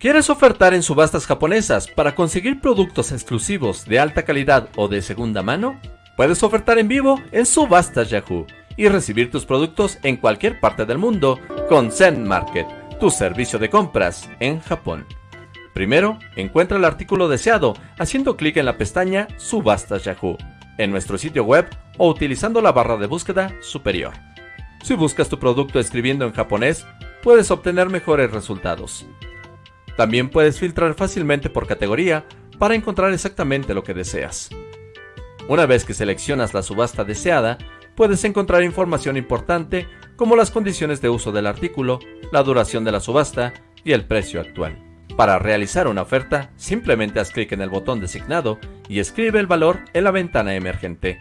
¿Quieres ofertar en subastas japonesas para conseguir productos exclusivos de alta calidad o de segunda mano? Puedes ofertar en vivo en Subastas Yahoo y recibir tus productos en cualquier parte del mundo con Zen Market, tu servicio de compras en Japón. Primero, encuentra el artículo deseado haciendo clic en la pestaña Subastas Yahoo en nuestro sitio web o utilizando la barra de búsqueda superior. Si buscas tu producto escribiendo en japonés, puedes obtener mejores resultados. También puedes filtrar fácilmente por categoría para encontrar exactamente lo que deseas. Una vez que seleccionas la subasta deseada, puedes encontrar información importante como las condiciones de uso del artículo, la duración de la subasta y el precio actual. Para realizar una oferta, simplemente haz clic en el botón designado y escribe el valor en la ventana emergente.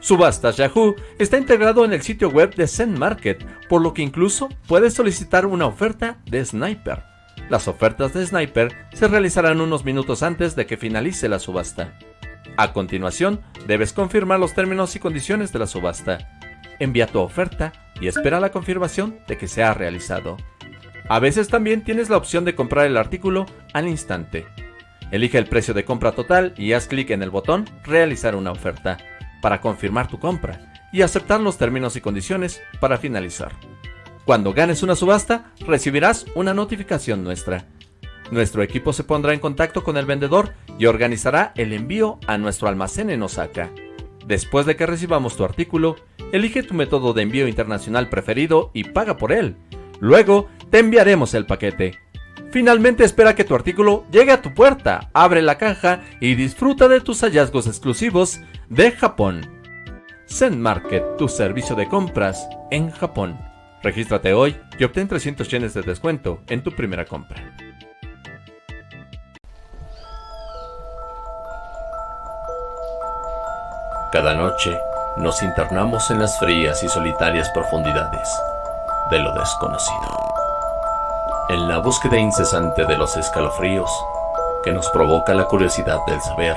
Subastas Yahoo está integrado en el sitio web de Zen Market, por lo que incluso puedes solicitar una oferta de Sniper las ofertas de Sniper se realizarán unos minutos antes de que finalice la subasta. A continuación, debes confirmar los términos y condiciones de la subasta. Envía tu oferta y espera la confirmación de que se ha realizado. A veces también tienes la opción de comprar el artículo al instante. Elige el precio de compra total y haz clic en el botón Realizar una oferta para confirmar tu compra y aceptar los términos y condiciones para finalizar. Cuando ganes una subasta, recibirás una notificación nuestra. Nuestro equipo se pondrá en contacto con el vendedor y organizará el envío a nuestro almacén en Osaka. Después de que recibamos tu artículo, elige tu método de envío internacional preferido y paga por él. Luego, te enviaremos el paquete. Finalmente espera que tu artículo llegue a tu puerta, abre la caja y disfruta de tus hallazgos exclusivos de Japón. Zen Market, tu servicio de compras en Japón. Regístrate hoy y obtén 300 yenes de descuento en tu primera compra. Cada noche nos internamos en las frías y solitarias profundidades de lo desconocido. En la búsqueda incesante de los escalofríos que nos provoca la curiosidad del saber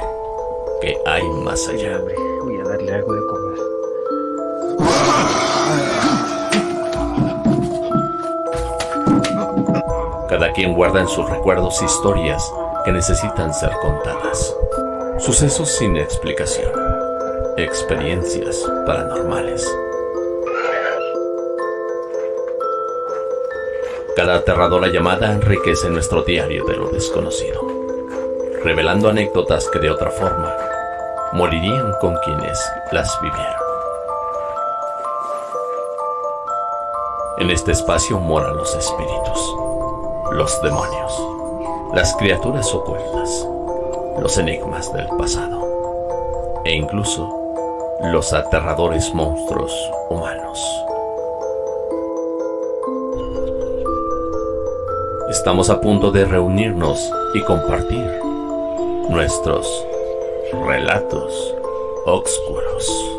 que hay más allá. Voy a darle algo de comer. Cada quien guarda en sus recuerdos historias que necesitan ser contadas. Sucesos sin explicación. Experiencias paranormales. Cada aterradora llamada enriquece nuestro diario de lo desconocido, revelando anécdotas que de otra forma morirían con quienes las vivieron. En este espacio moran los espíritus los demonios, las criaturas ocultas, los enigmas del pasado e incluso los aterradores monstruos humanos. Estamos a punto de reunirnos y compartir nuestros relatos oscuros.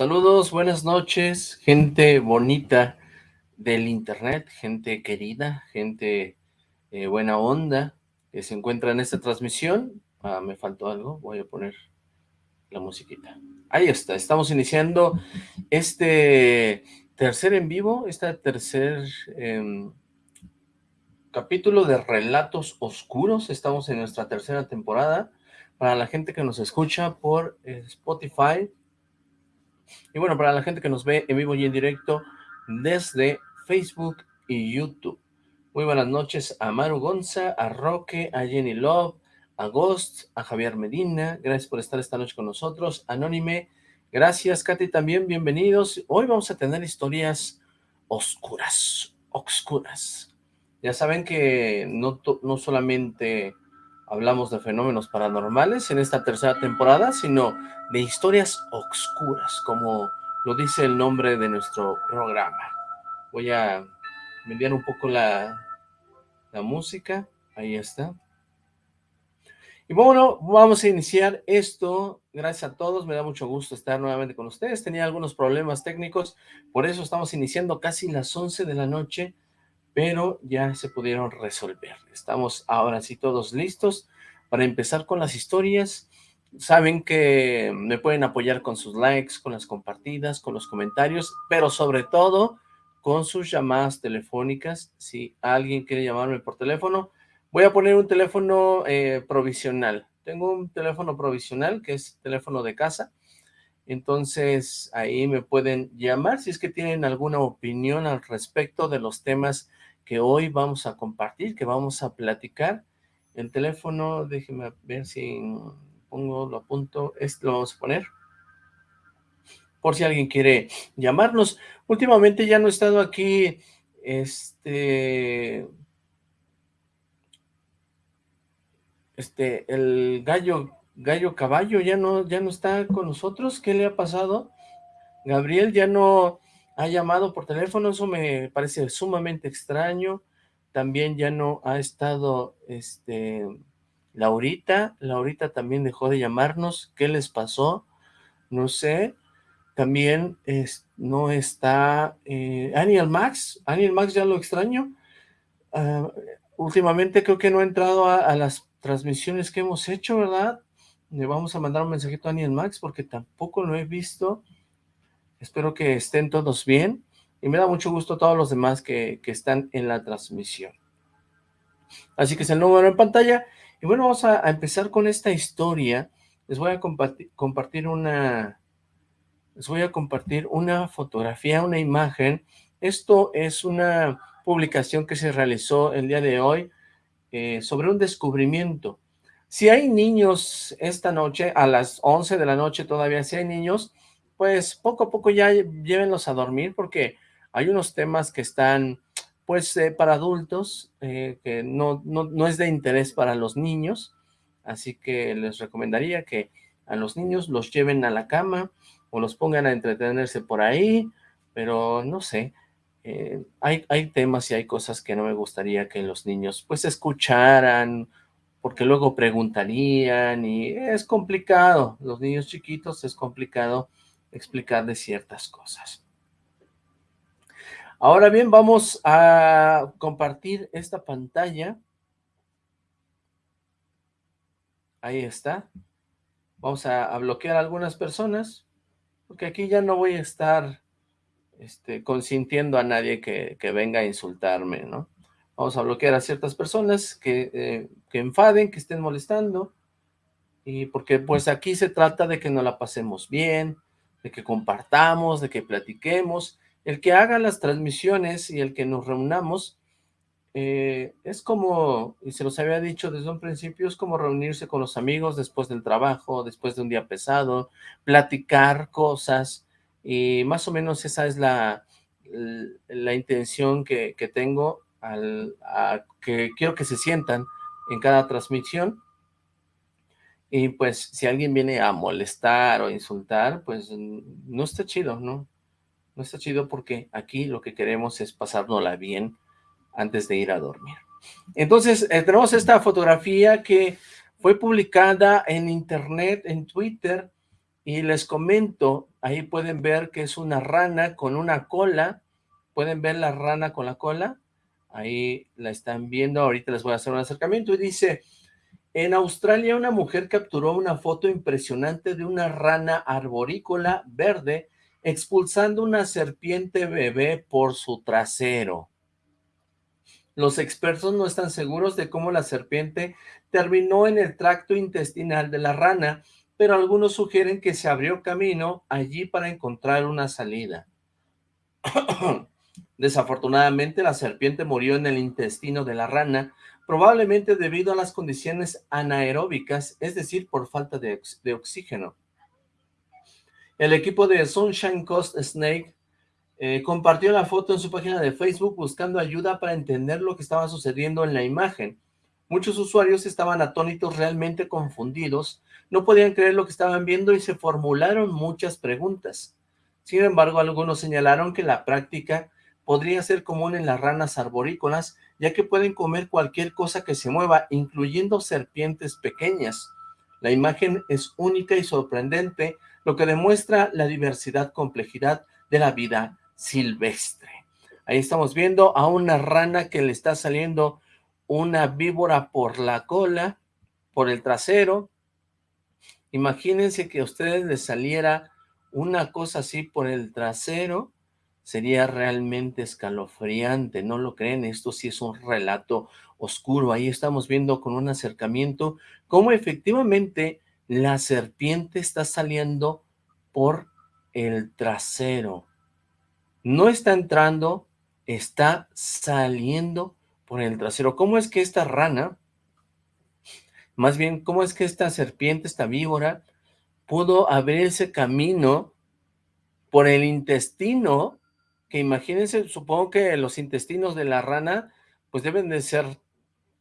Saludos, buenas noches, gente bonita del internet, gente querida, gente eh, buena onda que se encuentra en esta transmisión. Ah, me faltó algo, voy a poner la musiquita. Ahí está, estamos iniciando este tercer en vivo, este tercer em, capítulo de Relatos Oscuros. Estamos en nuestra tercera temporada. Para la gente que nos escucha por Spotify, y bueno, para la gente que nos ve en vivo y en directo desde Facebook y YouTube. Muy buenas noches a Maru Gonza, a Roque, a Jenny Love, a Ghost, a Javier Medina. Gracias por estar esta noche con nosotros. Anónime, gracias. Katy también, bienvenidos. Hoy vamos a tener historias oscuras, oscuras. Ya saben que no, no solamente hablamos de fenómenos paranormales en esta tercera temporada, sino de historias oscuras, como lo dice el nombre de nuestro programa. Voy a enviar un poco la, la música, ahí está. Y bueno, vamos a iniciar esto, gracias a todos, me da mucho gusto estar nuevamente con ustedes, tenía algunos problemas técnicos, por eso estamos iniciando casi las 11 de la noche, pero ya se pudieron resolver. Estamos ahora sí todos listos para empezar con las historias saben que me pueden apoyar con sus likes, con las compartidas, con los comentarios, pero sobre todo con sus llamadas telefónicas. Si alguien quiere llamarme por teléfono, voy a poner un teléfono eh, provisional. Tengo un teléfono provisional que es teléfono de casa, entonces ahí me pueden llamar si es que tienen alguna opinión al respecto de los temas que hoy vamos a compartir, que vamos a platicar. El teléfono, déjenme ver si pongo, lo apunto, este lo vamos a poner, por si alguien quiere llamarnos. Últimamente ya no he estado aquí, este, este, el gallo, gallo caballo ya no, ya no está con nosotros, ¿qué le ha pasado? Gabriel ya no ha llamado por teléfono, eso me parece sumamente extraño, también ya no ha estado, este, Laurita, Laurita también dejó de llamarnos, ¿qué les pasó? No sé, también es, no está eh, Aniel Max, Aniel Max ya lo extraño, ah, últimamente creo que no ha entrado a, las transmisiones que hemos hecho, ¿verdad? Le vamos a mandar un mensajito a Aniel Max porque tampoco lo he visto, espero que estén todos bien, y me da mucho gusto a todos los demás que, que están en la transmisión. Así que es el número en pantalla, y bueno, vamos a, empezar con esta historia. Les voy a compartir, una... Les voy a compartir una fotografía, una imagen. Esto es una publicación que se realizó el día de hoy eh, sobre un descubrimiento. Si hay niños esta noche, a las 11 de la noche todavía, si hay niños, pues poco a poco ya llévenlos a dormir porque hay unos temas que están pues eh, para adultos, eh, que no, no, es de interés para los niños, así que les recomendaría que a los niños los lleven a la cama o los pongan a entretenerse por ahí, pero no sé, eh, hay, hay temas y hay cosas que no me gustaría que los niños pues escucharan, porque luego preguntarían y es complicado, los niños chiquitos es complicado explicarles ciertas cosas. Ahora bien, vamos a compartir esta pantalla. Ahí está. Vamos a, bloquear a algunas personas, porque aquí ya no voy a estar este, consintiendo a nadie que, venga a insultarme, ¿no? Vamos a bloquear a ciertas personas que, eh, enfaden, que estén molestando, y porque pues aquí se trata de que nos la pasemos bien, de que compartamos, de que platiquemos, el que haga las transmisiones y el que nos reunamos, eh, es como, y se los había dicho desde un principio, es como reunirse con los amigos después del trabajo, después de un día pesado, platicar cosas, y más o menos esa es la, la intención que, tengo, al, que quiero que se sientan en cada transmisión, y pues si alguien viene a molestar o insultar, pues no está chido, ¿no? No está chido porque aquí lo que queremos es pasárnosla bien antes de ir a dormir. Entonces, eh, tenemos esta fotografía que fue publicada en internet, en Twitter, y les comento, ahí pueden ver que es una rana con una cola, pueden ver la rana con la cola, ahí la están viendo, ahorita les voy a hacer un acercamiento, y dice, en Australia una mujer capturó una foto impresionante de una rana arborícola verde expulsando una serpiente bebé por su trasero. Los expertos no están seguros de cómo la serpiente terminó en el tracto intestinal de la rana, pero algunos sugieren que se abrió camino allí para encontrar una salida. Desafortunadamente, la serpiente murió en el intestino de la rana, probablemente debido a las condiciones anaeróbicas, es decir, por falta de, oxígeno. El equipo de Sunshine Coast Snake eh, compartió la foto en su página de Facebook buscando ayuda para entender lo que estaba sucediendo en la imagen. Muchos usuarios estaban atónitos, realmente confundidos, no podían creer lo que estaban viendo y se formularon muchas preguntas. Sin embargo, algunos señalaron que la práctica podría ser común en las ranas arborícolas, ya que pueden comer cualquier cosa que se mueva, incluyendo serpientes pequeñas. La imagen es única y sorprendente, lo que demuestra la diversidad, complejidad de la vida silvestre. Ahí estamos viendo a una rana que le está saliendo una víbora por la cola, por el trasero, Imagínense que a ustedes les saliera una cosa así por el trasero, sería realmente escalofriante, ¿no lo creen? Esto sí es un relato oscuro, ahí estamos viendo con un acercamiento cómo efectivamente la serpiente está saliendo por el trasero. No está entrando, está saliendo por el trasero. ¿Cómo es que esta rana, más bien, cómo es que esta serpiente, esta víbora, pudo abrirse camino por el intestino, que imagínense, supongo que los intestinos de la rana, pues deben de ser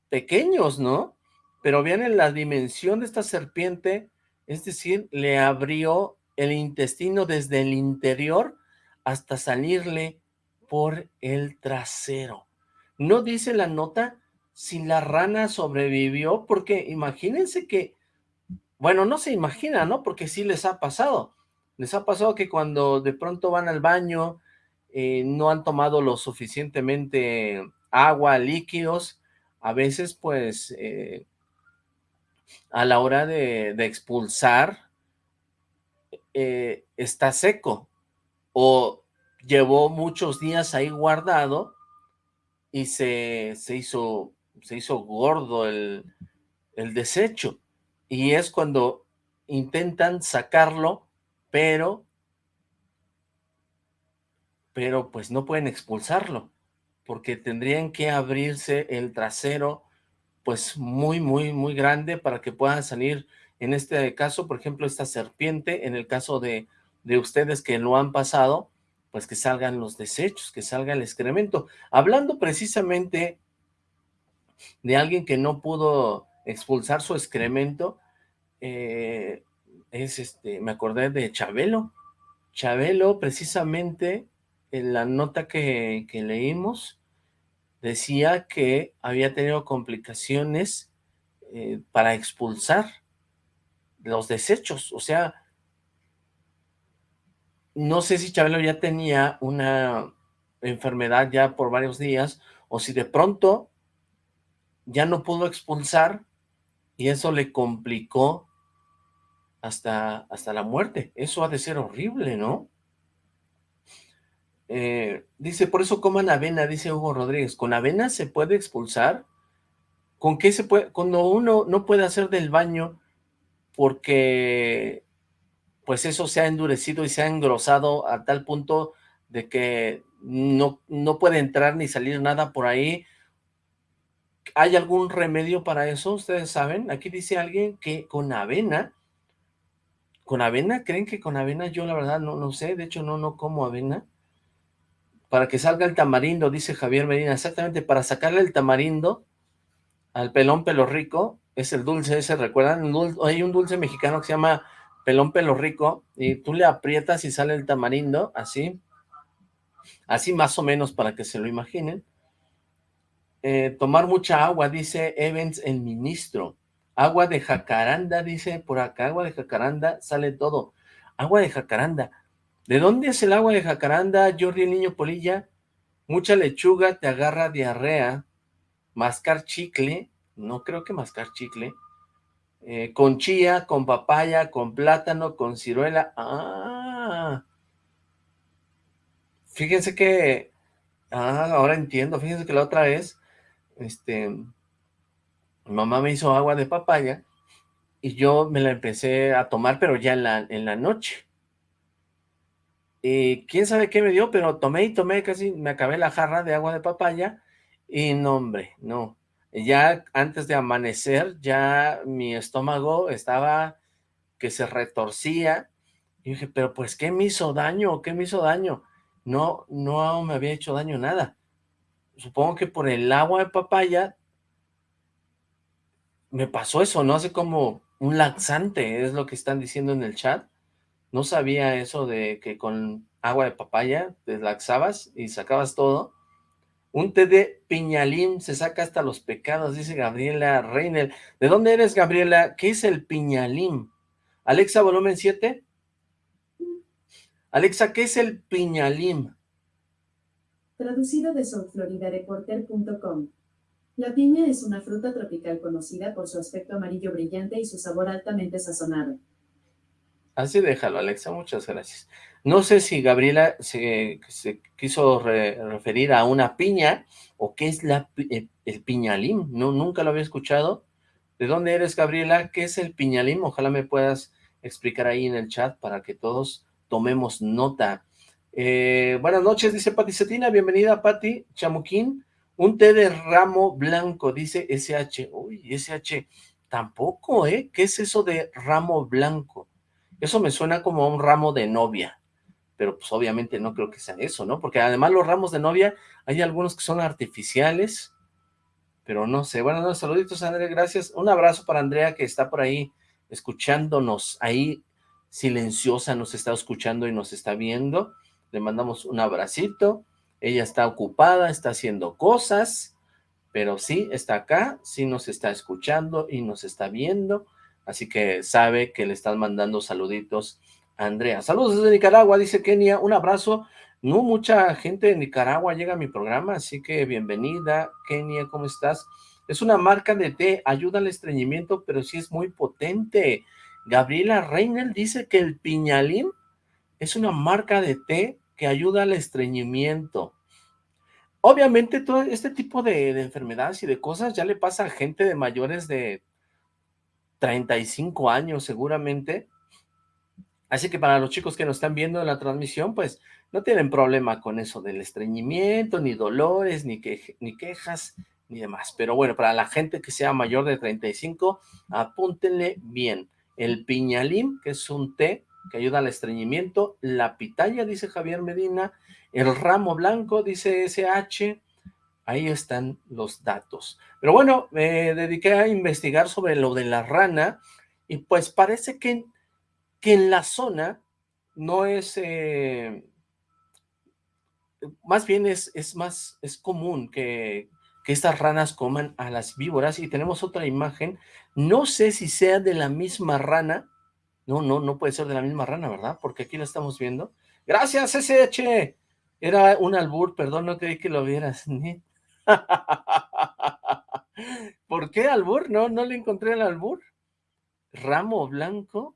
pequeños, ¿no? Pero vean la dimensión de esta serpiente, es decir, le abrió el intestino desde el interior hasta salirle por el trasero. No dice la nota si la rana sobrevivió, porque imagínense que, bueno, no se imagina, ¿no? Porque sí les ha pasado. Les ha pasado que cuando de pronto van al baño, eh, no han tomado lo suficientemente agua, líquidos, a veces pues eh, a la hora de, expulsar eh, está seco o llevó muchos días ahí guardado y se, se, hizo, se hizo gordo el, el desecho. Y es cuando intentan sacarlo pero pero pues no pueden expulsarlo porque tendrían que abrirse el trasero, pues muy, muy, muy grande para que puedan salir, en este caso, por ejemplo, esta serpiente, en el caso de, de ustedes que lo han pasado, pues que salgan los desechos, que salga el excremento. Hablando precisamente de alguien que no pudo expulsar su excremento, eh, es este, me acordé de Chabelo. Chabelo, precisamente, en la nota que, que leímos, decía que había tenido complicaciones eh, para expulsar los desechos, o sea, no sé si Chabelo ya tenía una enfermedad ya por varios días, o si de pronto ya no pudo expulsar y eso le complicó hasta, hasta la muerte. Eso ha de ser horrible, ¿no? Eh, dice, por eso coman avena, dice Hugo Rodríguez. ¿Con avena se puede expulsar? ¿Con qué se puede? Cuando uno no puede hacer del baño porque pues eso se ha endurecido y se ha engrosado a tal punto de que no, no puede entrar ni salir nada por ahí. ¿Hay algún remedio para eso? ¿Ustedes saben? Aquí dice alguien que con avena, ¿con avena? ¿Creen que con avena? Yo la verdad no, no sé, de hecho no, no como avena para que salga el tamarindo, dice Javier Medina, exactamente, para sacarle el tamarindo al pelón pelo rico, es el dulce ese, ¿recuerdan? hay un dulce mexicano que se llama pelón pelo rico, y tú le aprietas y sale el tamarindo, así, así más o menos para que se lo imaginen. Eh, tomar mucha agua, dice Evans el ministro. Agua de jacaranda, dice por acá, agua de jacaranda, sale todo. Agua de jacaranda. ¿De dónde es el agua de jacaranda, Jordi el niño polilla? Mucha lechuga te agarra diarrea. Mascar chicle, no creo que mascar chicle. Eh, con chía, con papaya, con plátano, con ciruela. Ah. Fíjense que... Ah, ahora entiendo. Fíjense que la otra vez, este... Mamá me hizo agua de papaya y yo me la empecé a tomar, pero ya en la, en la noche. Y quién sabe qué me dio, pero tomé y tomé, casi me acabé la jarra de agua de papaya, y no, hombre, no. Ya antes de amanecer, ya mi estómago estaba que se retorcía, y dije, pero pues, ¿qué me hizo daño? ¿Qué me hizo daño? No, no me había hecho daño nada. Supongo que por el agua de papaya me pasó eso, ¿no? Hace como un laxante, es lo que están diciendo en el chat. No sabía eso de que con agua de papaya te laxabas y sacabas todo. Un té de piñalín se saca hasta los pecados, dice Gabriela Reiner. ¿De dónde eres, Gabriela? ¿Qué es el piñalín? Alexa, volumen 7. Alexa, ¿qué es el piñalín? Traducido de soulfloridareporter.com. La piña es una fruta tropical conocida por su aspecto amarillo brillante y su sabor altamente sazonado. Así déjalo, Alexa, muchas gracias. No sé si Gabriela se, quiso referir a una piña o qué es la, el, piñalín. No, nunca lo había escuchado. ¿De dónde eres, Gabriela? ¿Qué es el piñalín? Ojalá me puedas explicar ahí en el chat para que todos tomemos nota. Eh, buenas noches, dice Pati Cetina. Bienvenida, Pati. Chamuquín. Un té de ramo blanco, dice SH. Uy, SH. Tampoco, ¿eh? ¿Qué es eso de ramo blanco? Eso me suena como un ramo de novia, pero pues obviamente no creo que sea eso, ¿no? Porque además los ramos de novia, hay algunos que son artificiales, pero no sé. Bueno, no, saluditos, Andrea, gracias. Un abrazo para Andrea que está por ahí escuchándonos, ahí silenciosa, nos está escuchando y nos está viendo. Le mandamos un abracito. Ella está ocupada, está haciendo cosas, pero sí está acá, sí nos está escuchando y nos está viendo así que sabe que le están mandando saluditos a Andrea. Saludos desde Nicaragua, dice Kenia, un abrazo. No mucha gente de Nicaragua llega a mi programa, así que bienvenida, Kenia, ¿cómo estás? Es una marca de té, ayuda al estreñimiento, pero sí es muy potente. Gabriela Reinel dice que el piñalín es una marca de té que ayuda al estreñimiento. Obviamente todo este tipo de, de, enfermedades y de cosas ya le pasa a gente de mayores de 35 años seguramente. Así que para los chicos que nos están viendo en la transmisión, pues no tienen problema con eso del estreñimiento, ni dolores, ni, que, ni quejas, ni demás. Pero bueno, para la gente que sea mayor de 35, apúntenle bien. El piñalín, que es un té que ayuda al estreñimiento, la pitaya, dice Javier Medina, el ramo blanco, dice SH, Ahí están los datos. Pero bueno, me dediqué a investigar sobre lo de la rana y pues parece que, que en la zona no es... Eh, más bien es, es más, es común que, que estas ranas coman a las víboras y tenemos otra imagen. No sé si sea de la misma rana. No, no, no puede ser de la misma rana, ¿verdad? Porque aquí la estamos viendo. Gracias, SH. Era un albur, perdón, no creí que lo vieras. ¿Por qué albur? No, no le encontré el albur. Ramo blanco.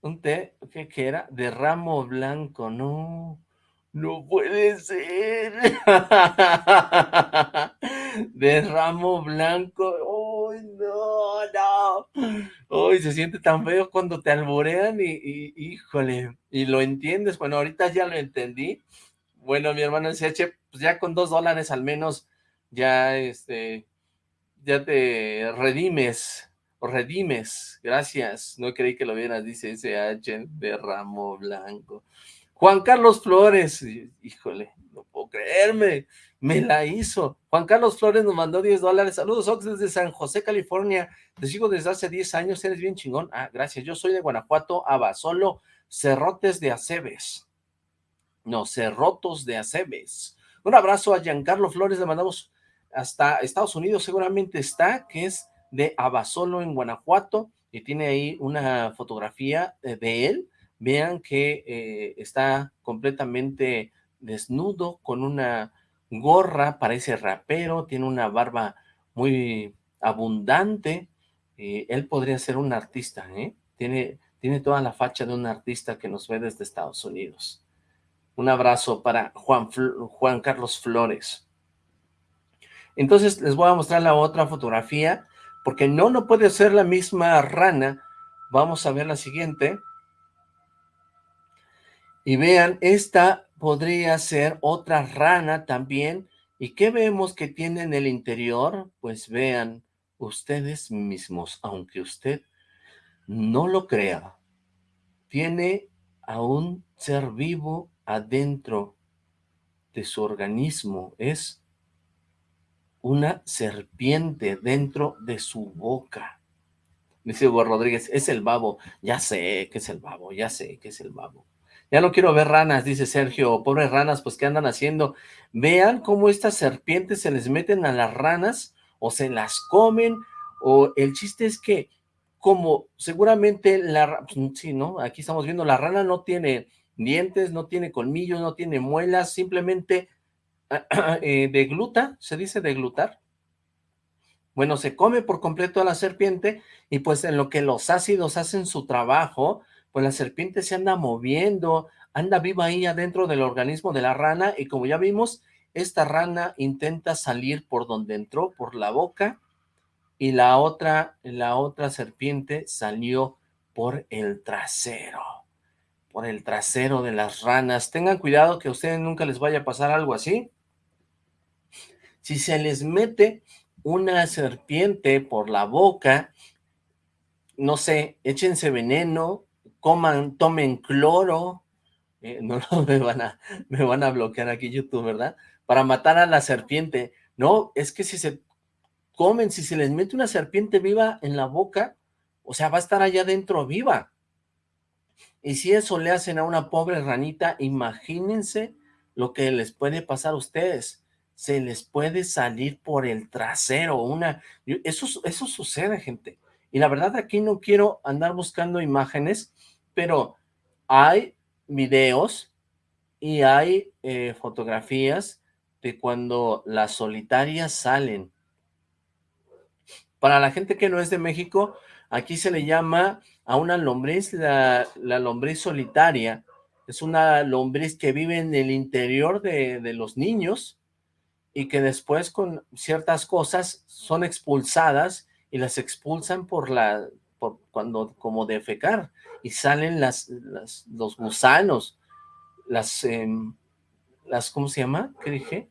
Un té, ¿qué, ¿qué, era? De ramo blanco, no. No puede ser. De ramo blanco. ¡Uy, no, no! Uy, se siente tan feo cuando te alborean y, híjole, y lo entiendes. Bueno, ahorita ya lo entendí bueno, mi hermano SH, pues ya con dos dólares al menos, ya este, ya te redimes, o redimes, gracias, no creí que lo vieras, dice SH de ramo blanco. Juan Carlos Flores, híjole, no puedo creerme, me la hizo. Juan Carlos Flores nos mandó 10 dólares. Saludos, Ox, desde San José, California. Te sigo desde hace 10 años, eres bien chingón. Ah, gracias. Yo soy de Guanajuato, Abasolo, Cerrotes de Aceves. No, Cerrotos de Aceves. Un abrazo a Giancarlo Flores, le mandamos hasta Estados Unidos, seguramente está, que es de Abasolo en Guanajuato, y tiene ahí una fotografía de él. Vean que eh, está completamente desnudo, con una gorra, parece rapero, tiene una barba muy abundante. Eh, él podría ser un artista, ¿eh? Tiene, tiene toda la facha de un artista que nos ve desde Estados Unidos. Un abrazo para Juan, Juan Carlos Flores. Entonces les voy a mostrar la otra fotografía, porque no, no puede ser la misma rana. Vamos a ver la siguiente. Y vean, esta podría ser otra rana también. ¿Y qué vemos que tiene en el interior? Pues vean ustedes mismos, aunque usted no lo crea, tiene a un ser vivo adentro de su organismo, es una serpiente dentro de su boca. Dice Hugo Rodríguez, es el babo. Ya sé que es el babo, ya sé que es el babo. Ya no quiero ver ranas, dice Sergio. Pobres ranas, pues ¿qué andan haciendo? Vean cómo estas serpientes se les meten a las ranas o se las comen o el chiste es que como seguramente la... Pues, sí, ¿no? Aquí estamos viendo, la rana no tiene dientes, no tiene colmillos, no tiene muelas, simplemente eh, degluta, se dice deglutar, Bueno, se come por completo a la serpiente y pues en lo que los ácidos hacen su trabajo, pues la serpiente se anda moviendo, anda viva ahí adentro del organismo de la rana y como ya vimos, esta rana intenta salir por donde entró, por la boca, y la otra, la otra serpiente salió por el trasero, por el trasero de las ranas. Tengan cuidado que a ustedes nunca les vaya a pasar algo así. Si se les mete una serpiente por la boca, no sé, échense veneno, coman, tomen cloro, eh, no, me van a, me van a bloquear aquí YouTube, ¿verdad? Para matar a la serpiente. No, es que si se comen, si se les mete una serpiente viva en la boca, o sea, va a estar allá adentro viva. Y si eso le hacen a una pobre ranita, imagínense lo que les puede pasar a ustedes se les puede salir por el trasero, una, eso, eso sucede, gente, y la verdad aquí no quiero andar buscando imágenes, pero hay videos y hay eh, fotografías de cuando las solitarias salen. Para la gente que no es de México, aquí se le llama a una lombriz la, lombriz solitaria, es una lombriz que vive en el interior de, de los niños, y que después con ciertas cosas son expulsadas y las expulsan por la, por cuando, como defecar, y salen las, los gusanos, las, em, las, ¿cómo se llama? ¿Qué dije?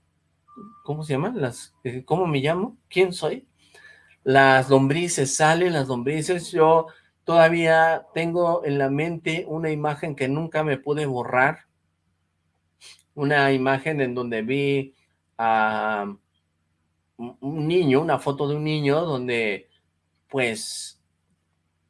¿Cómo se llama? Las, eh, ¿cómo me llamo? ¿Quién soy? Las lombrices, salen las lombrices, yo todavía tengo en la mente una imagen que nunca me pude borrar, una imagen en donde vi a un niño, una foto de un niño donde pues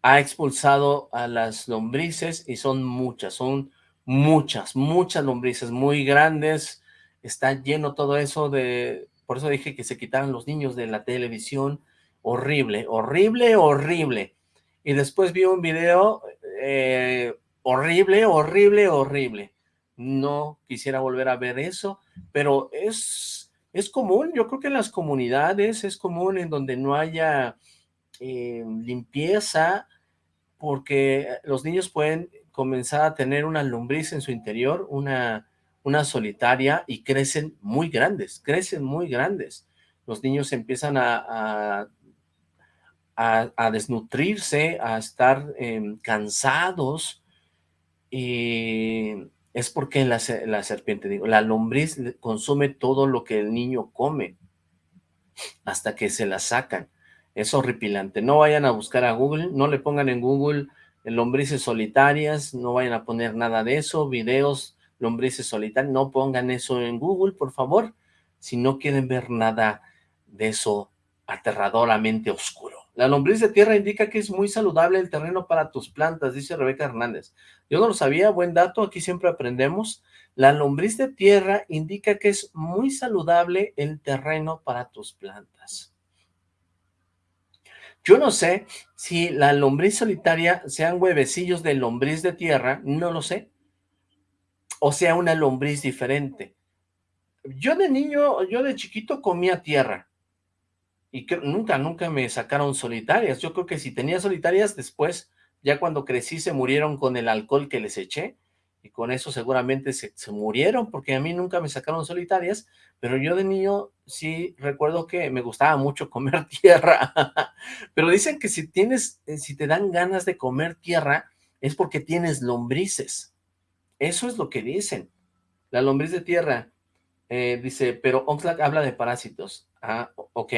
ha expulsado a las lombrices y son muchas, son muchas, muchas lombrices muy grandes, está lleno todo eso de, por eso dije que se quitaran los niños de la televisión, horrible, horrible, horrible, y después vi un video eh, horrible, horrible, horrible, no quisiera volver a ver eso, pero es es común, yo creo que en las comunidades es común en donde no haya eh, limpieza, porque los niños pueden comenzar a tener una lombriz en su interior, una, una solitaria, y crecen muy grandes, crecen muy grandes. Los niños empiezan a, a, desnutrirse, a estar em, cansados, y es porque la, serpiente, digo, la lombriz consume todo lo que el niño come hasta que se la sacan. Es horripilante. No vayan a buscar a Google, no le pongan en Google lombrices solitarias, no vayan a poner nada de eso, videos, lombrices solitarias, no pongan eso en Google, por favor, si no quieren ver nada de eso aterradoramente oscuro. La lombriz de tierra indica que es muy saludable el terreno para tus plantas, dice Rebeca Hernández. Yo no lo sabía, buen dato, aquí siempre aprendemos. La lombriz de tierra indica que es muy saludable el terreno para tus plantas. Yo no sé si la lombriz solitaria sean huevecillos de lombriz de tierra, no lo sé. O sea, una lombriz diferente. Yo de niño, yo de chiquito comía tierra y que nunca, nunca me sacaron solitarias. Yo creo que si tenía solitarias, después, ya cuando crecí, se murieron con el alcohol que les eché, y con eso seguramente se, se, murieron, porque a mí nunca me sacaron solitarias, pero yo de niño sí recuerdo que me gustaba mucho comer tierra, pero dicen que si tienes, eh, si te dan ganas de comer tierra, es porque tienes lombrices, eso es lo que dicen, la lombriz de tierra, eh, dice, pero Oxlack habla de parásitos, ah, ok,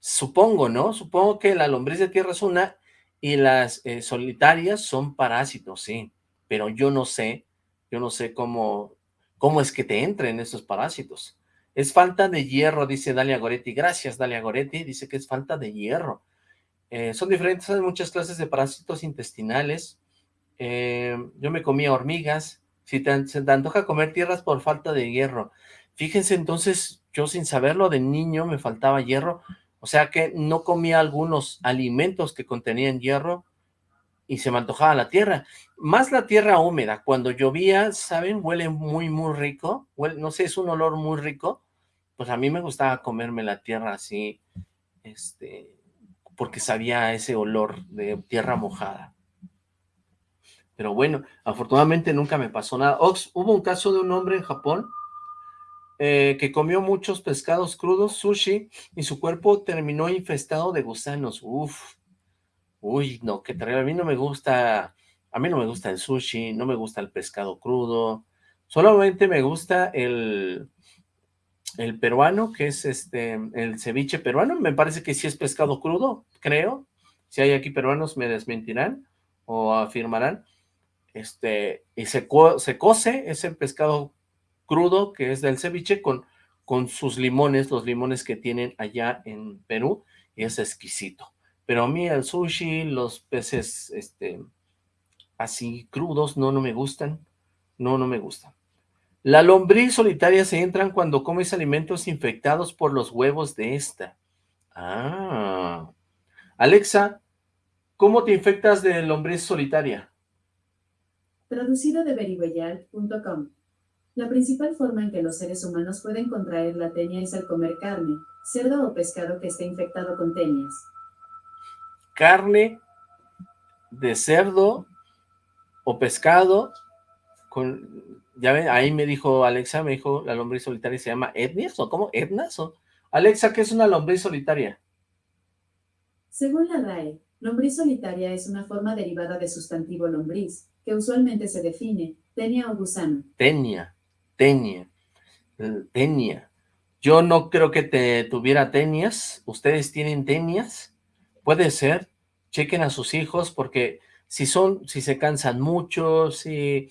Supongo, ¿no? Supongo que la lombriz de tierra es una y las eh, solitarias son parásitos, sí. Pero yo no sé, yo no sé cómo, cómo es que te entren estos parásitos. Es falta de hierro, dice Dalia Goretti. Gracias, Dalia Goretti. Dice que es falta de hierro. Eh, son diferentes, hay muchas clases de parásitos intestinales. Eh, yo me comía hormigas. Si te, se te antoja comer tierras por falta de hierro. Fíjense, entonces, yo sin saberlo de niño me faltaba hierro. O sea que no comía algunos alimentos que contenían hierro y se me antojaba la tierra. Más la tierra húmeda. Cuando llovía, ¿saben? Huele muy, muy rico. no sé, es un olor muy rico. Pues a mí me gustaba comerme la tierra así, este, porque sabía ese olor de tierra mojada. Pero bueno, afortunadamente nunca me pasó nada. Ox, hubo un caso de un hombre en Japón eh, que comió muchos pescados crudos, sushi, y su cuerpo terminó infestado de gusanos. Uf, uy, no, qué terrible. A mí no me gusta, a mí no me gusta el sushi, no me gusta el pescado crudo, solamente me gusta el, el peruano, que es este, el ceviche peruano, me parece que sí es pescado crudo, creo. Si hay aquí peruanos me desmentirán o afirmarán. Este, y se, se cose ese pescado crudo que es del ceviche con, con sus limones, los limones que tienen allá en Perú, es exquisito. Pero a mí el sushi, los peces este, así crudos, no, no me gustan, no, no me gustan. La lombriz solitaria se entran cuando comes alimentos infectados por los huevos de esta. Ah. Alexa, ¿cómo te infectas de lombriz solitaria? Traducido de beribeyal.com la principal forma en que los seres humanos pueden contraer la tenia es al comer carne, cerdo o pescado que esté infectado con tenias. Carne de cerdo o pescado con... Ya ven, ahí me dijo Alexa, me dijo la lombriz solitaria se llama etnias o cómo, etnas o... Alexa, ¿qué es una lombriz solitaria? Según la RAE, lombriz solitaria es una forma derivada de sustantivo lombriz, que usualmente se define, tenia o gusano. Tenia. Tenia. Tenia. Yo no creo que te tuviera tenias. ¿Ustedes tienen tenias? Puede ser. Chequen a sus hijos porque si son, si se cansan mucho, si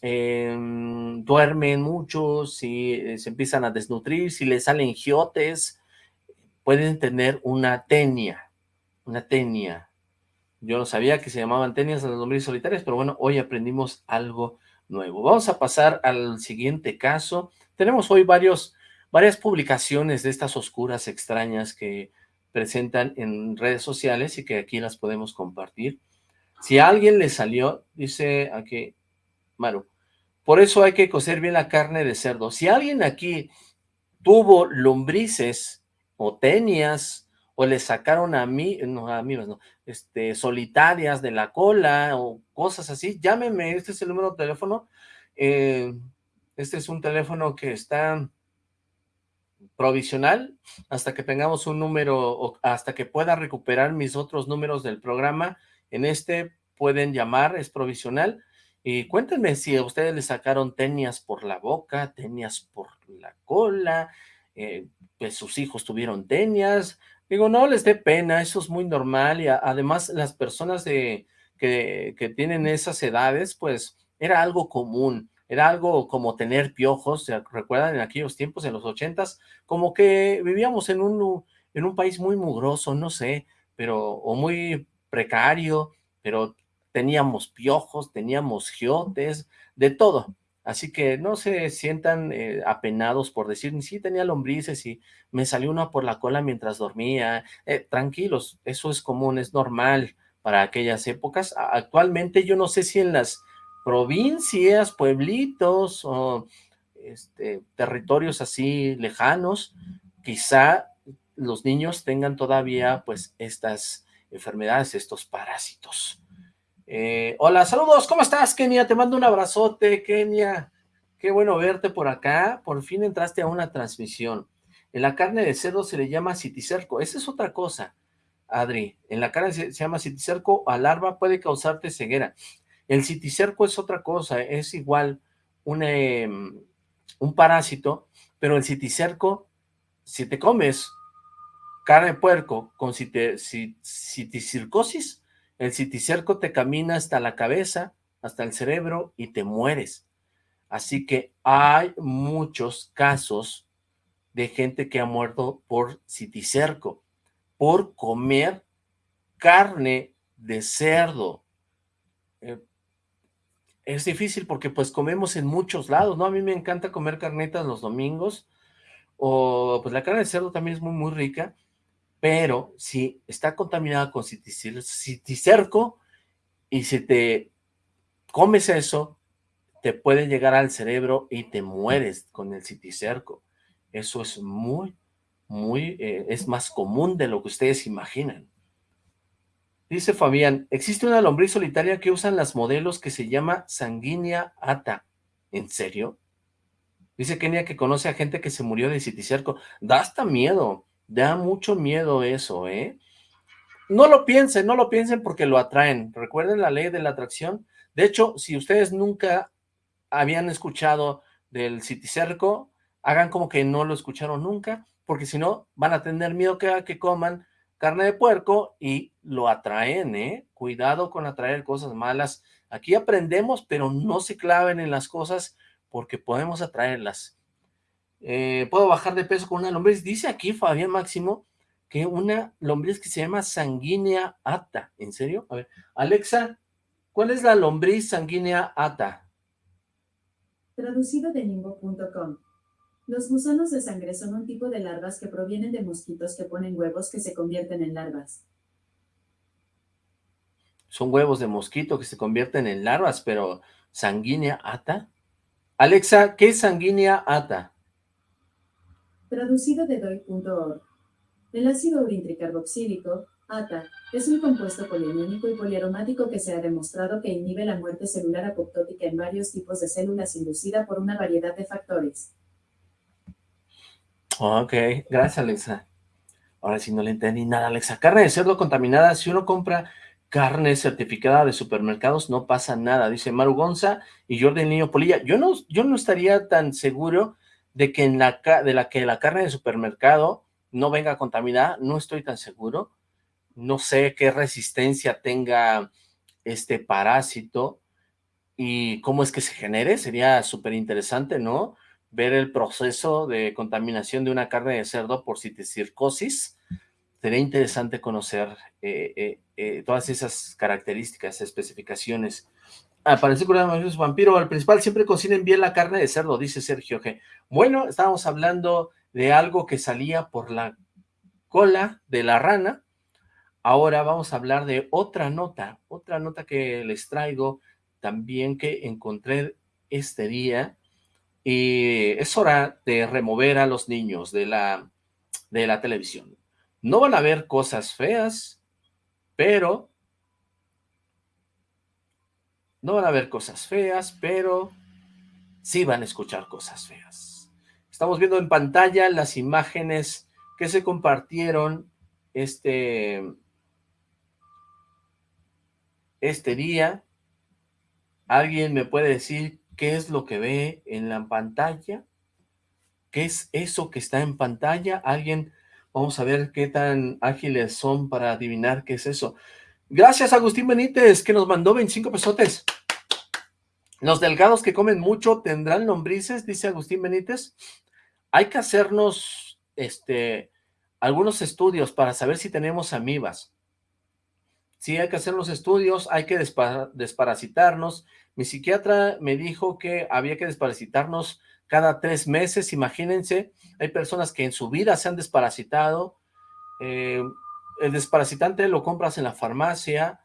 em, duermen mucho, si eh, se empiezan a desnutrir, si les salen giotes, pueden tener una tenia. Una tenia. Yo no sabía que se llamaban tenias a las lombrices solitarias, pero bueno, hoy aprendimos algo nuevo. Vamos a pasar al siguiente caso. Tenemos hoy varias publicaciones de estas oscuras extrañas que presentan en redes sociales y que aquí las podemos compartir. Si alguien le salió, dice aquí, Maru, por eso hay que cocer bien la carne de cerdo. Si alguien aquí tuvo lombrices o tenias o le sacaron a mí, no, a mí no, este, solitarias de la cola o cosas así, llámeme, este es el número de teléfono, eh, este es un teléfono que está provisional hasta que tengamos un número, hasta que pueda recuperar mis otros números del programa, en este pueden llamar, es provisional, y cuéntenme si a ustedes le sacaron tenias por la boca, tenias por la cola, eh, pues sus hijos tuvieron tenias, Digo, no les dé pena, eso es muy normal y además las personas de, que, que, tienen esas edades, pues era algo común, era algo como tener piojos, ¿se recuerdan en aquellos tiempos, en los ochentas? Como que vivíamos en un, en un país muy mugroso, no sé, pero, o muy precario, pero teníamos piojos, teníamos giotes, de todo. Así que no se sientan eh, apenados por decir, sí tenía lombrices y me salió una por la cola mientras dormía. Eh, tranquilos, eso es común, es normal para aquellas épocas. Actualmente yo no sé si en las provincias, pueblitos o este, territorios así lejanos, quizá los niños tengan todavía pues estas enfermedades, estos parásitos. Eh, hola, saludos, ¿cómo estás, Kenia? Te mando un abrazote, Kenia. Qué bueno verte por acá. Por fin entraste a una transmisión. En la carne de cerdo se le llama citicerco. Esa es otra cosa, Adri. En la carne se, llama citicerco a larva, puede causarte ceguera. El citicerco es otra cosa, es igual un, em, un parásito, pero el citicerco, si te comes carne de puerco con citicircosis, el citicerco te camina hasta la cabeza, hasta el cerebro y te mueres. Así que hay muchos casos de gente que ha muerto por citicerco, por comer carne de cerdo. Eh, es difícil porque pues comemos en muchos lados, ¿no? A mí me encanta comer carnetas los domingos, o pues la carne de cerdo también es muy, muy rica, pero si está contaminada con citicerco y si te comes eso, te puede llegar al cerebro y te mueres con el citicerco. Eso es muy, muy, eh, es más común de lo que ustedes imaginan. Dice Fabián, existe una lombriz solitaria que usan las modelos que se llama sanguínea ata. ¿En serio? Dice Kenia que conoce a gente que se murió de citicerco. Da hasta miedo, da mucho miedo eso, ¿eh? No lo piensen, no lo piensen porque lo atraen. Recuerden la ley de la atracción. De hecho, si ustedes nunca habían escuchado del citicerco, hagan como que no lo escucharon nunca, porque si no, van a tener miedo que, que coman carne de puerco y lo atraen, ¿eh? Cuidado con atraer cosas malas. Aquí aprendemos, pero no se claven en las cosas porque podemos atraerlas. Eh, ¿Puedo bajar de peso con una lombriz? Dice aquí Fabián Máximo que una lombriz que se llama sanguínea ata. ¿En serio? A ver, Alexa, ¿cuál es la lombriz sanguínea ata? Traducido de nimbo.com. Los gusanos de sangre son un tipo de larvas que provienen de mosquitos que ponen huevos que se convierten en larvas. Son huevos de mosquito que se convierten en larvas, pero ¿sanguínea ata? Alexa, ¿qué es sanguínea ata? Traducido de doi.org. El ácido urintricarboxílico, ATA, es un compuesto polioniónico y poliaromático que se ha demostrado que inhibe la muerte celular apoptótica en varios tipos de células inducida por una variedad de factores. Ok, gracias Alexa. Ahora sí no le entendí nada, Alexa. Carne de cerdo contaminada, si uno compra carne certificada de supermercados, no pasa nada, dice Maru Gonza y Jordi Niño Polilla. Yo no, yo no estaría tan seguro de que, en la, de la, que la carne de supermercado no venga contaminada, no estoy tan seguro. No sé qué resistencia tenga este parásito y cómo es que se genere, sería súper interesante, ¿no? Ver el proceso de contaminación de una carne de cerdo por citicircosis, sería interesante conocer eh, eh, eh, todas esas características, especificaciones. Aparece un vampiro, al principal siempre cocinen bien la carne de cerdo, dice Sergio G. Bueno, estábamos hablando de algo que salía por la cola de la rana. Ahora vamos a hablar de otra nota, otra nota que les traigo también que encontré este día. Y es hora de remover a los niños de la, de la televisión. No van a ver cosas feas, pero... No van a ver cosas feas, pero sí van a escuchar cosas feas. Estamos viendo en pantalla las imágenes que se compartieron este, este día. ¿Alguien me puede decir qué es lo que ve en la pantalla? ¿Qué es eso que está en pantalla? ¿Alguien Vamos a ver qué tan ágiles son para adivinar qué es eso. Gracias, Agustín Benítez, que nos mandó 25 pesotes. Los delgados que comen mucho tendrán lombrices, dice Agustín Benítez. Hay que hacernos este, algunos estudios para saber si tenemos amibas. Sí, hay que hacer los estudios, hay que desparasitarnos. Mi psiquiatra me dijo que había que desparasitarnos cada tres meses, imagínense, hay personas que en su vida se han desparasitado, eh, el desparasitante lo compras en la farmacia,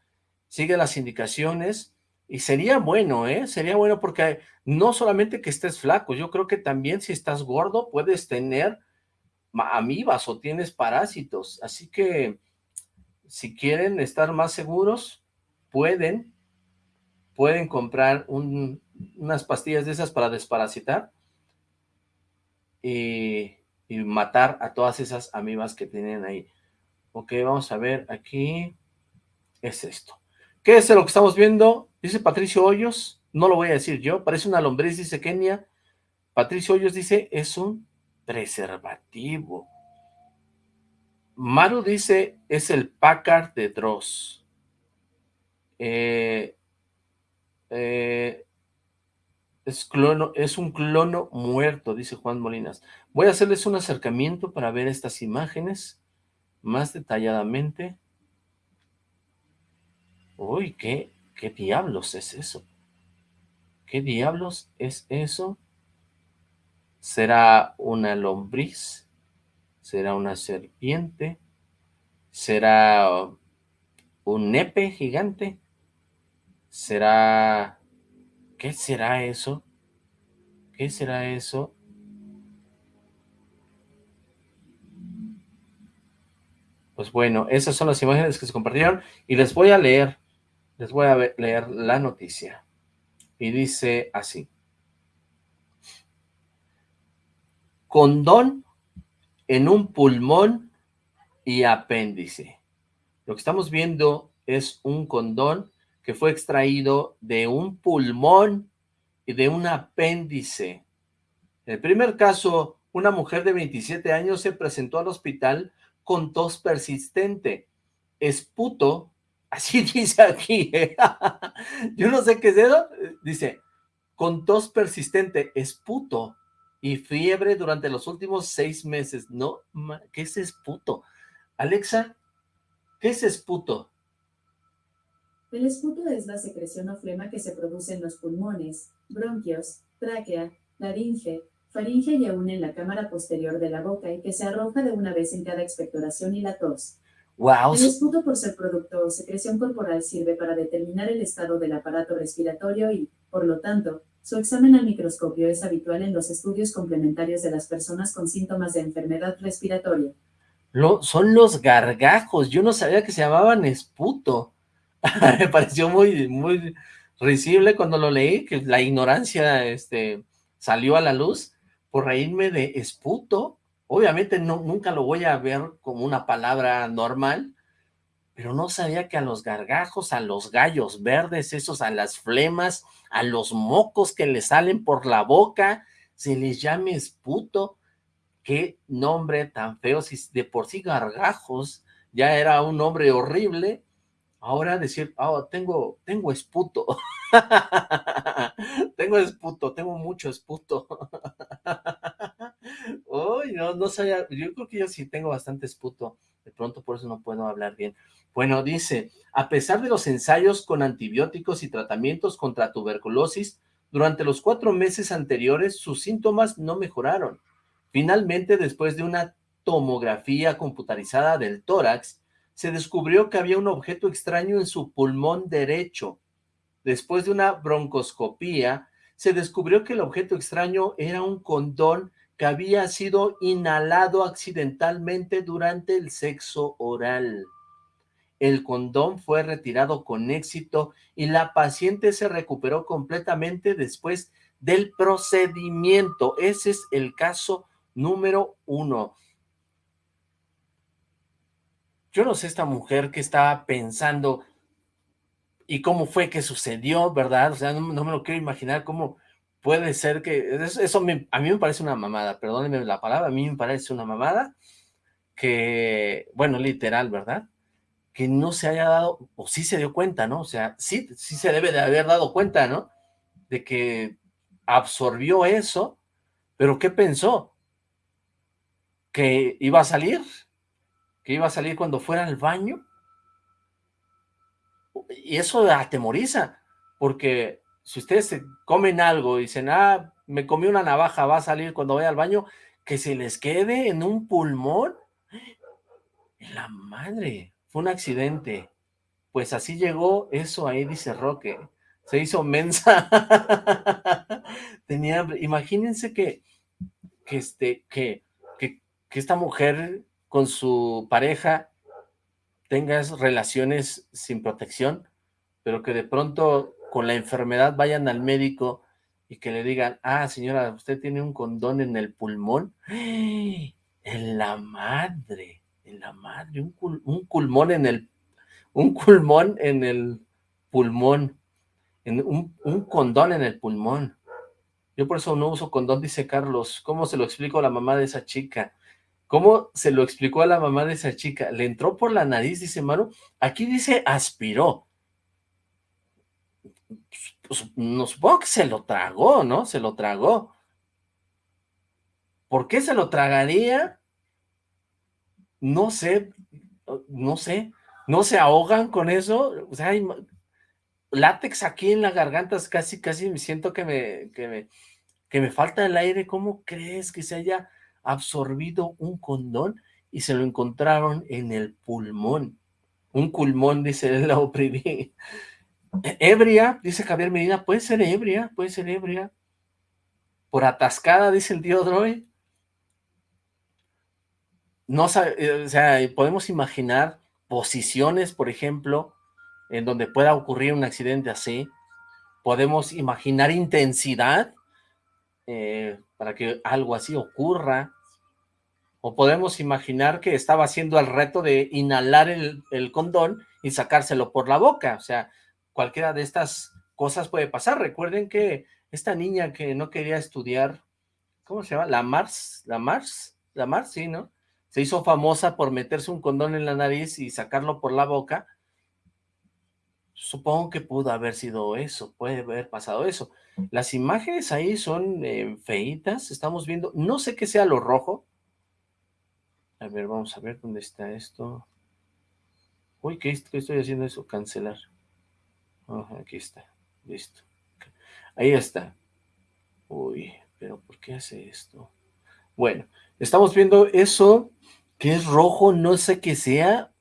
sigue las indicaciones, y sería bueno, ¿eh? Sería bueno porque no solamente que estés flaco, yo creo que también si estás gordo puedes tener amibas o tienes parásitos, así que si quieren estar más seguros, pueden, pueden comprar unas pastillas de esas para desparasitar, y, matar a todas esas amibas que tienen ahí. Ok, vamos a ver aquí. Es esto. ¿Qué es lo que estamos viendo? Dice Patricio Hoyos. No lo voy a decir yo. Parece una lombriz, dice Kenia. Patricio Hoyos dice, es un preservativo. Maru dice, es el Packard de Dross. Eh, eh, es, clono, es un clono muerto, dice Juan Molinas. Voy a hacerles un acercamiento para ver estas imágenes más detalladamente. Uy, ¿qué, qué diablos es eso? ¿Qué diablos es eso? ¿Será una lombriz? ¿Será una serpiente? ¿Será un nepe gigante? ¿Será ¿Qué será eso? ¿Qué será eso? Pues bueno, esas son las imágenes que se compartieron y les voy a leer, les voy a leer la noticia. Y dice así. Condón en un pulmón y apéndice. Lo que estamos viendo es un condón que fue extraído de un pulmón y de un apéndice. En el primer caso, una mujer de 27 años se presentó al hospital con tos persistente, esputo, así dice aquí, ¿eh? yo no sé qué es eso, dice, con tos persistente, esputo y fiebre durante los últimos seis meses, no, ¿qué es esputo? Alexa, ¿qué es esputo? El esputo es la secreción o flema que se produce en los pulmones, bronquios, tráquea, laringe, faringe y aún en la cámara posterior de la boca y que se arroja de una vez en cada expectoración y la tos. Wow. El esputo por ser producto o secreción corporal sirve para determinar el estado del aparato respiratorio y, por lo tanto, su examen al microscopio es habitual en los estudios complementarios de las personas con síntomas de enfermedad respiratoria. Lo, son los gargajos, yo no sabía que se llamaban esputo. Me pareció muy, muy risible cuando lo leí, que la ignorancia este, salió a la luz por reírme de esputo. Obviamente no, nunca lo voy a ver como una palabra normal, pero no sabía que a los gargajos, a los gallos verdes, esos, a las flemas, a los mocos que le salen por la boca, se les llame esputo. Qué nombre tan feo, si de por sí gargajos ya era un nombre horrible, ahora decir, oh, tengo, tengo esputo. tengo esputo, tengo mucho esputo. Uy, no, no sabía, yo creo que yo sí tengo bastante esputo, de pronto por eso no puedo hablar bien. Bueno, dice, a pesar de los ensayos con antibióticos y tratamientos contra tuberculosis, durante los cuatro meses anteriores sus síntomas no mejoraron. Finalmente, después de una tomografía computarizada del tórax, se descubrió que había un objeto extraño en su pulmón derecho, Después de una broncoscopía, se descubrió que el objeto extraño era un condón que había sido inhalado accidentalmente durante el sexo oral. El condón fue retirado con éxito y la paciente se recuperó completamente después del procedimiento. Ese es el caso número uno. Yo no sé esta mujer que estaba pensando, y cómo fue que sucedió, ¿verdad? O sea, no, me lo quiero imaginar cómo puede ser que... Eso, a mí me parece una mamada, perdónenme la palabra, a mí me parece una mamada que, bueno, literal, ¿verdad? Que no se haya dado, o sí se dio cuenta, ¿no? O sea, sí, sí se debe de haber dado cuenta, ¿no? De que absorbió eso, pero ¿qué pensó? ¿Que iba a salir? ¿Que iba a salir cuando fuera al baño? y eso atemoriza, porque si ustedes comen algo y dicen, ah, me comí una navaja, va a salir cuando vaya al baño, que se les quede en un pulmón, la madre, fue un accidente, pues así llegó eso ahí, dice Roque, se hizo mensa, tenía hambre, imagínense que, que, este, que, que esta mujer con su pareja tengas relaciones sin protección, pero que de pronto con la enfermedad vayan al médico y que le digan, ah, señora, usted tiene un condón en el pulmón. En la madre, en la madre, un, un pulmón en el, un pulmón en el pulmón, en un, un condón en el pulmón. Yo por eso no uso condón, dice Carlos. ¿Cómo se lo explico a la mamá de esa chica? ¿Cómo se lo explicó a la mamá de esa chica? Le entró por la nariz, dice Maru. Aquí dice aspiró. Pues, no supongo que se lo tragó, ¿no? Se lo tragó. ¿Por qué se lo tragaría? No sé, no sé. ¿No se ahogan con eso? O sea, hay látex aquí en la garganta, casi, casi me siento que me, que me, que me falta el aire. ¿Cómo crees que se haya absorbido un condón y se lo encontraron en el pulmón. Un pulmón, dice la oprimí. Ebria, dice Javier Medina, puede ser ebria, puede ser ebria. Por atascada, dice el tío Droy. no eh, o sea, podemos imaginar posiciones, por ejemplo, en donde pueda ocurrir un accidente así. Podemos imaginar intensidad eh, para que algo así ocurra. O podemos imaginar que estaba haciendo el reto de inhalar el, el condón y sacárselo por la boca. O sea, cualquiera de estas cosas puede pasar. Recuerden que esta niña que no quería estudiar, ¿cómo se llama? La Mars, la Mars, la Mars, sí, ¿no? Se hizo famosa por meterse un condón en la nariz y sacarlo por la boca. Supongo que pudo haber sido eso, puede haber pasado eso. Las imágenes ahí son eh, feitas, estamos viendo, no sé qué sea lo rojo. A ver, vamos a ver dónde está esto. Uy, ¿qué, estoy haciendo eso? Cancelar. aquí está, listo. Ahí está. Uy, pero ¿por qué hace esto? Bueno, estamos viendo eso que es rojo, no sé qué sea.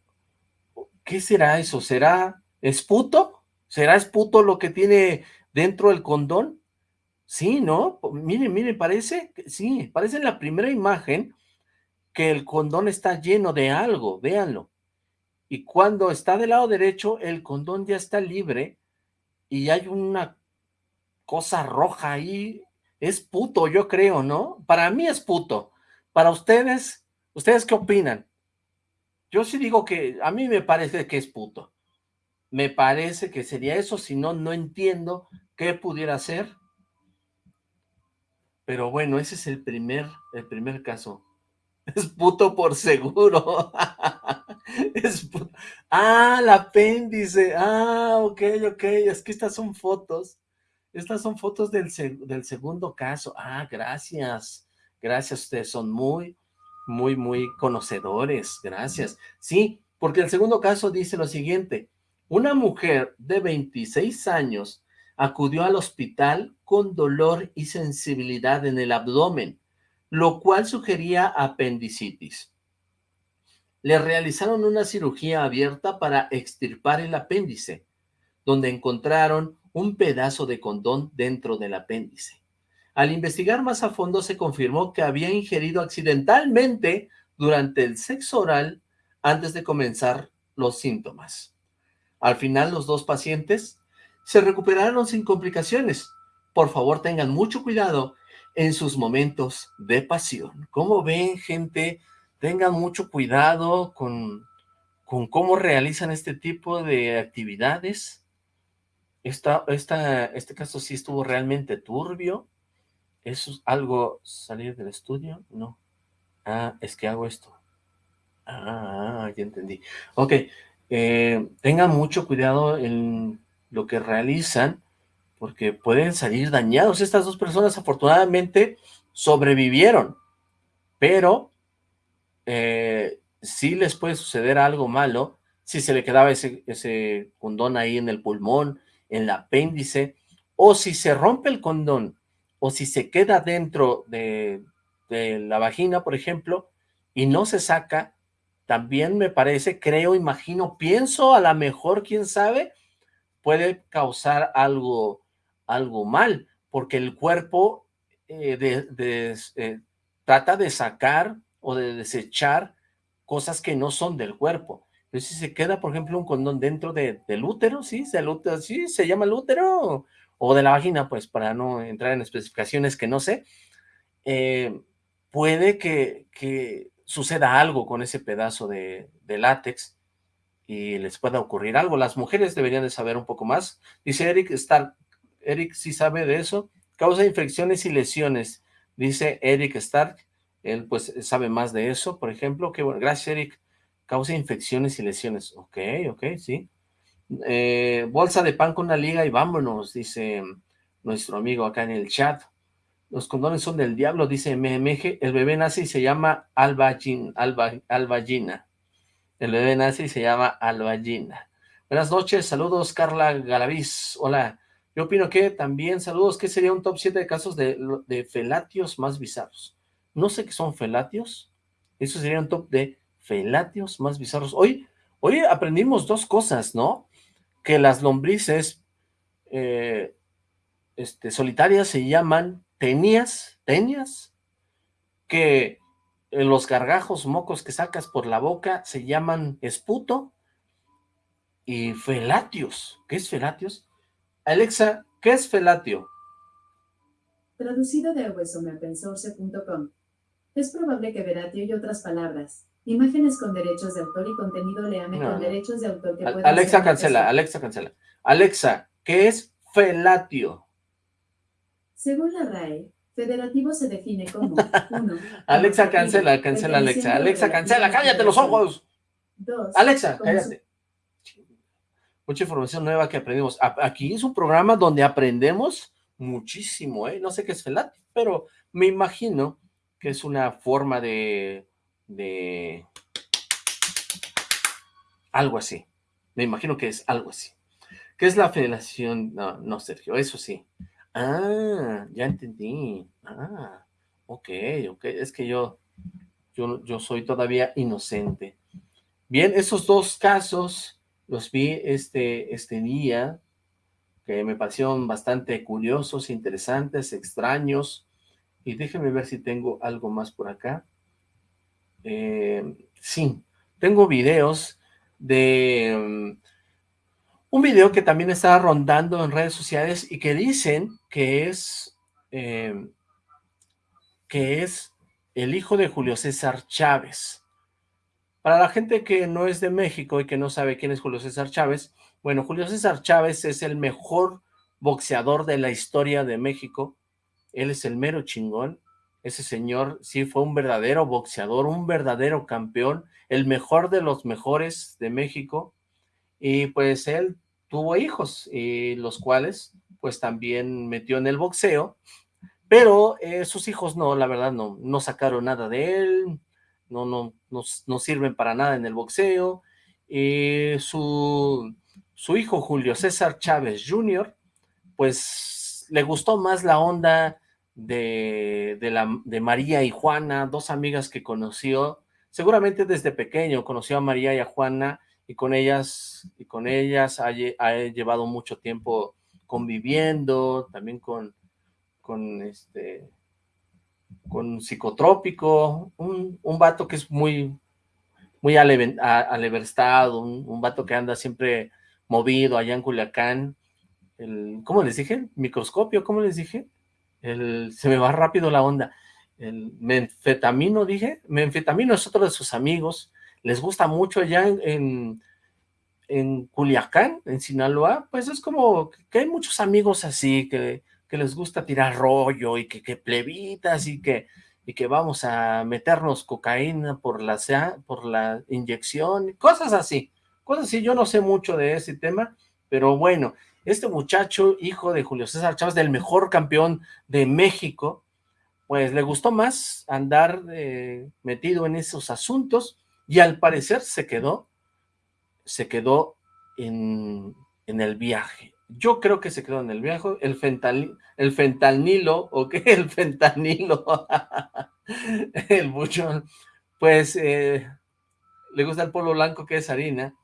¿Qué será eso? ¿Será esputo? ¿Será esputo lo que tiene dentro el condón? Sí, ¿no? Miren, miren, parece, sí, parece en la primera imagen que el condón está lleno de algo, véanlo. Y cuando está del lado derecho, el condón ya está libre y hay una cosa roja ahí. Es puto, yo creo, ¿no? Para mí es puto. Para ustedes, ¿ustedes qué opinan? Yo sí digo que a mí me parece que es puto. Me parece que sería eso, si no, no entiendo qué pudiera ser. Pero bueno, ese es el primer, el primer caso. Es puto por seguro. Ah, el apéndice. Ah, ok, ok. Es que estas son fotos. Estas son fotos del, del segundo caso. Ah, gracias. Gracias, ustedes son muy, muy, muy conocedores. Gracias. Sí, porque el segundo caso dice lo siguiente. Una mujer de 26 años acudió al hospital con dolor y sensibilidad en el abdomen lo cual sugería apendicitis. Le realizaron una cirugía abierta para extirpar el apéndice, donde encontraron un pedazo de condón dentro del apéndice. Al investigar más a fondo se confirmó que había ingerido accidentalmente durante el sexo oral antes de comenzar los síntomas. Al final los dos pacientes se recuperaron sin complicaciones. Por favor tengan mucho cuidado en sus momentos de pasión. ¿Cómo ven, gente? Tengan mucho cuidado con, con cómo realizan este tipo de actividades. Esta, este caso sí estuvo realmente turbio. ¿Es algo salir del estudio? No. Ah, es que hago esto. Ah, ya entendí. Ok, eh, tengan mucho cuidado en lo que realizan porque pueden salir dañados. Estas dos personas afortunadamente sobrevivieron, pero eh, sí les puede suceder algo malo si se le quedaba ese, condón ahí en el pulmón, en el apéndice, o si se rompe el condón, o si se queda dentro de, de la vagina, por ejemplo, y no se saca, también me parece, creo, imagino, pienso, a lo mejor, quién sabe, puede causar algo algo mal, porque el cuerpo eh, eh, trata de sacar o de desechar cosas que no son del cuerpo. Entonces, si se queda, por ejemplo, un condón dentro del útero, ¿sí? ¿Se, útero, ¿sí? ¿Se llama el útero? O de la vagina, pues, para no entrar en especificaciones que no sé. Eh, puede que, que, suceda algo con ese pedazo de, de látex y les pueda ocurrir algo. Las mujeres deberían de saber un poco más. Dice Eric Stark, Eric sí sabe de eso. Causa infecciones y lesiones, dice Eric Stark. Él pues sabe más de eso, por ejemplo. Que bueno, gracias Eric. Causa infecciones y lesiones. Ok, ok, sí. Eh, bolsa de pan con una liga y vámonos, dice nuestro amigo acá en el chat. Los condones son del diablo, dice MMG. El bebé nace y se llama Albagin, Alba. El bebé nace y se llama Albagina. Buenas noches, saludos Carla Galaviz. Hola, yo opino que también, saludos, ¿qué sería un top 7 de casos de, de felatios más bizarros? No sé qué son felatios, eso sería un top de felatios más bizarros. Hoy, hoy aprendimos dos cosas, ¿no? Que las lombrices eh, este, solitarias se llaman tenias, tenias, que eh, los gargajos mocos que sacas por la boca se llaman esputo y felatios. ¿Qué es felatios? Alexa, ¿qué es felatio? Traducido de awesomeopensource.com. Es probable que veratio y otras palabras, imágenes con derechos de autor y contenido leame con derechos de autor que puedan Alexa cancela, Alexa cancela. Alexa, ¿qué es felatio? Según la RAE, federativo se define como uno, Alexa cancela, cancela Alexa. Alexa cancela, cállate los ojos. Dos, Alexa, cállate. Mucha información nueva que aprendimos. Aquí es un programa donde aprendemos muchísimo, ¿eh? No sé qué es felatio, pero me imagino que es una forma de, de algo así. Me imagino que es algo así. ¿Qué es la federación? No, no, Sergio, eso sí. Ah, ya entendí. Ah, ok, ok. Es que yo, yo, yo soy todavía inocente. Bien, esos dos casos los vi este, este día, que me parecieron bastante curiosos, interesantes, extraños. Y déjenme ver si tengo algo más por acá. Eh, sí, tengo videos de... Um, un video que también está rondando en redes sociales y que dicen que es... Eh, que es el hijo de Julio César Chávez. Para la gente que no es de México y que no sabe quién es Julio César Chávez, bueno, Julio César Chávez es el mejor boxeador de la historia de México. Él es el mero chingón. Ese señor sí fue un verdadero boxeador, un verdadero campeón, el mejor de los mejores de México. Y pues él tuvo hijos, y los cuales pues también metió en el boxeo, pero eh, sus hijos no, la verdad no, no sacaron nada de él, no, no, no, sirven para nada en el boxeo. y su, su hijo Julio César Chávez Jr., pues le gustó más la onda de, de, la, de María y Juana, dos amigas que conoció, seguramente desde pequeño conoció a María y a Juana, y con ellas, y con ellas ha, llevado mucho tiempo conviviendo, también con, con este, con psicotrópico, un, un vato que es muy, muy aleverstado, un, un, vato que anda siempre movido allá en Culiacán, el, ¿cómo les dije? Microscopio, ¿cómo les dije? El, se me va rápido la onda, el menfetamino, dije, menfetamino es otro de sus amigos, les gusta mucho allá en, en, Culiacán, en Sinaloa, pues es como que hay muchos amigos así, que, que les gusta tirar rollo y que, que plebitas y que, y que vamos a meternos cocaína por la, por la inyección, cosas así, cosas así, yo no sé mucho de ese tema, pero bueno, este muchacho, hijo de Julio César Chávez, del mejor campeón de México, pues le gustó más andar eh, metido en esos asuntos, y al parecer se quedó, se quedó en, en el viaje. Yo creo que se quedó en el viaje, el, el fentanilo, ¿o qué? El fentanilo, el buchón, pues eh, le gusta el polvo blanco que es harina,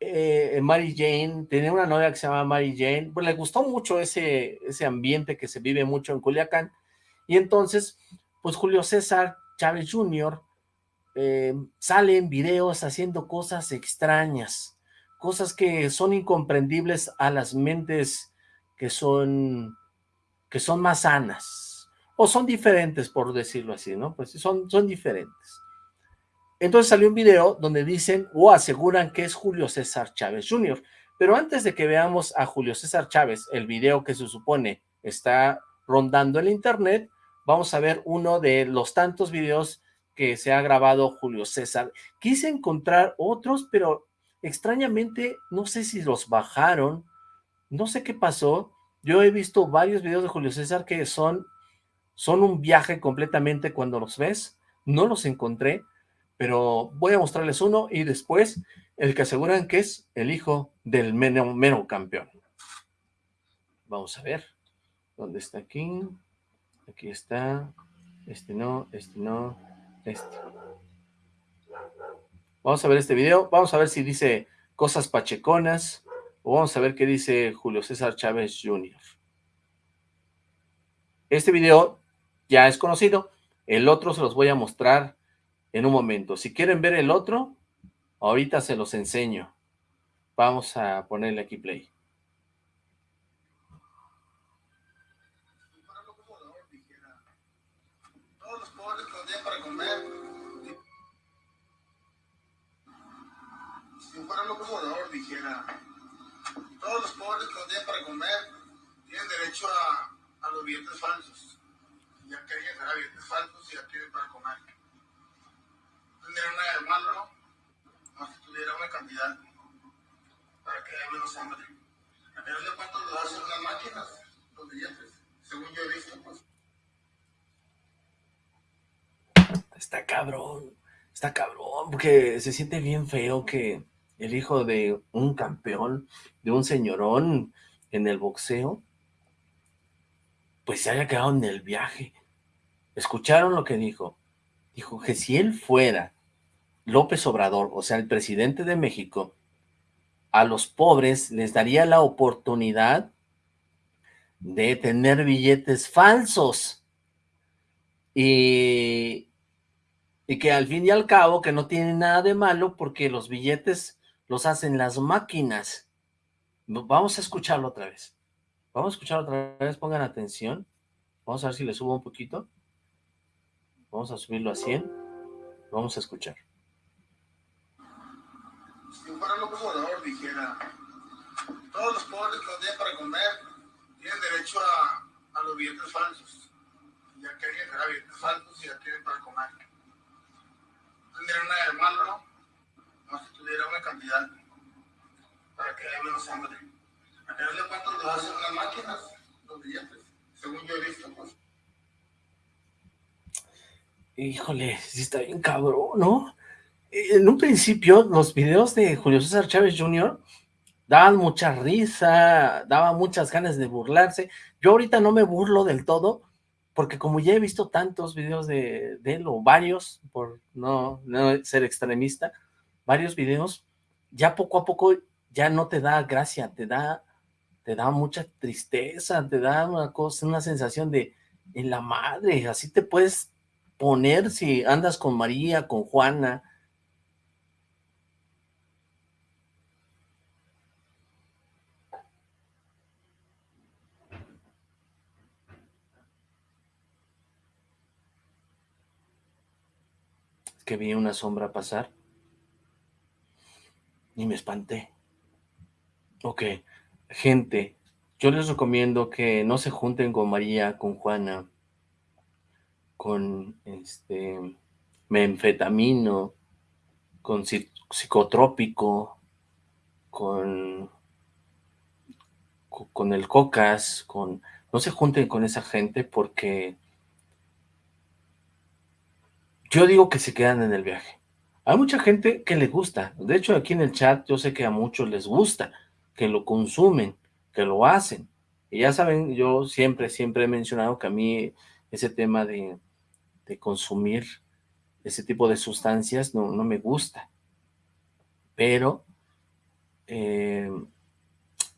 eh, Mary Jane, tenía una novia que se llama Mary Jane, pues le gustó mucho ese, ese ambiente que se vive mucho en Culiacán, y entonces, pues Julio César Chávez Jr., eh, sale en videos haciendo cosas extrañas, cosas que son incomprendibles a las mentes que son, que son más sanas, o son diferentes, por decirlo así, ¿no? Pues son, son diferentes. Entonces salió un video donde dicen o aseguran que es Julio César Chávez Jr., pero antes de que veamos a Julio César Chávez, el video que se supone está rondando el internet, vamos a ver uno de los tantos videos que se ha grabado Julio César. Quise encontrar otros, pero extrañamente no sé si los bajaron, no sé qué pasó. Yo he visto varios videos de Julio César que son, son un viaje completamente cuando los ves. No los encontré, pero voy a mostrarles uno y después el que aseguran que es el hijo del mero, campeón. Vamos a ver. ¿Dónde está aquí? Aquí está. Este no, este no. Vamos a ver este video, vamos a ver si dice cosas pacheconas, o vamos a ver qué dice Julio César Chávez Jr. Este video ya es conocido, El otro se los voy a mostrar en un momento. Si quieren ver el otro, ahorita se los enseño. Vamos a ponerle aquí play. Acomodador dijera, todos los pobres que no tienen para comer tienen derecho a, a los billetes falsos. Ya que alguien dará billetes falsos y ya tienen para comer. Tendría una de malo, si tuviera una cantidad para que haya menos hambre. A final de cuentas lo hacen las máquinas, los billetes, según yo he visto, pues. Está cabrón, está cabrón, porque se siente bien feo que el hijo de un campeón, de un señorón en el boxeo, pues se haya quedado en el viaje. ¿Escucharon lo que dijo? Dijo que si él fuera López Obrador, o sea, el presidente de México, a los pobres les daría la oportunidad de tener billetes falsos. Y, y que al fin y al cabo que no tiene nada de malo porque los billetes los hacen las máquinas. Vamos a escucharlo otra vez. Vamos a escucharlo otra vez, pongan atención. Vamos a ver si le subo un poquito. Vamos a subirlo a 100. Vamos a escuchar. Si fuera Obrador dijera, todos los pobres no tienen para comer tienen derecho a, a los billetes falsos. Ya que alguien hará billetes falsos y ya tienen para comer. Tendría una malo, ¿no? Tuviera una cantidad para que haya menos hambre. A final de cuentas lo las máquinas, los billetes, según yo he visto, pues. Híjole, sí está bien cabrón, ¿no? En un principio, los videos de Julio César Chávez Jr. daban mucha risa, daban muchas ganas de burlarse. Yo ahorita no me burlo del todo, porque como ya he visto tantos videos de, de él, o varios, por no, no ser extremista, varios videos, ya poco a poco ya no te da gracia, te da, te da mucha tristeza, te da una cosa, una sensación de, en la madre, así te puedes poner si andas con María, con Juana, que vi una sombra pasar y me espanté. Ok, gente, yo les recomiendo que no se junten con María, con Juana, con este menfetamino, con psicotrópico, con, con el cocas, con no se junten con esa gente porque yo digo que se quedan en el viaje. Hay mucha gente que le gusta, de hecho aquí en el chat yo sé que a muchos les gusta, que lo consumen, que lo hacen. Y ya saben, yo siempre, siempre he mencionado que a mí ese tema de, consumir ese tipo de sustancias no, me gusta. Pero eh,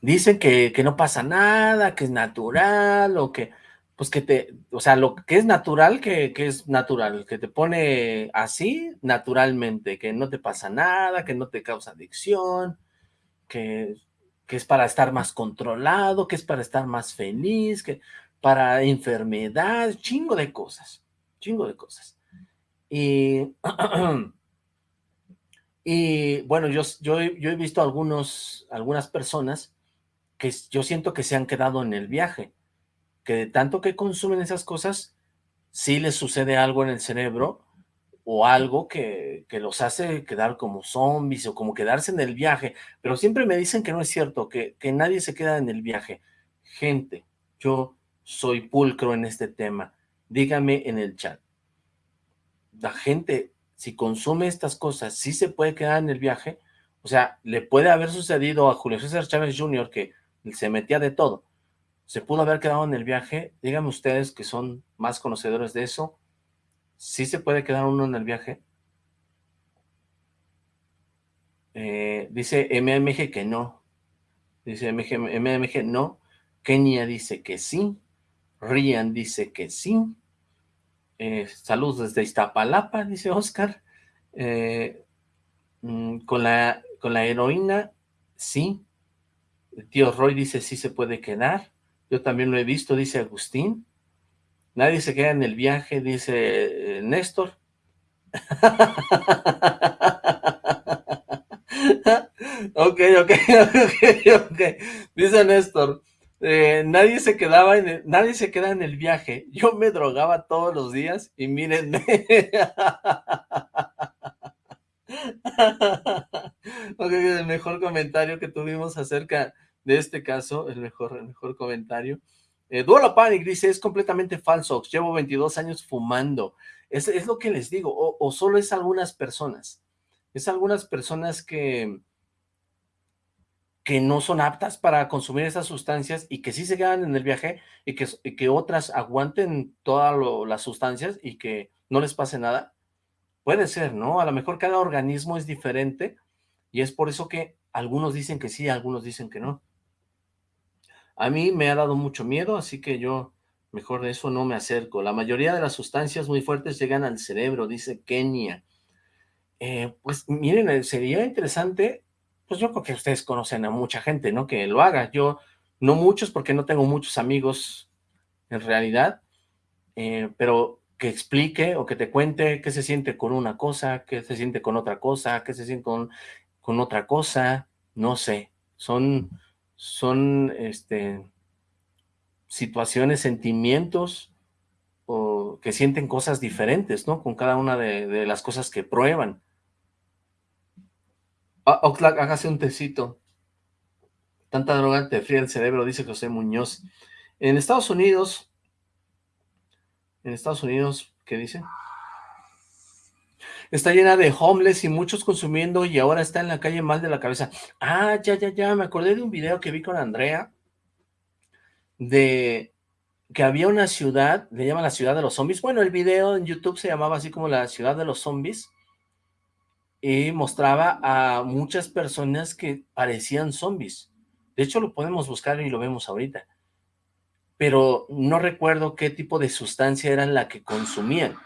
dicen que no pasa nada, que es natural o que pues que te, o sea, lo que es natural, que, es natural, que te pone así naturalmente, que no te pasa nada, que no te causa adicción, que, que es para estar más controlado, que es para estar más feliz, que para enfermedad, chingo de cosas, chingo de cosas. Y, y bueno, yo, yo, yo he visto algunos, algunas personas que yo siento que se han quedado en el viaje, que de tanto que consumen esas cosas, sí les sucede algo en el cerebro o algo que, que, los hace quedar como zombies o como quedarse en el viaje, pero siempre me dicen que no es cierto, que, que nadie se queda en el viaje. Gente, yo soy pulcro en este tema, dígame en el chat. La gente, si consume estas cosas, sí se puede quedar en el viaje, o sea, le puede haber sucedido a Julio César Chávez Jr. que se metía de todo, se pudo haber quedado en el viaje. Díganme ustedes que son más conocedores de eso. ¿Sí se puede quedar uno en el viaje? Eh, dice MMG que no. Dice MMG no. Kenia dice que sí. Rian dice que sí. Eh, saludos desde Iztapalapa, dice Oscar. Eh, mm, con, la, con la heroína, sí. Tío Roy dice, sí se puede quedar. Yo también lo he visto, dice Agustín. Nadie se queda en el viaje, dice eh, Néstor. ok, ok, ok, ok. Dice Néstor, eh, nadie se quedaba en el, nadie se queda en el viaje. Yo me drogaba todos los días y mírenme. ok, el mejor comentario que tuvimos acerca de este caso, el mejor, el mejor comentario. Eh, Duelo Panic dice, es completamente falso, llevo 22 años fumando. Es, es lo que les digo, o, o solo es algunas personas. Es algunas personas que que no son aptas para consumir esas sustancias y que sí se quedan en el viaje y que, que otras aguanten todas las sustancias y que no les pase nada. Puede ser, ¿no? A lo mejor cada organismo es diferente y es por eso que algunos dicen que sí, algunos dicen que no. A mí me ha dado mucho miedo, así que yo mejor de eso no me acerco. La mayoría de las sustancias muy fuertes llegan al cerebro, dice Kenia. Eh, pues miren, eh, sería interesante pues yo creo que ustedes conocen a mucha gente, ¿no? Que lo haga. Yo, no muchos, porque no tengo muchos amigos en realidad, eh, pero que explique o que te cuente qué se siente con una cosa, qué se siente con otra cosa, qué se siente con, con otra cosa, no sé. Son, son, este, situaciones, sentimientos, o que sienten cosas diferentes, ¿no? Con cada una de, de las cosas que prueban. Ah, Oxlack, hágase un tecito. Tanta droga te fría el cerebro, dice José Muñoz. En Estados Unidos, en Estados Unidos, ¿qué dice? Está llena de homeless y muchos consumiendo y ahora está en la calle mal de la cabeza. Ah, ya, ya, ya, me acordé de un video que vi con Andrea de que había una ciudad, le llaman la ciudad de los zombies. Bueno, el video en YouTube se llamaba así como la ciudad de los zombies y mostraba a muchas personas que parecían zombies. De hecho, lo podemos buscar y lo vemos ahorita. Pero no recuerdo qué tipo de sustancia era la que consumían.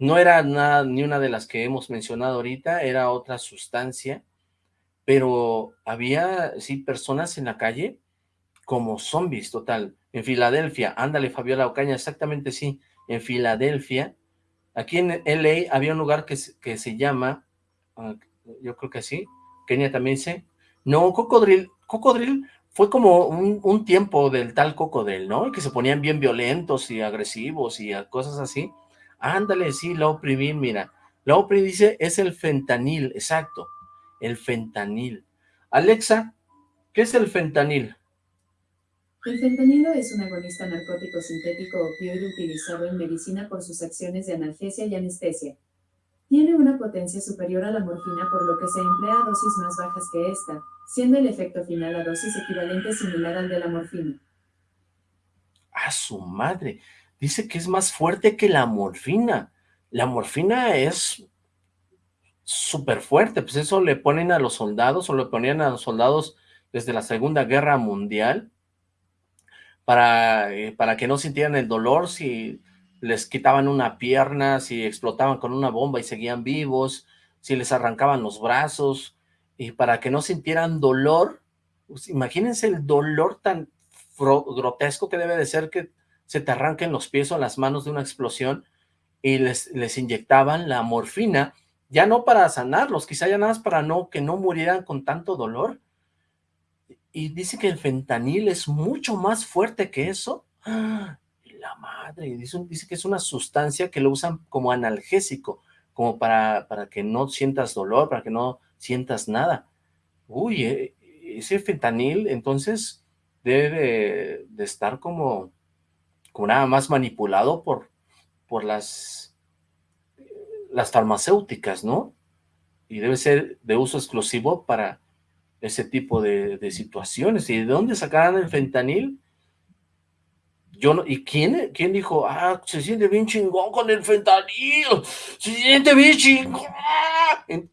No era nada, ni una de las que hemos mencionado ahorita, era otra sustancia, pero había, sí, personas en la calle como zombies, total. En Filadelfia, ándale, Fabiola Ocaña, exactamente sí, en Filadelfia, aquí en LA había un lugar que, que se llama Ah, yo creo que sí, Kenia también dice, no, Cocodril, Cocodril fue como un, tiempo del tal Cocodril, ¿no? Que se ponían bien violentos y agresivos y cosas así. Ándale, sí, la oprimí, mira, la oprimí dice, es el fentanil, exacto, el fentanil. Alexa, ¿qué es el fentanil? El fentanilo es un agonista narcótico sintético opioide utilizado en medicina por sus acciones de analgesia y anestesia. Tiene una potencia superior a la morfina por lo que se emplea a dosis más bajas que esta, siendo el efecto final a dosis equivalente similar al de la morfina. ¡A su madre! Dice que es más fuerte que la morfina. La morfina es súper fuerte, pues eso le ponen a los soldados o le ponían a los soldados desde la Segunda Guerra Mundial para, eh, para que no sintieran el dolor si les quitaban una pierna, si explotaban con una bomba y seguían vivos, si les arrancaban los brazos, y para que no sintieran dolor, pues imagínense el dolor tan grotesco que debe de ser que se te arranquen los pies o las manos de una explosión, y les, les inyectaban la morfina, ya no para sanarlos, quizá ya nada más para no, que no murieran con tanto dolor, y dice que el fentanil es mucho más fuerte que eso, ¡Ah! la madre, dice, dice que es una sustancia que lo usan como analgésico, como para, para que no sientas dolor, para que no sientas nada. Uy, eh, ese fentanil entonces debe de, estar como, como nada más manipulado por, por las, las farmacéuticas, ¿no? Y debe ser de uso exclusivo para ese tipo de, situaciones. ¿Y de dónde sacarán el fentanil? Yo ¿Y quién, quién dijo, ah, se siente bien chingón con el fentanil? Se siente bien chingón.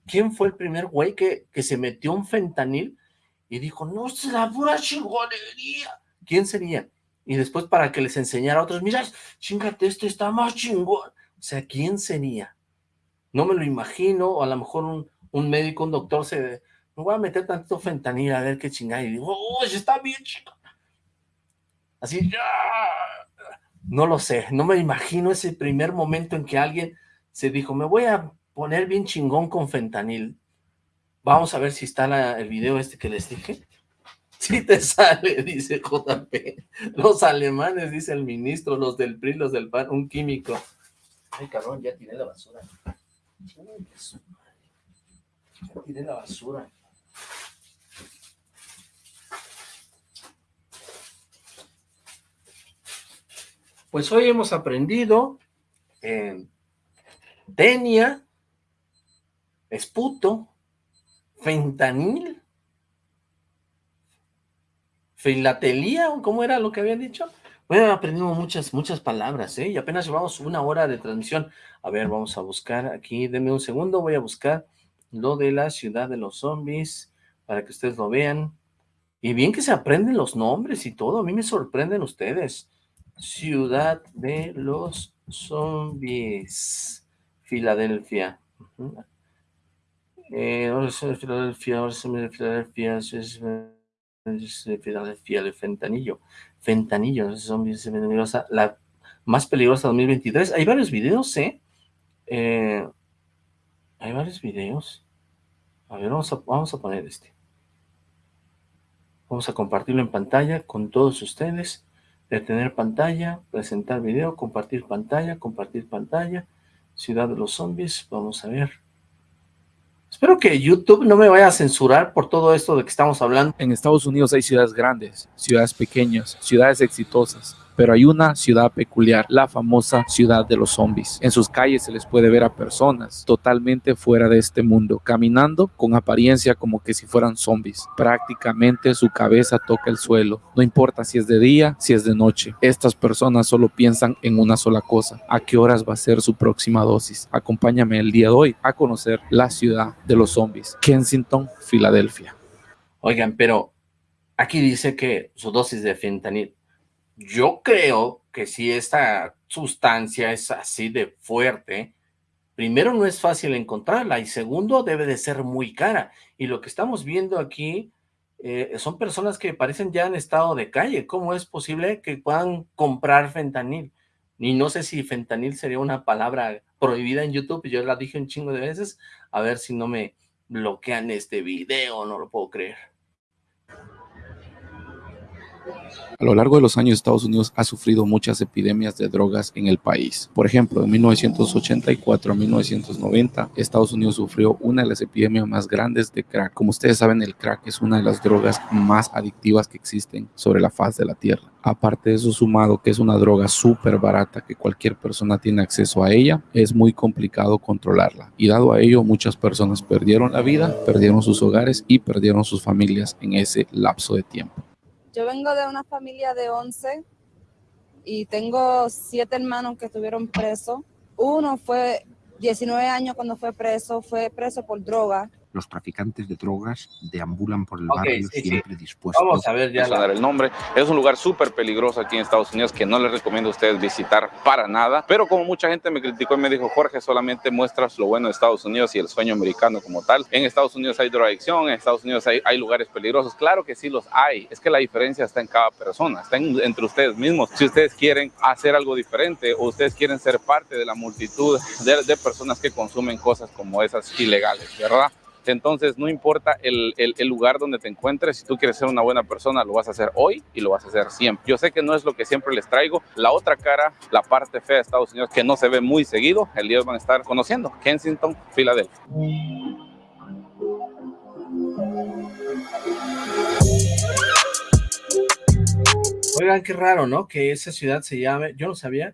¿Quién fue el primer güey que, que se metió un fentanil y dijo, no, es la pura chingonería? ¿Quién sería? Y después para que les enseñara a otros, mira, chingate, este está más chingón. O sea, ¿quién sería? No me lo imagino, o a lo mejor un, médico, un doctor se... Me voy a meter tanto fentanil a ver qué chingada. Y digo, ¡oh, está bien chingón! Así, ¡ya! No lo sé, no me imagino ese primer momento en que alguien se dijo, me voy a poner bien chingón con fentanil. Vamos a ver si está el video este que les dije. Sí te sale, dice JP. Los alemanes, dice el ministro, los del PRI, los del PAN, un químico. Ay, cabrón, ya tiré la basura. Ya tiré la basura. Pues hoy hemos aprendido en tenia, esputo, fentanil, filatelía, ¿cómo era lo que habían dicho? Bueno, aprendimos muchas, muchas palabras, ¿eh? Y apenas llevamos una hora de transmisión. A ver, vamos a buscar aquí, denme un segundo, voy a buscar lo de la ciudad de los zombies, para que ustedes lo vean. Y bien que se aprenden los nombres y todo, a mí me sorprenden ustedes. Ciudad de los zombies. Filadelfia. Eh, ahora es Filadelfia, ahora Filadelfia, Filadelfia, el fentanillo. Fentanillo, zombies la más peligrosa 2023. Hay varios videos, ¿eh? ¿eh? hay varios videos. A ver, vamos a, vamos a poner este. Vamos a compartirlo en pantalla con todos ustedes detener pantalla, presentar video, compartir pantalla, compartir pantalla, Ciudad de los Zombies, vamos a ver. Espero que YouTube no me vaya a censurar por todo esto de que estamos hablando. En Estados Unidos hay ciudades grandes, ciudades pequeñas, ciudades exitosas, pero hay una ciudad peculiar, la famosa ciudad de los zombies. En sus calles se les puede ver a personas totalmente fuera de este mundo, caminando con apariencia como que si fueran zombies. Prácticamente su cabeza toca el suelo, no importa si es de día, si es de noche. Estas personas solo piensan en una sola cosa, a qué horas va a ser su próxima dosis. Acompáñame el día de hoy a conocer la ciudad de los zombies, Kensington, Filadelfia. Oigan, pero aquí dice que su dosis de fentanil yo creo que si esta sustancia es así de fuerte, primero no es fácil encontrarla y segundo debe de ser muy cara. Y lo que estamos viendo aquí eh, son personas que parecen ya en estado de calle. ¿Cómo es posible que puedan comprar fentanil? Y no sé si fentanil sería una palabra prohibida en YouTube, yo la dije un chingo de veces, a ver si no me bloquean este video, no lo puedo creer. A lo largo de los años, Estados Unidos ha sufrido muchas epidemias de drogas en el país. Por ejemplo, en 1984 a 1990, Estados Unidos sufrió una de las epidemias más grandes de crack. Como ustedes saben, el crack es una de las drogas más adictivas que existen sobre la faz de la Tierra. Aparte de eso, sumado que es una droga súper barata que cualquier persona tiene acceso a ella, es muy complicado controlarla. Y dado a ello, muchas personas perdieron la vida, perdieron sus hogares y perdieron sus familias en ese lapso de tiempo. Yo vengo de una familia de 11 y tengo siete hermanos que estuvieron presos. Uno fue 19 años cuando fue preso, fue preso por droga los traficantes de drogas deambulan por el barrio siempre dispuestos Vamos a ver ya a dar el nombre. Es un lugar súper peligroso aquí en Estados Unidos que no les recomiendo a ustedes visitar para nada. Pero como mucha gente me criticó y me dijo, Jorge, solamente muestras lo bueno de Estados Unidos y el sueño americano como tal. En Estados Unidos hay drogadicción, en Estados Unidos hay, hay lugares peligrosos. Claro que sí los hay. Es que la diferencia está en cada persona, está entre ustedes mismos. Si ustedes quieren hacer algo diferente o ustedes quieren ser parte de la multitud de, de personas que consumen cosas como esas ilegales, ¿verdad? Entonces, no importa el, lugar donde te encuentres, si tú quieres ser una buena persona, lo vas a hacer hoy y lo vas a hacer siempre. Yo sé que no es lo que siempre les traigo. La otra cara, la parte fea de Estados Unidos, que no se ve muy seguido, el día van a estar conociendo. Kensington, Filadelfia. Oigan, qué raro, ¿no? Que esa ciudad se llame, yo no sabía,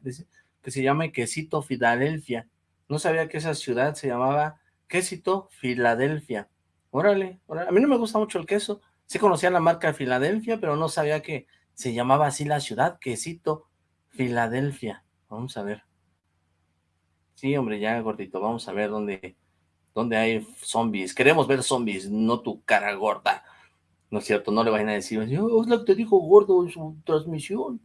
que se llame Quesito Filadelfia. No sabía que esa ciudad se llamaba Quesito Filadelfia. Órale, órale, a mí no me gusta mucho el queso. Sí conocía la marca de Filadelfia, pero no sabía que se llamaba así la ciudad, Quesito Filadelfia. Vamos a ver. Sí, hombre, ya gordito, vamos a ver dónde, dónde hay zombies. Queremos ver zombies, no tu cara gorda. No es cierto, no le vayan a decir, oh, es lo que te dijo gordo en su transmisión.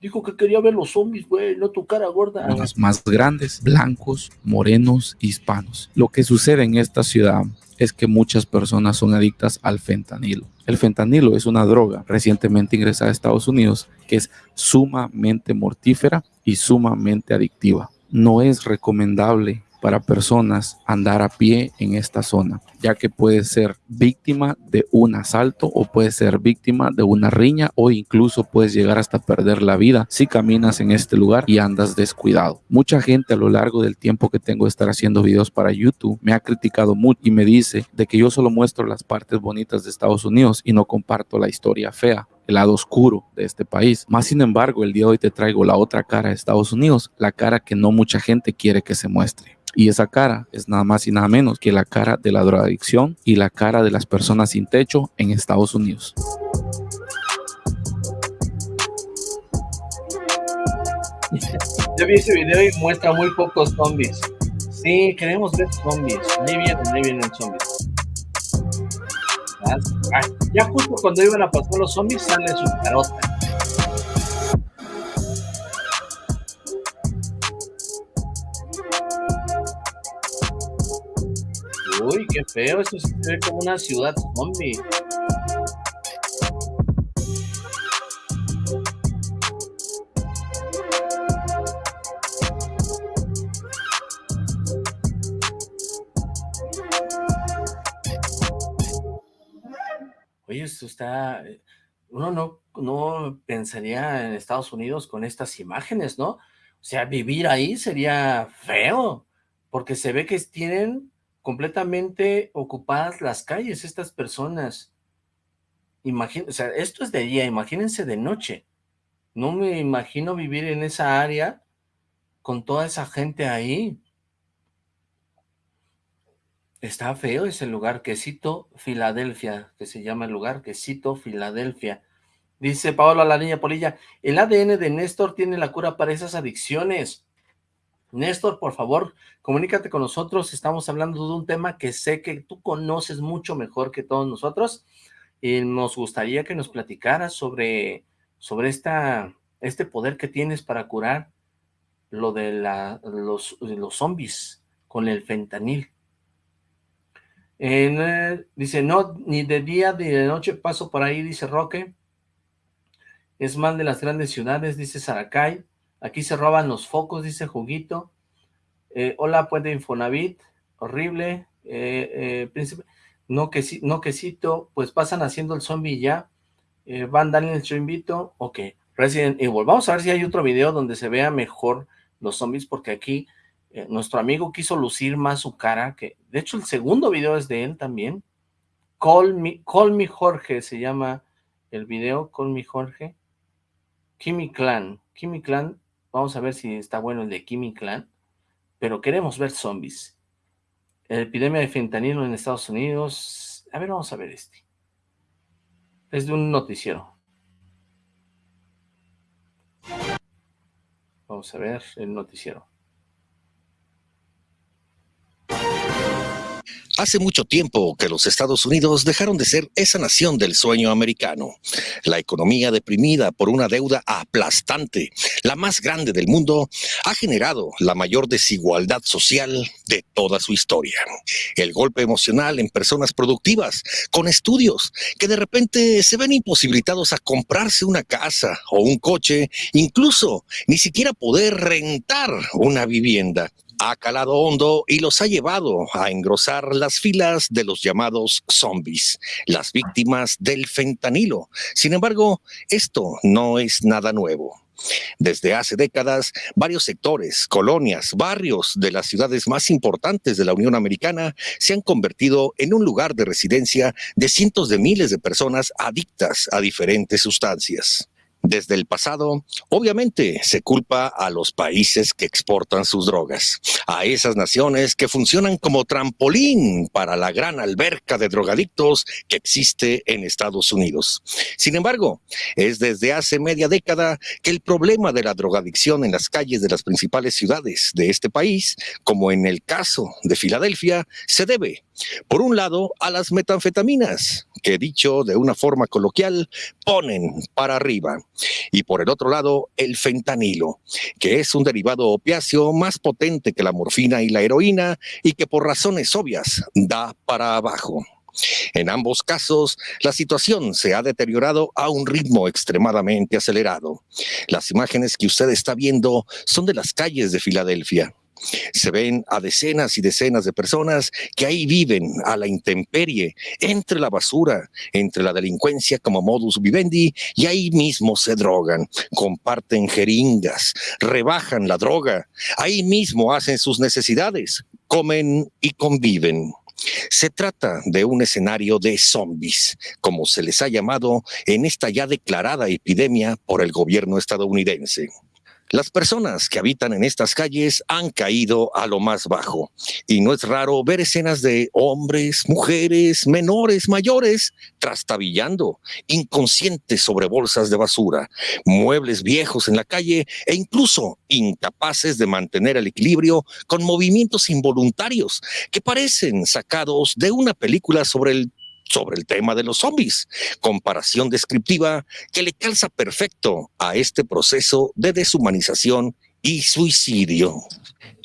Dijo que quería ver los zombies, güey, no tu cara gorda. Los más grandes, blancos, morenos, hispanos. Lo que sucede en esta ciudad es que muchas personas son adictas al fentanilo. El fentanilo es una droga recientemente ingresada a Estados Unidos que es sumamente mortífera y sumamente adictiva. No es recomendable para personas andar a pie en esta zona, ya que puede ser víctima de un asalto o puede ser víctima de una riña o incluso puedes llegar hasta perder la vida si caminas en este lugar y andas descuidado. Mucha gente a lo largo del tiempo que tengo de estar haciendo videos para YouTube me ha criticado mucho y me dice de que yo solo muestro las partes bonitas de Estados Unidos y no comparto la historia fea el lado oscuro de este país. Más sin embargo, el día de hoy te traigo la otra cara de Estados Unidos, la cara que no mucha gente quiere que se muestre. Y esa cara es nada más y nada menos que la cara de la drogadicción y la cara de las personas sin techo en Estados Unidos. Yo vi ese video y muestra muy pocos zombies. Sí, queremos ver zombies. Ahí vienen, ahí vienen zombies. Ya justo cuando iban a pasar los zombies sale su carota. Uy, qué feo, esto se ve como una ciudad zombie. Oye, esto está... Eh, uno no, no pensaría en Estados Unidos con estas imágenes, ¿no? O sea, vivir ahí sería feo, porque se ve que tienen completamente ocupadas las calles estas personas. Imagínense, o sea, esto es de día, imagínense de noche. No me imagino vivir en esa área con toda esa gente ahí. Está feo ese lugar, Quesito, Filadelfia, que se llama el lugar, Quesito, Filadelfia. Dice Paolo la niña Polilla, el ADN de Néstor tiene la cura para esas adicciones. Néstor, por favor, comunícate con nosotros, estamos hablando de un tema que sé que tú conoces mucho mejor que todos nosotros, y nos gustaría que nos platicaras sobre, sobre esta, este poder que tienes para curar lo de los, los zombies con el fentanil. En, dice, no, ni de día ni de noche paso por ahí, dice Roque. Es mal de las grandes ciudades, dice Saracay. Aquí se roban los focos, dice Juguito. Eh, hola, puente Infonavit. Horrible. Eh, eh, príncipe. No, que, no quesito. Pues pasan haciendo el zombie ya. Van Daniel, yo invito. Ok. Resident Evil. Vamos a ver si hay otro video donde se vea mejor los zombies, porque aquí nuestro amigo quiso lucir más su cara, que de hecho el segundo video es de él también. Call me, Call me Jorge se llama el video, Call me Jorge. Kimi Clan. Kimi Clan Vamos a ver si está bueno el de Kimi Clan. Pero queremos ver zombies. epidemia de fentanilo en Estados Unidos. A ver, vamos a ver este. Es de un noticiero. Vamos a ver el noticiero. Hace mucho tiempo que los Estados Unidos dejaron de ser esa nación del sueño americano. La economía deprimida por una deuda aplastante, la más grande del mundo, ha generado la mayor desigualdad social de toda su historia. El golpe emocional en personas productivas, con estudios, que de repente se ven imposibilitados a comprarse una casa o un coche, incluso ni siquiera poder rentar una vivienda ha calado hondo y los ha llevado a engrosar las filas de los llamados zombies, las víctimas del fentanilo. Sin embargo, esto no es nada nuevo. Desde hace décadas, varios sectores, colonias, barrios de las ciudades más importantes de la Unión Americana se han convertido en un lugar de residencia de cientos de miles de personas adictas a diferentes sustancias. Desde el pasado, obviamente se culpa a los países que exportan sus drogas, a esas naciones que funcionan como trampolín para la gran alberca de drogadictos que existe en Estados Unidos. Sin embargo, es desde hace media década que el problema de la drogadicción en las calles de las principales ciudades de este país, como en el caso de Filadelfia, se debe por un lado, a las metanfetaminas, que dicho de una forma coloquial, ponen para arriba. Y por el otro lado, el fentanilo, que es un derivado opiáceo más potente que la morfina y la heroína y que por razones obvias da para abajo. En ambos casos, la situación se ha deteriorado a un ritmo extremadamente acelerado. Las imágenes que usted está viendo son de las calles de Filadelfia. Se ven a decenas y decenas de personas que ahí viven a la intemperie, entre la basura, entre la delincuencia como modus vivendi, y ahí mismo se drogan, comparten jeringas, rebajan la droga, ahí mismo hacen sus necesidades, comen y conviven. Se trata de un escenario de zombies, como se les ha llamado en esta ya declarada epidemia por el gobierno estadounidense. Las personas que habitan en estas calles han caído a lo más bajo. Y no es raro ver escenas de hombres, mujeres, menores, mayores, trastabillando, inconscientes sobre bolsas de basura, muebles viejos en la calle e incluso incapaces de mantener el equilibrio con movimientos involuntarios que parecen sacados de una película sobre el sobre el tema de los zombies. Comparación descriptiva que le calza perfecto a este proceso de deshumanización y suicidio.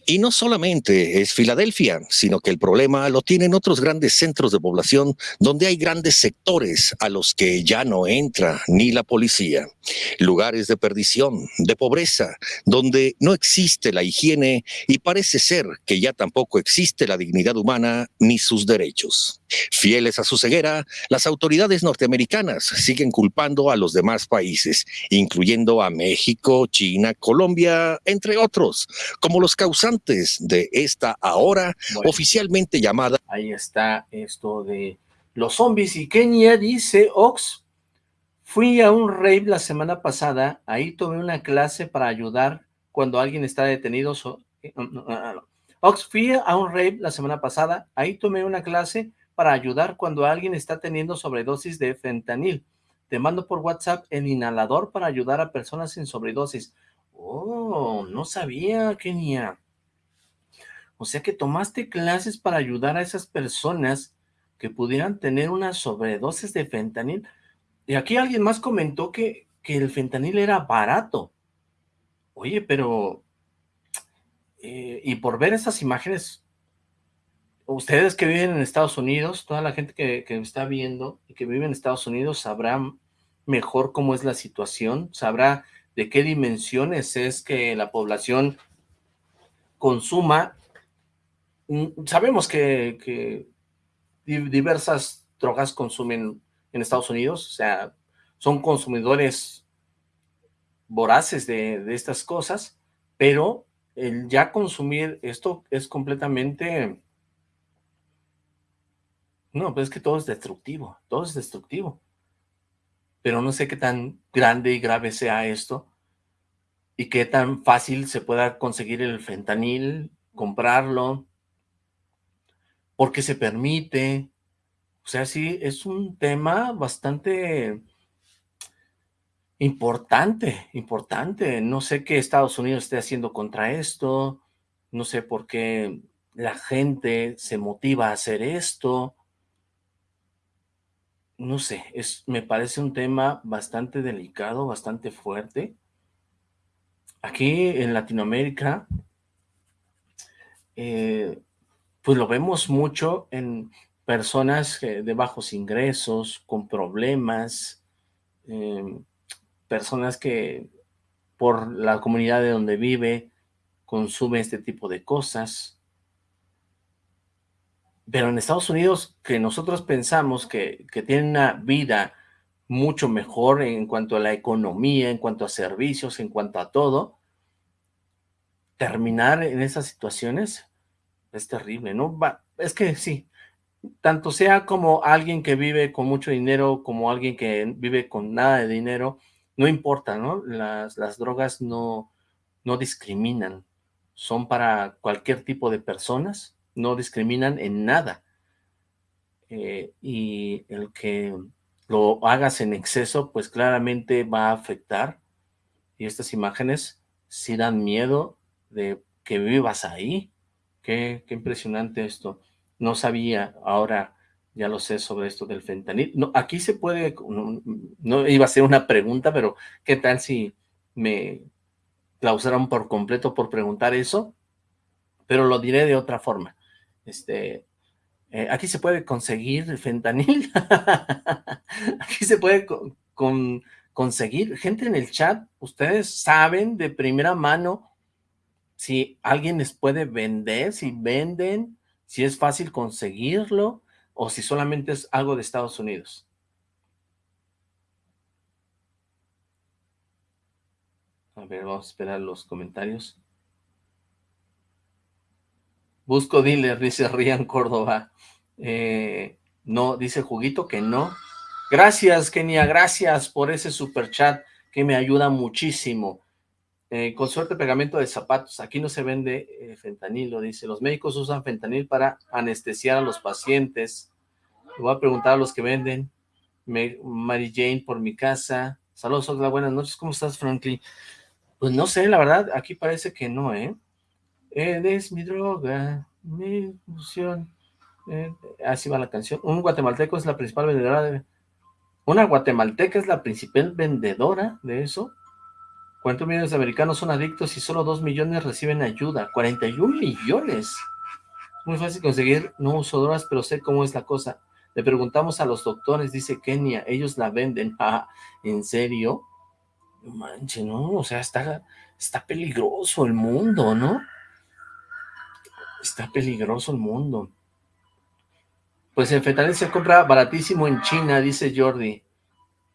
Y no solamente es Filadelfia, sino que el problema lo tienen otros grandes centros de población donde hay grandes sectores a los que ya no entra ni la policía. Lugares de perdición, de pobreza, donde no existe la higiene y parece ser que ya tampoco existe la dignidad humana ni sus derechos. Fieles a su ceguera, las autoridades norteamericanas siguen culpando a los demás países, incluyendo a México, China, Colombia, entre otros, como los causantes de esta ahora oficialmente llamada... Ahí está esto de los zombies. Y Kenia dice, Ox, fui a un rave la semana pasada, ahí tomé una clase para ayudar cuando alguien está detenido. Eh, Ox, fui a un rave la semana pasada, ahí tomé una clase para ayudar cuando alguien está teniendo sobredosis de fentanil. Te mando por WhatsApp el inhalador para ayudar a personas en sobredosis. Oh, no sabía, Kenia. O sea que tomaste clases para ayudar a esas personas que pudieran tener una sobredosis de fentanil. Y aquí alguien más comentó que, que el fentanil era barato. Oye, pero... Eh, y por ver esas imágenes, ustedes que viven en Estados Unidos, toda la gente que, que está viendo y que vive en Estados Unidos sabrá mejor cómo es la situación, sabrá de qué dimensiones es que la población consuma. Mm, sabemos que, que diversas drogas consumen en Estados Unidos, o sea, son consumidores voraces de, de estas cosas, pero el ya consumir esto es completamente no, pues es que todo es destructivo, todo es destructivo. Pero no sé qué tan grande y grave sea esto y qué tan fácil se pueda conseguir el fentanil, comprarlo, porque se permite. O sea, sí, es un tema bastante importante, importante. No sé qué Estados Unidos esté haciendo contra esto, no sé por qué la gente se motiva a hacer esto, no sé, es, me parece un tema bastante delicado, bastante fuerte. Aquí en Latinoamérica, eh, pues lo vemos mucho en personas de bajos ingresos, con problemas, em, personas que por la comunidad de donde vive consumen este tipo de cosas, pero en Estados Unidos, que nosotros pensamos que, que tienen una vida mucho mejor en cuanto a la economía, en cuanto a servicios, en cuanto a todo, terminar en esas situaciones es terrible, ¿no? es que sí, tanto sea como alguien que vive con mucho dinero, como alguien que vive con nada de dinero, no importa, ¿no? Las, las drogas no, no discriminan, son para cualquier tipo de personas, no discriminan en nada. Eh, y el que lo hagas en exceso, pues claramente va a afectar. Y estas imágenes sí dan miedo de que vivas ahí. Qué, impresionante esto. No sabía ahora Ya lo sé sobre esto del fentanil. Aquí se puede, no, no iba a ser una pregunta, pero ¿qué tal si me clausuraron por completo por preguntar eso? Pero lo diré de otra forma. Este, eh, aquí se puede conseguir fentanil. aquí se puede con, conseguir. Gente en el chat, ustedes saben de primera mano si alguien les puede vender, si venden, si es fácil conseguirlo o si solamente es algo de Estados Unidos. A ver, vamos a esperar los comentarios. Busco dealer, dice Rian Córdoba. Eh, no, dice Juguito que no. Gracias, Kenia, gracias por ese super chat que me ayuda muchísimo. Eh, con suerte pegamento de zapatos, aquí no se vende eh, fentanilo, dice, los médicos usan fentanil para anestesiar a los pacientes. Le voy a preguntar a los que venden. Mary Jane por mi casa. Saludos, hola, buenas noches, ¿cómo estás, Franklin? Pues no sé, la verdad, aquí parece que no, ¿eh? Eres mi droga, mi ilusión. Eh, así va la canción. Un guatemalteco es la principal vendedora de... Una guatemalteca es la principal vendedora de eso. ¿Cuántos millones de americanos son adictos y solo dos millones reciben ayuda? 41 millones. Muy fácil conseguir, no uso drogas, pero sé cómo es la cosa. Le preguntamos a los doctores, dice Kenia, ellos la venden. Ah, ¿En serio? No manches, ¿no? O sea, está, está peligroso el mundo, ¿no? Está peligroso el mundo. Pues el fentanil se compra baratísimo en China, dice Jordi.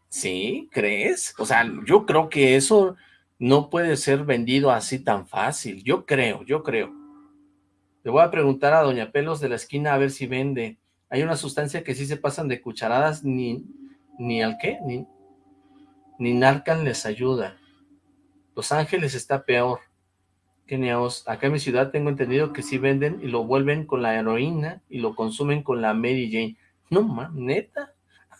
¿Sí? ¿Crees? O sea, yo creo que eso no puede ser vendido así tan fácil. Yo creo, yo creo. Le voy a preguntar a Doña Pelos de la esquina a ver si vende. Hay una sustancia que sí se pasan de cucharadas, ni, ni al qué, ni, ni Narcan les ayuda. Los Ángeles está peor. Keniaos, acá en mi ciudad tengo entendido que sí venden y lo vuelven con la heroína y lo consumen con la Mary Jane. No, man, neta.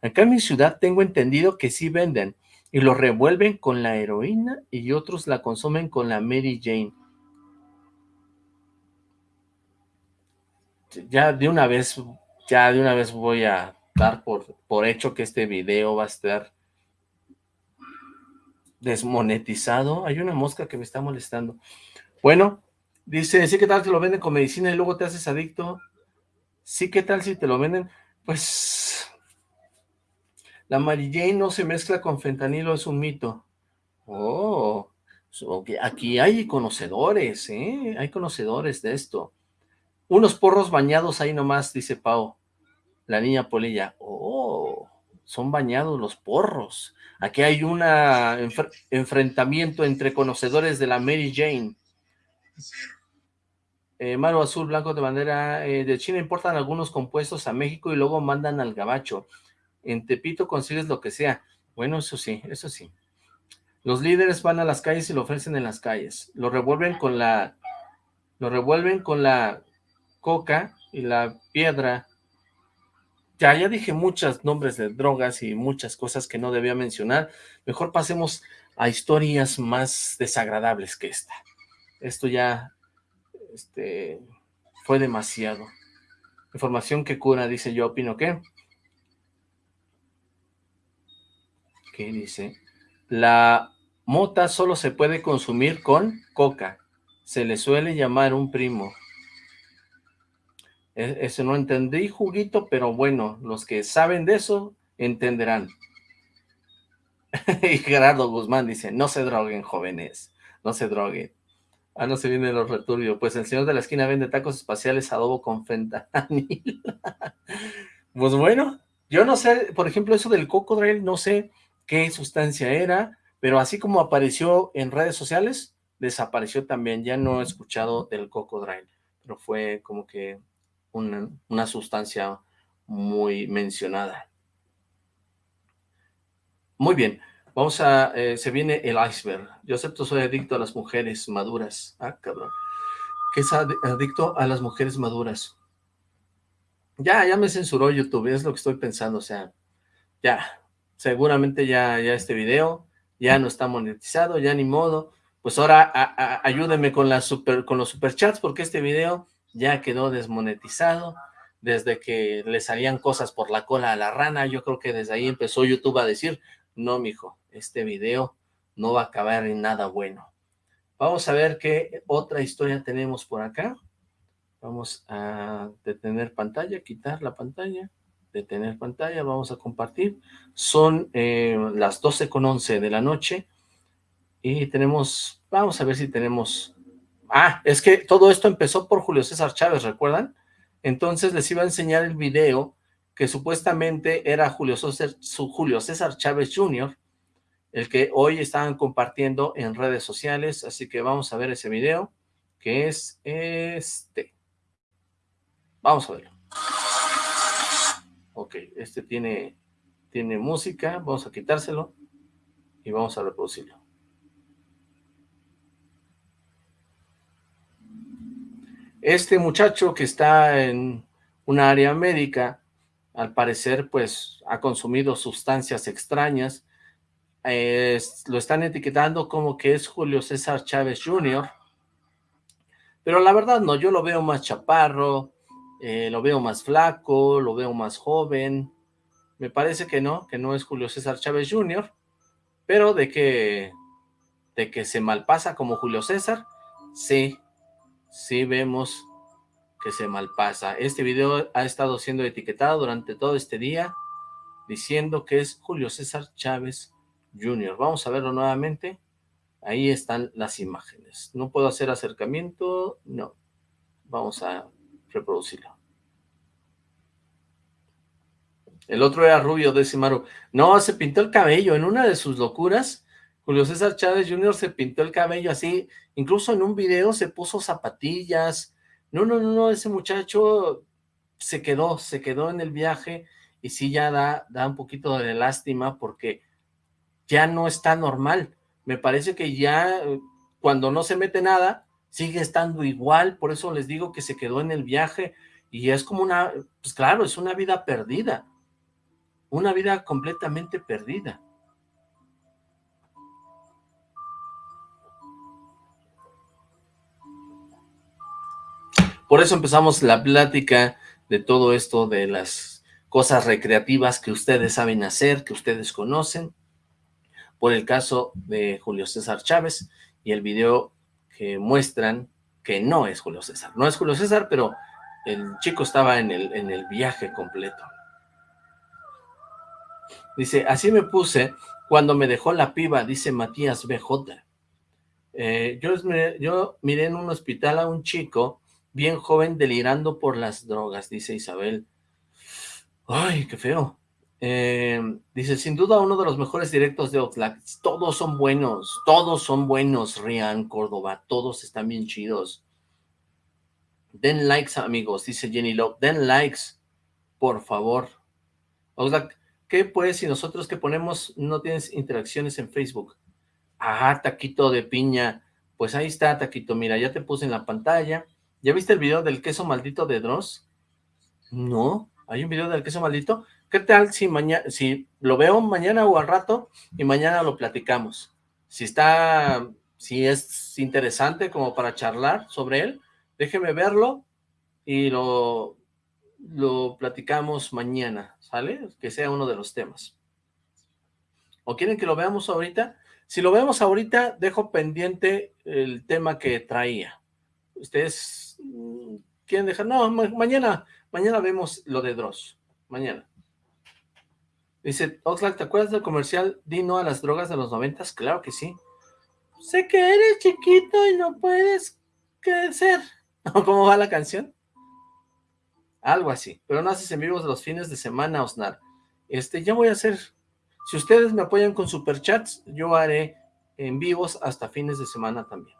acá en mi ciudad tengo entendido que sí venden y lo revuelven con la heroína y otros la consumen con la Mary Jane. Ya de una vez, ya de una vez voy a dar por, por hecho que este video va a estar desmonetizado. Hay una mosca que me está molestando. Bueno, dice, sí, ¿qué tal te lo venden con medicina y luego te haces adicto? Sí, ¿qué tal si te lo venden? Pues la Mary Jane no se mezcla con fentanilo, es un mito. Oh, aquí hay conocedores, ¿eh? Hay conocedores de esto. Unos porros bañados ahí nomás, dice Pau. La niña Polilla. Oh, son bañados los porros. Aquí hay un enfrentamiento entre conocedores de la Mary Jane. Eh, Maro Azul, Blanco de Bandera, eh, de China importan algunos compuestos a México y luego mandan al gabacho en Tepito consigues lo que sea. Bueno, eso sí, eso sí. Los líderes van a las calles y lo ofrecen en las calles. Lo revuelven con la... Lo revuelven con la coca y la piedra. Ya, dije muchos nombres de drogas y muchas cosas que no debía mencionar. Mejor pasemos a historias más desagradables que esta. Esto ya este, fue demasiado. Información que cura, dice yo, opino que ¿Qué dice? La mota solo se puede consumir con coca. Se le suele llamar un primo. E, eso no entendí, juguito, pero bueno, los que saben de eso entenderán. y Gerardo Guzmán dice, no se droguen, jóvenes, no se droguen. Ah, no se viene los returbios. Pues el señor de la esquina vende tacos espaciales adobo con fentanil. pues bueno, yo no sé, por ejemplo, eso del cocodril, no sé qué sustancia era, pero así como apareció en redes sociales, desapareció también. Ya no he escuchado del cocodrilo, pero fue como que una, sustancia muy mencionada. Muy bien, vamos a, eh, se viene el iceberg. Yo acepto, soy adicto a las mujeres maduras. Ah, cabrón. ¿Qué es adicto a las mujeres maduras? Ya, ya me censuró YouTube, es lo que estoy pensando, o sea, ya, seguramente ya, ya este video ya no está monetizado, ya ni modo, pues ahora ayúdenme con, la super, con los superchats porque este video ya quedó desmonetizado, desde que le salían cosas por la cola a la rana, yo creo que desde ahí empezó YouTube a decir, no, mijo, este video no va a acabar en nada bueno. Vamos a ver qué otra historia tenemos por acá. Vamos a detener pantalla, quitar la pantalla, detener pantalla, vamos a compartir. Son eh, las 12 con 11 de la noche y tenemos, vamos a ver si tenemos... Ah, es que todo esto empezó por Julio César Chávez, ¿recuerdan? Entonces les iba a enseñar el video que supuestamente era Julio César, Julio César Chávez Jr., el que hoy estaban compartiendo en redes sociales, así que vamos a ver ese video, que es este. Vamos a verlo. Ok, este tiene, tiene música, vamos a quitárselo y vamos a reproducirlo. Este muchacho que está en una área médica, al parecer, pues, ha consumido sustancias extrañas. lo están etiquetando como que es Julio César Chávez Jr., pero la verdad no, yo lo veo más chaparro, eh, lo veo más flaco, lo veo más joven. Me parece que no, que no es Julio César Chávez Jr., pero de que, de que se malpasa como Julio César, sí, sí vemos que se malpasa. Este video ha estado siendo etiquetado durante todo este día, diciendo que es Julio César Chávez Jr. Vamos a verlo nuevamente. Ahí están las imágenes. No puedo hacer acercamiento, no. Vamos a reproducirlo. El otro era rubio, Decimaru. No, se pintó el cabello. En una de sus locuras, Julio César Chávez Jr. se pintó el cabello así, incluso en un video se puso zapatillas. No, no, no, no, ese muchacho se quedó, se quedó en el viaje y sí ya da, da un poquito de lástima porque ya no está normal. Me parece que ya cuando no se mete nada, sigue estando igual, por eso les digo que se quedó en el viaje y es como una, pues claro, es una vida perdida, una vida completamente perdida. Por eso empezamos la plática de todo esto de las cosas recreativas que ustedes saben hacer, que ustedes conocen, por el caso de Julio César Chávez y el video que muestran que no es Julio César. No es Julio César, pero el chico estaba en el, en el viaje completo. Dice, así me puse cuando me dejó la piba, dice Matías BJ. Eh, yo, yo miré en un hospital a un chico bien joven delirando por las drogas, dice Isabel. Ay, qué feo. Eh, dice, sin duda uno de los mejores directos de Oxlack. Todos son buenos, todos son buenos, Rian, Córdoba, todos están bien chidos. Den likes, amigos, dice Jenny Love. Den likes, por favor. Oxlack, ¿qué pues si nosotros que ponemos no tienes interacciones en Facebook? Ah, taquito de piña. Pues ahí está, taquito, mira, ya te puse en la pantalla. ¿Ya viste el video del queso maldito de Dross? No, hay un video del queso maldito. ¿Qué tal si mañana, si lo veo mañana o al rato y mañana lo platicamos? Si está, si es interesante como para charlar sobre él, déjeme verlo y lo, lo platicamos mañana, ¿sale? Que sea uno de los temas. ¿O quieren que lo veamos ahorita? Si lo vemos ahorita, dejo pendiente el tema que traía. Ustedes Quieren dejar, no, mañana, mañana vemos lo de Dross, mañana. Dice, Oxlack, ¿te acuerdas del comercial Dino a las drogas de los noventas? Claro que sí. Sé que eres chiquito y no puedes crecer. ¿Cómo va la canción? Algo así, pero no haces en vivos los fines de semana, Osnar. Este, ya voy a hacer, si ustedes me apoyan con superchats, yo haré en vivos hasta fines de semana también.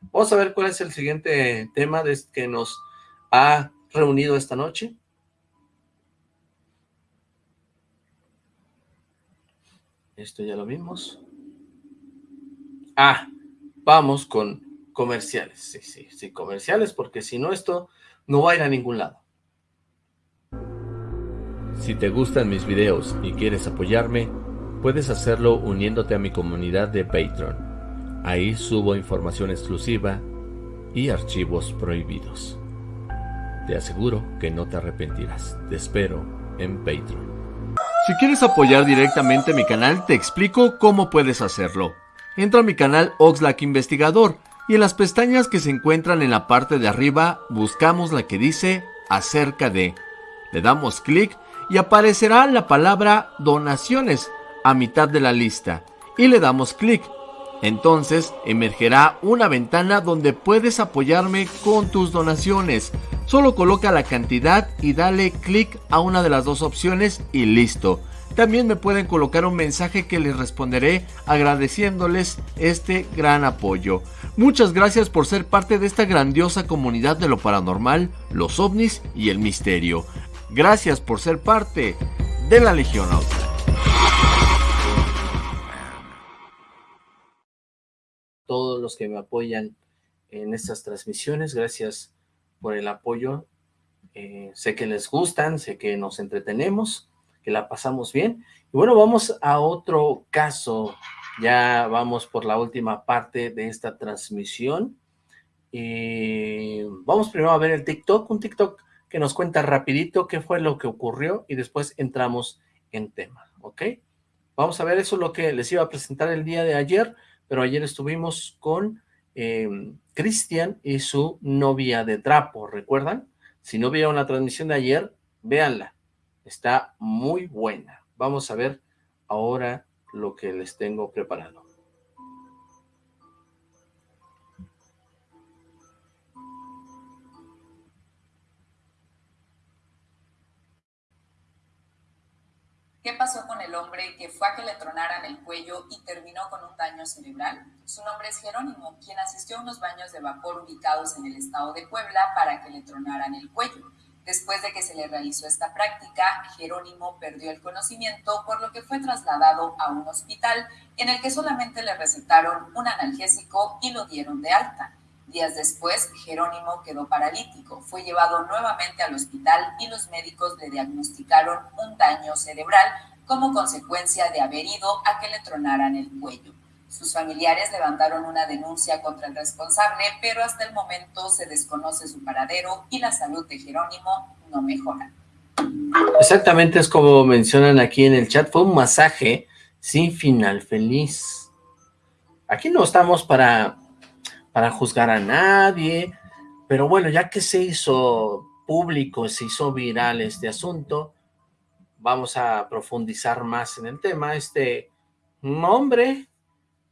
Vamos a ver cuál es el siguiente tema de este que nos ha reunido esta noche. Esto ya lo vimos. Ah, vamos con comerciales. Sí, sí, sí, comerciales, porque si no esto no va a ir a ningún lado. Si te gustan mis videos y quieres apoyarme, puedes hacerlo uniéndote a mi comunidad de Patreon Ahí subo información exclusiva y archivos prohibidos. Te aseguro que no te arrepentirás. Te espero en Patreon. Si quieres apoyar directamente mi canal, te explico cómo puedes hacerlo. Entra a mi canal Oxlack Investigador y en las pestañas que se encuentran en la parte de arriba buscamos la que dice acerca de. Le damos clic y aparecerá la palabra donaciones a mitad de la lista y le damos clic. Entonces emergerá una ventana donde puedes apoyarme con tus donaciones. Solo coloca la cantidad y dale clic a una de las dos opciones y listo. También me pueden colocar un mensaje que les responderé agradeciéndoles este gran apoyo. Muchas gracias por ser parte de esta grandiosa comunidad de lo paranormal, los ovnis y el misterio. Gracias por ser parte de la Legión Austral. Todos los que me apoyan en estas transmisiones, gracias por el apoyo. Eh, sé que les gustan, sé que nos entretenemos, que la pasamos bien. Y bueno, vamos a otro caso. Ya vamos por la última parte de esta transmisión. Y vamos primero a ver el TikTok, un TikTok que nos cuenta rapidito qué fue lo que ocurrió y después entramos en tema, ¿ok? Vamos a ver, eso lo que les iba a presentar el día de ayer, pero ayer estuvimos con eh, Cristian y su novia de trapo, ¿recuerdan? Si no vieron la transmisión de ayer, véanla, está muy buena. Vamos a ver ahora lo que les tengo preparado. ¿Qué pasó con el hombre que fue a que le tronaran el cuello y terminó con un daño cerebral? Su nombre es Jerónimo, quien asistió a unos baños de vapor ubicados en el estado de Puebla para que le tronaran el cuello. Después de que se le realizó esta práctica, Jerónimo perdió el conocimiento, por lo que fue trasladado a un hospital en el que solamente le recetaron un analgésico y lo dieron de alta. Días después, Jerónimo quedó paralítico, fue llevado nuevamente al hospital y los médicos le diagnosticaron un daño cerebral como consecuencia de haber ido a que le tronaran el cuello. Sus familiares levantaron una denuncia contra el responsable, pero hasta el momento se desconoce su paradero y la salud de Jerónimo no mejora. Exactamente es como mencionan aquí en el chat, fue un masaje sin final feliz. Aquí no estamos para para juzgar a nadie, pero bueno, ya que se hizo público, se hizo viral este asunto, vamos a profundizar más en el tema. Este hombre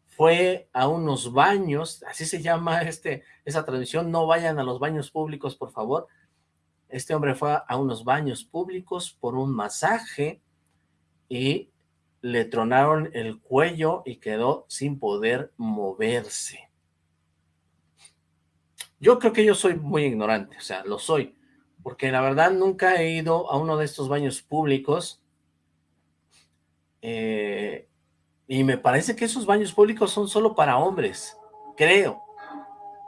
fue a unos baños, así se llama este esa transmisión, no vayan a los baños públicos, por favor. Este hombre fue a unos baños públicos por un masaje y le tronaron el cuello y quedó sin poder moverse. Yo creo que yo soy muy ignorante, o sea, lo soy, porque la verdad nunca he ido a uno de estos baños públicos eh, y me parece que esos baños públicos son solo para hombres, creo.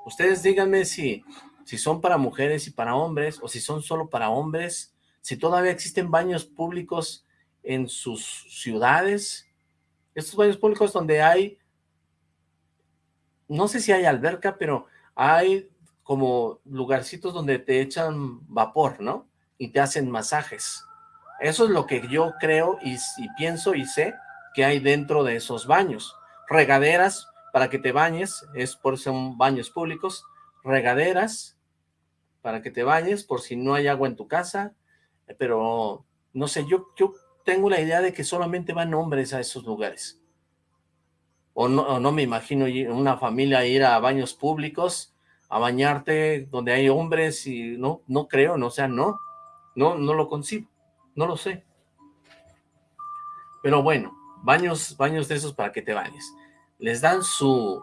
Ustedes díganme si, si son para mujeres y para hombres, o si son solo para hombres, si todavía existen baños públicos en sus ciudades, estos baños públicos donde hay, no sé si hay alberca, pero hay como lugarcitos donde te echan vapor, ¿no? Y te hacen masajes. Eso es lo que yo creo y, pienso y sé que hay dentro de esos baños. Regaderas para que te bañes, es por son baños públicos. Regaderas para que te bañes por si no hay agua en tu casa. Pero, no sé, yo, yo tengo la idea de que solamente van hombres a esos lugares. O no, o no me imagino una familia ir a baños públicos a bañarte donde hay hombres y no, no creo, no, o sea, no, no, no lo concibo, no lo sé. Pero bueno, baños, baños de esos para que te bañes. Les dan su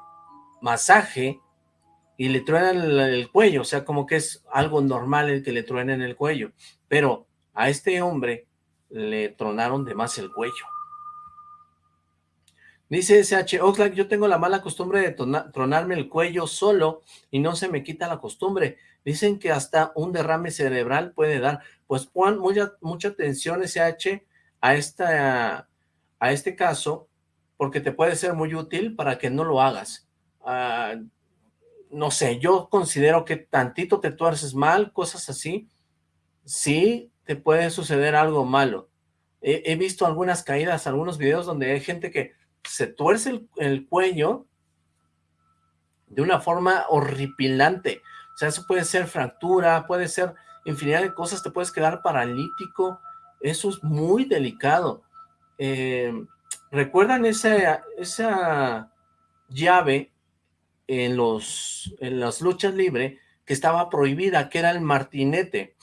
masaje y le truenan el, el, cuello, o sea, como que es algo normal el que le truenen el cuello, pero a este hombre le tronaron de más el cuello. Dice SH, Oxlack, yo tengo la mala costumbre de tronarme el cuello solo y no se me quita la costumbre. Dicen que hasta un derrame cerebral puede dar. Pues pon mucha, mucha atención SH a, esta, a este caso porque te puede ser muy útil para que no lo hagas. Uh, no sé, yo considero que tantito te tuerces mal, cosas así, sí te puede suceder algo malo. He, visto algunas caídas, algunos videos donde hay gente que se tuerce el, cuello de una forma horripilante. O sea, eso puede ser fractura, puede ser infinidad de cosas, te puedes quedar paralítico. Eso es muy delicado. Eh, ¿Recuerdan esa, esa llave en, los, en las luchas libres que estaba prohibida, que era el martinete?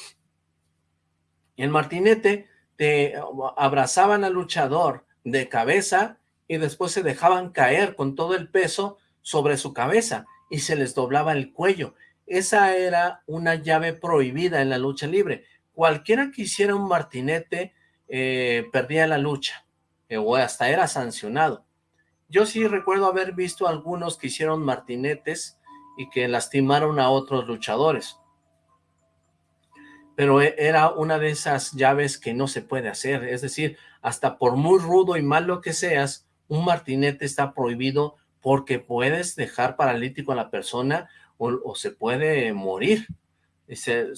El martinete te abrazaban al luchador de cabeza y después se dejaban caer con todo el peso sobre su cabeza y se les doblaba el cuello. Esa era una llave prohibida en la lucha libre. Cualquiera que hiciera un martinete eh, perdía la lucha eh, o hasta era sancionado. Yo sí recuerdo haber visto algunos que hicieron martinetes y que lastimaron a otros luchadores pero e, era una de esas llaves que no se puede hacer, es decir, hasta por muy rudo y malo que seas, un martinete está prohibido porque puedes dejar paralítico a la persona o, se puede morir. Dice,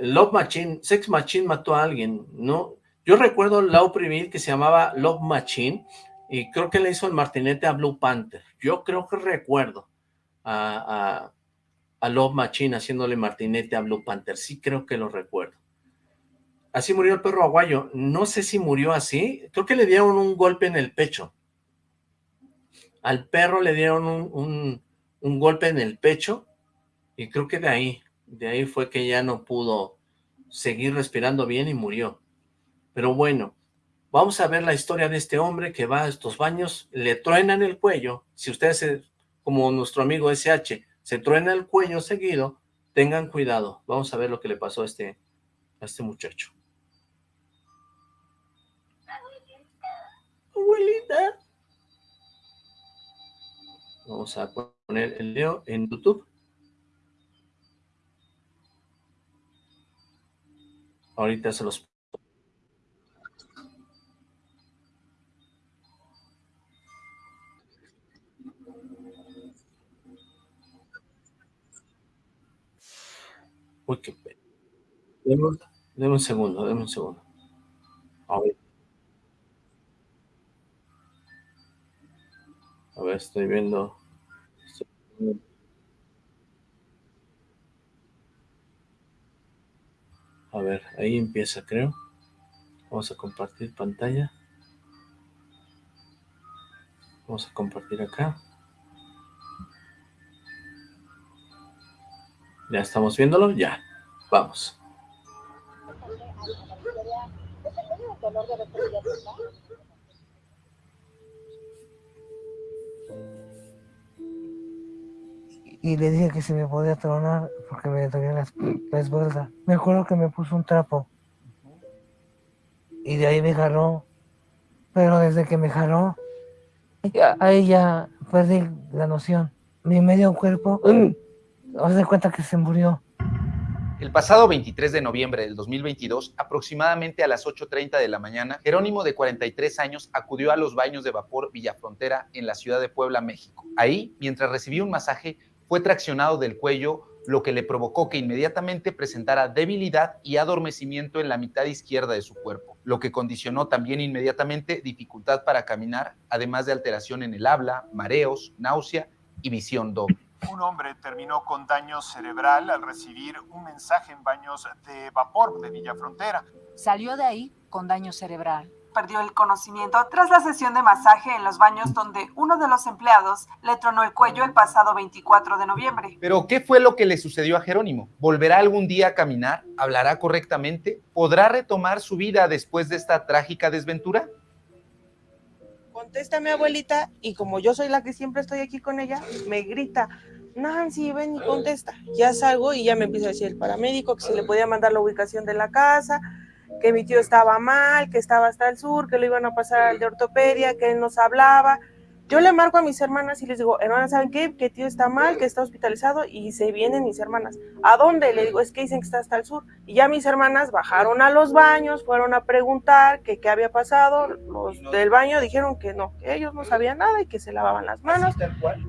Love Machine, Sex Machine mató a alguien, ¿no? Yo recuerdo la oprimir que se llamaba Love Machine y creo que le hizo el martinete a Blue Panther. Yo creo que recuerdo a a Love Machine haciéndole martinete a Blue Panther. Sí creo que lo recuerdo. Así murió el perro aguayo. No sé si murió así. Creo que le dieron un golpe en el pecho. Al perro le dieron un, un golpe en el pecho y creo que de ahí, de ahí fue que ya no pudo seguir respirando bien y murió. Pero bueno, vamos a ver la historia de este hombre que va a estos baños, le truenan el cuello. Si ustedes, como nuestro amigo SH, se truena el cuello seguido, tengan cuidado. Vamos a ver lo que le pasó a este, a este muchacho. Abuelita. Vamos a poner el video en YouTube. Ahorita se los Uy, qué Deme, un segundo, deme un segundo. A. A ver, estoy viendo. A ver, ahí empieza, creo. Vamos a compartir pantalla. Vamos a compartir acá. ¿Ya estamos viéndolo? Ya. Vamos. Y le dije que se me podía tronar porque me dolía la, la espalda. Me acuerdo que me puso un trapo. Y de ahí me jaló. Pero desde que me jaló, ahí ya perdí la noción. Mi medio cuerpo Haz de cuenta que se murió. El pasado 23 de noviembre del 2022, aproximadamente a las 8.30 de la mañana, Jerónimo de 43 años acudió a los baños de vapor Villafrontera en la ciudad de Puebla, México. Ahí, mientras recibía un masaje, fue traccionado del cuello, lo que le provocó que inmediatamente presentara debilidad y adormecimiento en la mitad izquierda de su cuerpo, lo que condicionó también inmediatamente dificultad para caminar, además de alteración en el habla, mareos, náusea y visión doble. Un hombre terminó con daño cerebral al recibir un mensaje en baños de vapor de Villa Frontera. Salió de ahí con daño cerebral. Perdió el conocimiento tras la sesión de masaje en los baños donde uno de los empleados le tronó el cuello el pasado 24 de noviembre. Pero, ¿qué fue lo que le sucedió a Jerónimo? ¿Volverá algún día a caminar? ¿Hablará correctamente? ¿Podrá retomar su vida después de esta trágica desventura? Contesta mi abuelita y como yo soy la que siempre estoy aquí con ella, me grita, Nancy, ven y contesta. Ya salgo y ya me empieza a decir el paramédico que se le podía mandar la ubicación de la casa, que mi tío estaba mal, que estaba hasta el sur, que lo iban a pasar al de ortopedia, que él nos hablaba. Yo le marco a mis hermanas y les digo, hermanas, ¿saben qué? Que tío está mal, que está hospitalizado y se vienen mis hermanas. ¿A dónde? Le digo, es que dicen que está hasta el sur. Y ya mis hermanas bajaron a los baños, fueron a preguntar que qué había pasado. Los del baño dijeron que no, que ellos no sabían nada y que se lavaban las manos.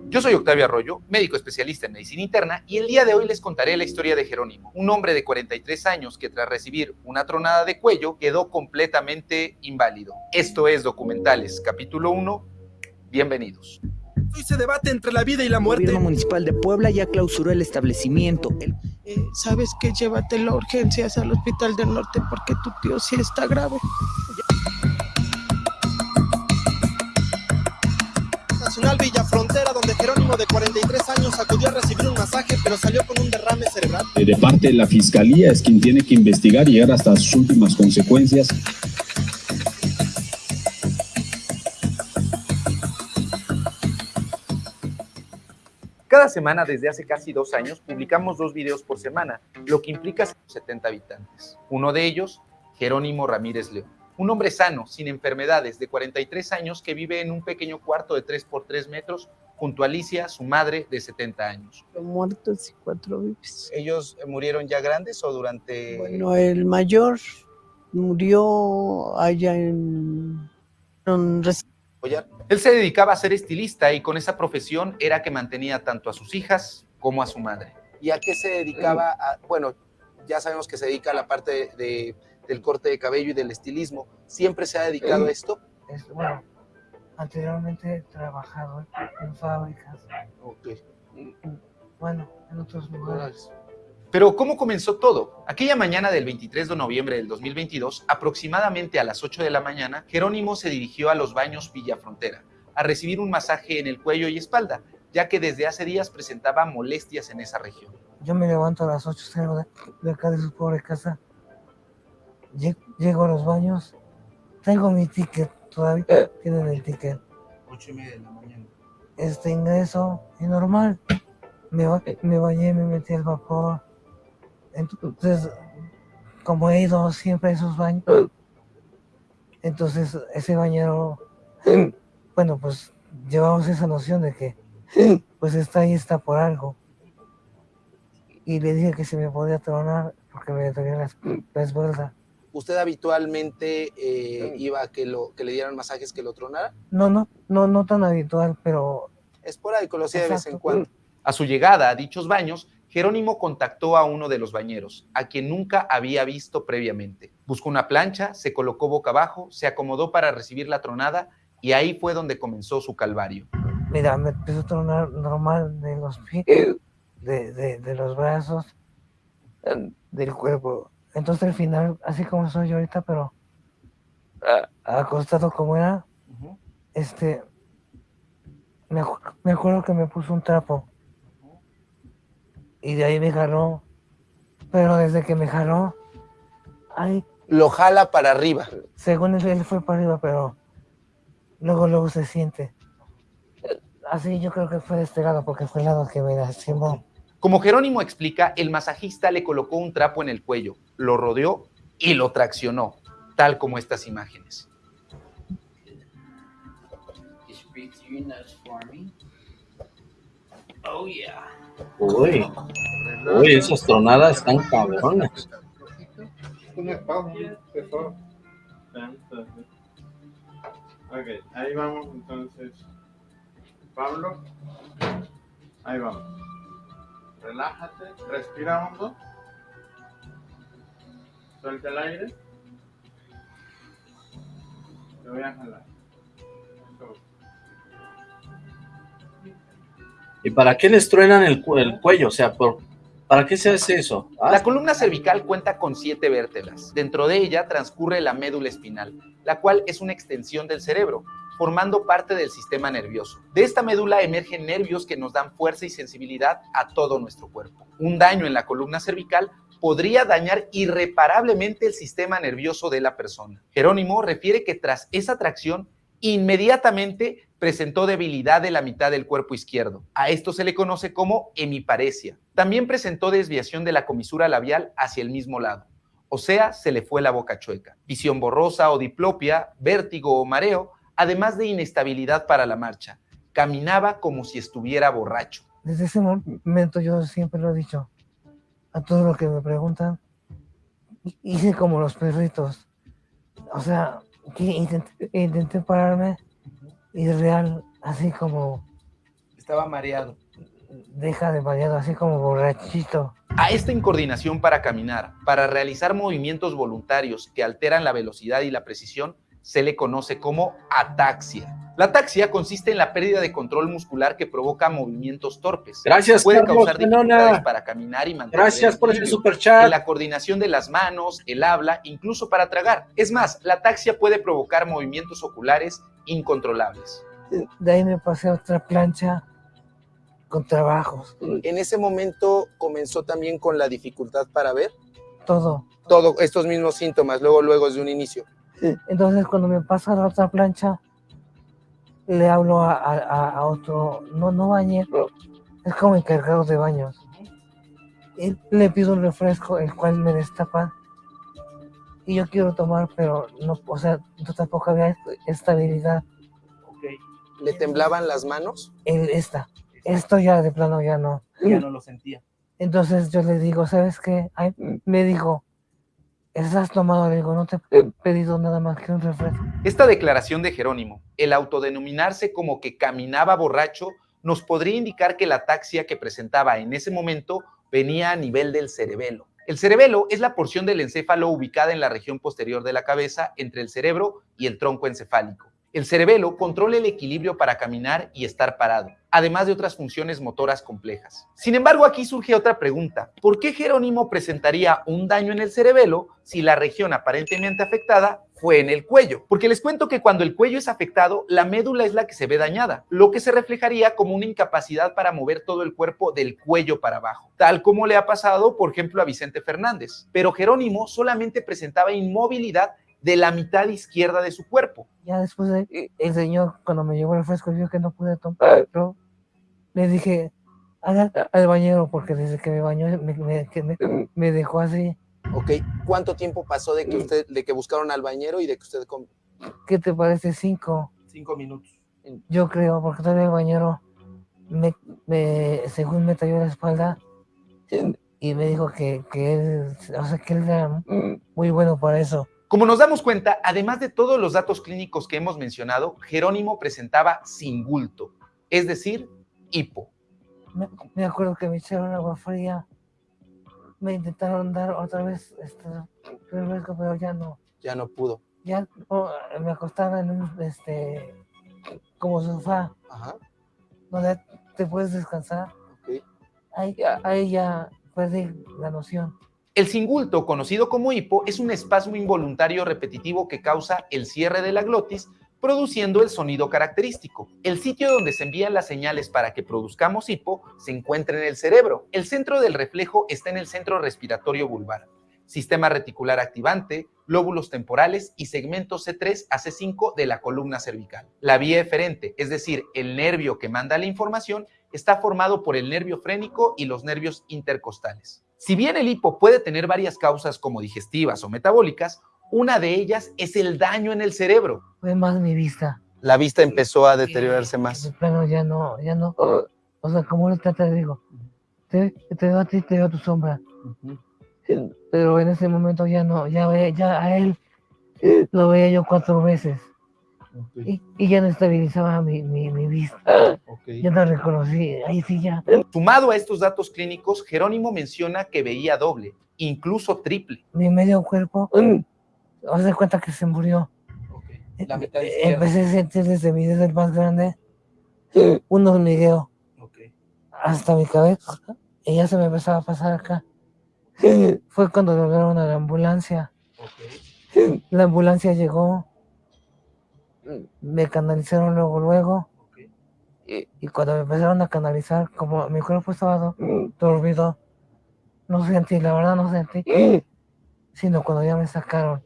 Yo soy Octavio Arroyo, médico especialista en medicina interna, y el día de hoy les contaré la historia de Jerónimo, un hombre de 43 años que tras recibir una tronada de cuello quedó completamente inválido. Esto es Documentales, capítulo 1. Bienvenidos. Hoy se debate entre la vida y la muerte. El gobierno municipal de Puebla ya clausuró el establecimiento. El- Eh, ¿Sabes qué? Llévatelo a urgencias al Hospital del Norte porque tu tío sí está grave. Nacional Villa Frontera, donde Jerónimo de 43 años acudió a recibir un masaje, pero salió con un derrame cerebral. Eh, De parte de la Fiscalía es quien tiene que investigar y llegar hasta sus últimas consecuencias. Cada semana desde hace casi dos años publicamos dos videos por semana, lo que implica 70 habitantes. Uno de ellos, Jerónimo Ramírez León, un hombre sano, sin enfermedades, de 43 años que vive en un pequeño cuarto de 3 por 3 metros junto a Alicia, su madre de 70 años. Muertos y cuatro vivos. ¿Ellos eh, murieron ya grandes o durante...? Bueno, el mayor murió allá en... en Él se dedicaba a ser estilista y con esa profesión era que mantenía tanto a sus hijas como a su madre. ¿Y a qué se dedicaba? A- bueno, ya sabemos que se dedica a la parte de, del corte de cabello y del estilismo. ¿Siempre se ha dedicado a esto? Es- bueno, anteriormente he trabajado en fábricas. Y, bueno, en otros lugares. Pero ¿cómo comenzó todo? Aquella mañana del 23 de noviembre del 2022, aproximadamente a las 8 de la mañana, Jerónimo se dirigió a los baños Villafrontera a recibir un masaje en el cuello y espalda, ya que desde hace días presentaba molestias en esa región. Yo me levanto a las 8, salgo de, de acá de su pobre casa. Lle- Llego a los baños. Tengo mi ticket, todavía tienen el ticket. Ocho y media de la mañana. Este ingreso y normal. Me, ba- me bañé, me metí al vapor. Entonces, como he ido siempre a esos baños, entonces ese bañero, bueno, pues llevamos esa noción de que pues está ahí, está por algo. Y le dije que se me podía tronar porque me dolía la, la espalda. ¿Usted habitualmente eh, iba a que, lo, que le dieran masajes que lo tronara? No, no, no, no tan habitual, pero Esporádico, lo hacía de vez en cuando. A su llegada a dichos baños, Jerónimo contactó a uno de los bañeros, a quien nunca había visto previamente. Buscó una plancha, se colocó boca abajo, se acomodó para recibir la tronada y ahí fue donde comenzó su calvario. Mira, me empezó a tronar normal de los pies, de, de, de los brazos, del cuerpo. Entonces al final, así como soy yo ahorita, pero ah, acostado como era, este, me acuerdo que me puso un trapo. Y de ahí me jaló. Pero desde que me jaló, ay, Lo jala para arriba. según él, él fue para arriba, pero luego, luego se siente. Así yo creo que fue de este lado, porque fue el lado que me lastimó. Como Jerónimo explica, el masajista le colocó un trapo en el cuello, lo rodeó y lo traccionó, tal como estas imágenes. Oh, yeah. Uy, uy, esas tronadas están cabronas. Ok, ahí vamos entonces. Pablo, ahí vamos. Relájate, respira hondo. Suelta el aire. Te voy a jalar. ¿Y para qué les truenan el, el cuello? O sea, por, ¿para qué se hace eso? Ah, La columna cervical cuenta con siete vértebras. Dentro de ella transcurre la médula espinal, la cual es una extensión del cerebro, formando parte del sistema nervioso. De esta médula emergen nervios que nos dan fuerza y sensibilidad a todo nuestro cuerpo. Un daño en la columna cervical podría dañar irreparablemente el sistema nervioso de la persona. Jerónimo refiere que tras esa tracción, inmediatamente presentó debilidad de la mitad del cuerpo izquierdo. A esto se le conoce como hemiparesia. También presentó desviación de la comisura labial hacia el mismo lado. O sea, se le fue la boca chueca. Visión borrosa o diplopia, vértigo o mareo, además de inestabilidad para la marcha, caminaba como si estuviera borracho. Desde ese momento yo siempre lo he dicho a todos los que me preguntan, hice como los perritos. O sea, intenté pararme y real, así como Estaba mareado. deja de mareado, así como borrachito. A esta incoordinación para caminar, para realizar movimientos voluntarios que alteran la velocidad y la precisión, se le conoce como ataxia. La ataxia consiste en la pérdida de control muscular que provoca movimientos torpes. Gracias, Puede Carlos causar dificultades para caminar y mantener Gracias el por ese equilibrio, superchat. en la coordinación de las manos, el habla, incluso para tragar. Es más, la ataxia puede provocar movimientos oculares incontrolables. De ahí me pasé a otra plancha con trabajos, En ese momento comenzó también con la dificultad para ver todo. todo estos mismos síntomas, luego, luego desde un inicio. Entonces cuando me pasa a la otra plancha, le hablo a, a- a otro, no, no bañero, es como encargado de baños. Y le pido un refresco, el cual me destapan. Y yo quiero tomar, pero no, o sea, no tampoco había est- estabilidad. ¿Le temblaban las manos? El, esta, esto ya de plano ya no. Ya no lo sentía. Entonces yo le digo, ¿sabes qué? Ay, me dijo, ¿estás tomado? Digo, no te he pedido nada más que un refresco. Esta declaración de Jerónimo, el autodenominarse como que caminaba borracho, nos podría indicar que la ataxia que presentaba en ese momento venía a nivel del cerebelo. El cerebelo es la porción del encéfalo ubicada en la región posterior de la cabeza entre el cerebro y el tronco encefálico. El cerebelo controla el equilibrio para caminar y estar parado, además de otras funciones motoras complejas. Sin embargo, aquí surge otra pregunta. ¿Por qué Jerónimo presentaría un daño en el cerebelo si la región aparentemente afectada fue en el cuello? Porque les cuento que cuando el cuello es afectado, la médula es la que se ve dañada, lo que se reflejaría como una incapacidad para mover todo el cuerpo del cuello para abajo, tal como le ha pasado, por ejemplo, a Vicente Fernández. Pero Jerónimo solamente presentaba inmovilidad de la mitad izquierda de su cuerpo. Ya después de- el señor, cuando me llevó el refresco, vio que no pude tomar. Le dije, "Haga al bañero, porque desde que me bañó me, me- que me- me dejó así. Ok, ¿cuánto tiempo pasó de que usted, de que buscaron al bañero y de que usted com- ¿Qué te parece? Cinco. cinco minutos? Yo creo, porque todavía el bañero, me, me- según me talló la espalda, y me dijo que, que él, o sea, que él era muy bueno para eso. Como nos damos cuenta, además de todos los datos clínicos que hemos mencionado, Jerónimo presentaba singulto, es decir, hipo. Me, me acuerdo que me echaron agua fría, me intentaron dar otra vez este refresco, pero ya no. Ya no pudo. Ya oh, me acostaba en un, este, como sofá, Ajá. donde te puedes descansar. Ahí, ya- ahí ya perdí la noción. El singulto, conocido como hipo, es un espasmo involuntario repetitivo que causa el cierre de la glotis, produciendo el sonido característico. El sitio donde se envían las señales para que produzcamos hipo se encuentra en el cerebro. El centro del reflejo está en el centro respiratorio vulvar. Sistema reticular activante, lóbulos temporales y segmentos C3 a C5 de la columna cervical. La vía eferente, es decir, el nervio que manda la información, está formado por el nervio frénico y los nervios intercostales. Si bien el hipo puede tener varias causas como digestivas o metabólicas, una de ellas es el daño en el cerebro. Fue más mi vista. La vista empezó a deteriorarse más. Plano ya no, ya no. O sea, como ahorita te digo, te, te veo a ti, te veo a tu sombra. Pero en ese momento ya no, ya, ve, ya a él lo veía yo cuatro veces. Y, y ya no estabilizaba mi, mi, mi vista. Ya no reconocí, ahí sí ya. Sumado a estos datos clínicos, Jerónimo menciona que veía doble, incluso triple. Mi medio cuerpo, o se cuenta que se murió. La mitad Eh. Empecé a sentir desde mi dedo el más grande un hormigueo hasta mi cabeza y ya se me empezaba a pasar acá. Fue cuando lograron a la ambulancia. La ambulancia llegó, me canalizaron luego, luego. Y, y cuando me empezaron a canalizar, como mi cuerpo estaba do- dormido, no sentí, la verdad no sentí, sino cuando ya me sacaron.